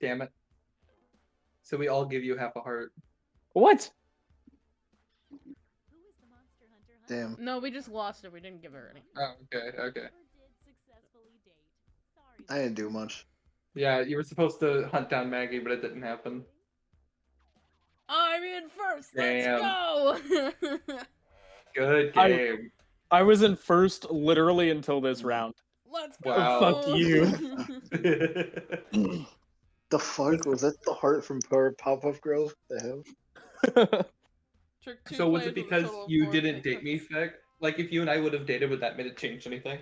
Damn it. So we all give you half a heart. What? Damn. No, we just lost it. We didn't give her any. Oh, okay, okay. I didn't do much. Yeah, you were supposed to hunt down Maggie, but it didn't happen. I'm in first. Damn. Let's go. Good I- game. I was in first literally until this round. Let's go. Wow. Fuck you. The fuck was that? The heart from Power Pop-Up Girls? The hell? So was it because you didn't fake date me, hooks. Like if you and I would have dated, would that made it change anything?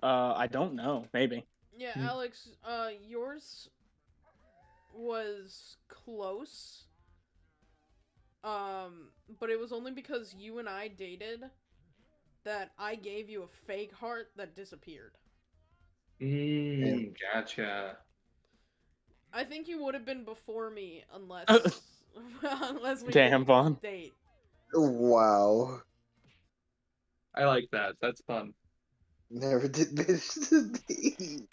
uh, I don't know. Maybe. Yeah, Hmm. Alex, uh, yours was close. Um, but it was only because you and I dated that I gave you a fake heart that disappeared. Mm, gotcha. I think you would have been before me unless unless we Damn, didn't Vaughn. date. Wow. I like that. That's fun. Never did bitch to me.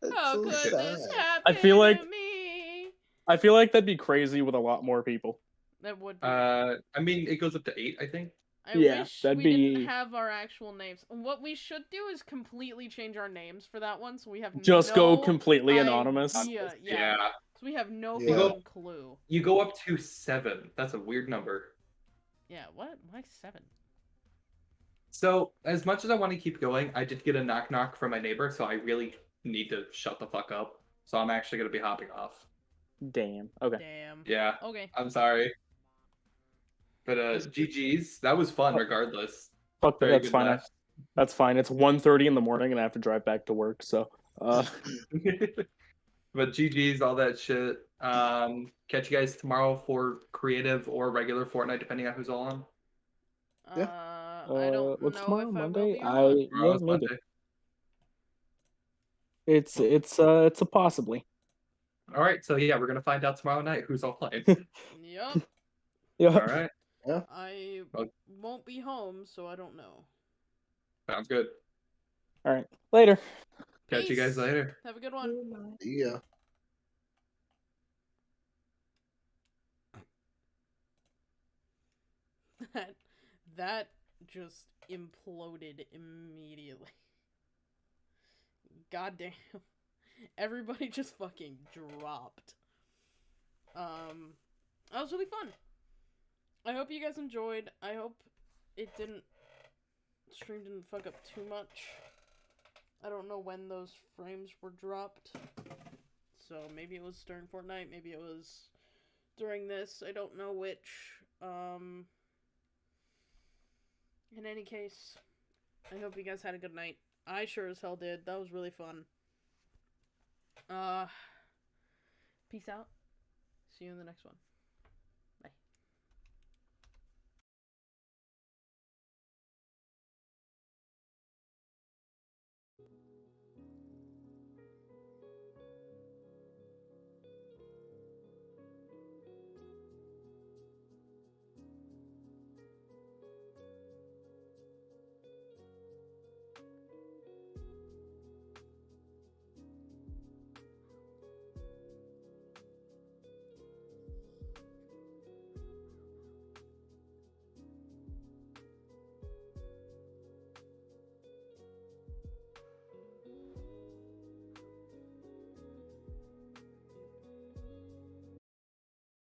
That's How so could sad. this happen I feel like- to me? I feel like that'd be crazy with a lot more people. That would be. Uh, I mean, it goes up to eight, I think. I yeah, wish that'd we be- didn't have our actual names. What we should do is completely change our names for that one, so we have Just no go completely anonymous. idea. Yeah, So we have no Yeah. fucking clue. You go up to seven. That's a weird number. Yeah, what? Why seven? So, as much as I want to keep going, I did get a knock knock from my neighbor, so I really need to shut the fuck up. So I'm actually gonna be hopping off. Damn. Okay. Damn. Yeah, Okay. I'm sorry. But uh, GG's. That was fun, regardless. Fuck that. That's fine. I- That's fine. It's 1.30 in the morning and I have to drive back to work. So, uh, but GG's, all that shit. Um, catch you guys tomorrow for creative or regular Fortnite, depending on who's all on. Yeah. Uh, I uh, don't what's know tomorrow? if Monday? I will be I yeah, maybe. Monday. It's it's uh it's a possibly. All right, so yeah, we're gonna find out tomorrow night who's all playing. Yep. Yeah. all right, Yeah. I won't be home, so I don't know. sounds good. All right. Later. Catch you guys later. Have a good one. Yeah. That that just imploded immediately. God damn. Everybody just fucking dropped. Um that was really fun. I hope you guys enjoyed. I hope it didn't stream didn't fuck up too much. I don't know when those frames were dropped. So maybe it was during Fortnite, maybe it was during this. I don't know which. Um. In any case, I hope you guys had a good night. I sure as hell did. That was really fun. Uh. Peace out. See you in the next one.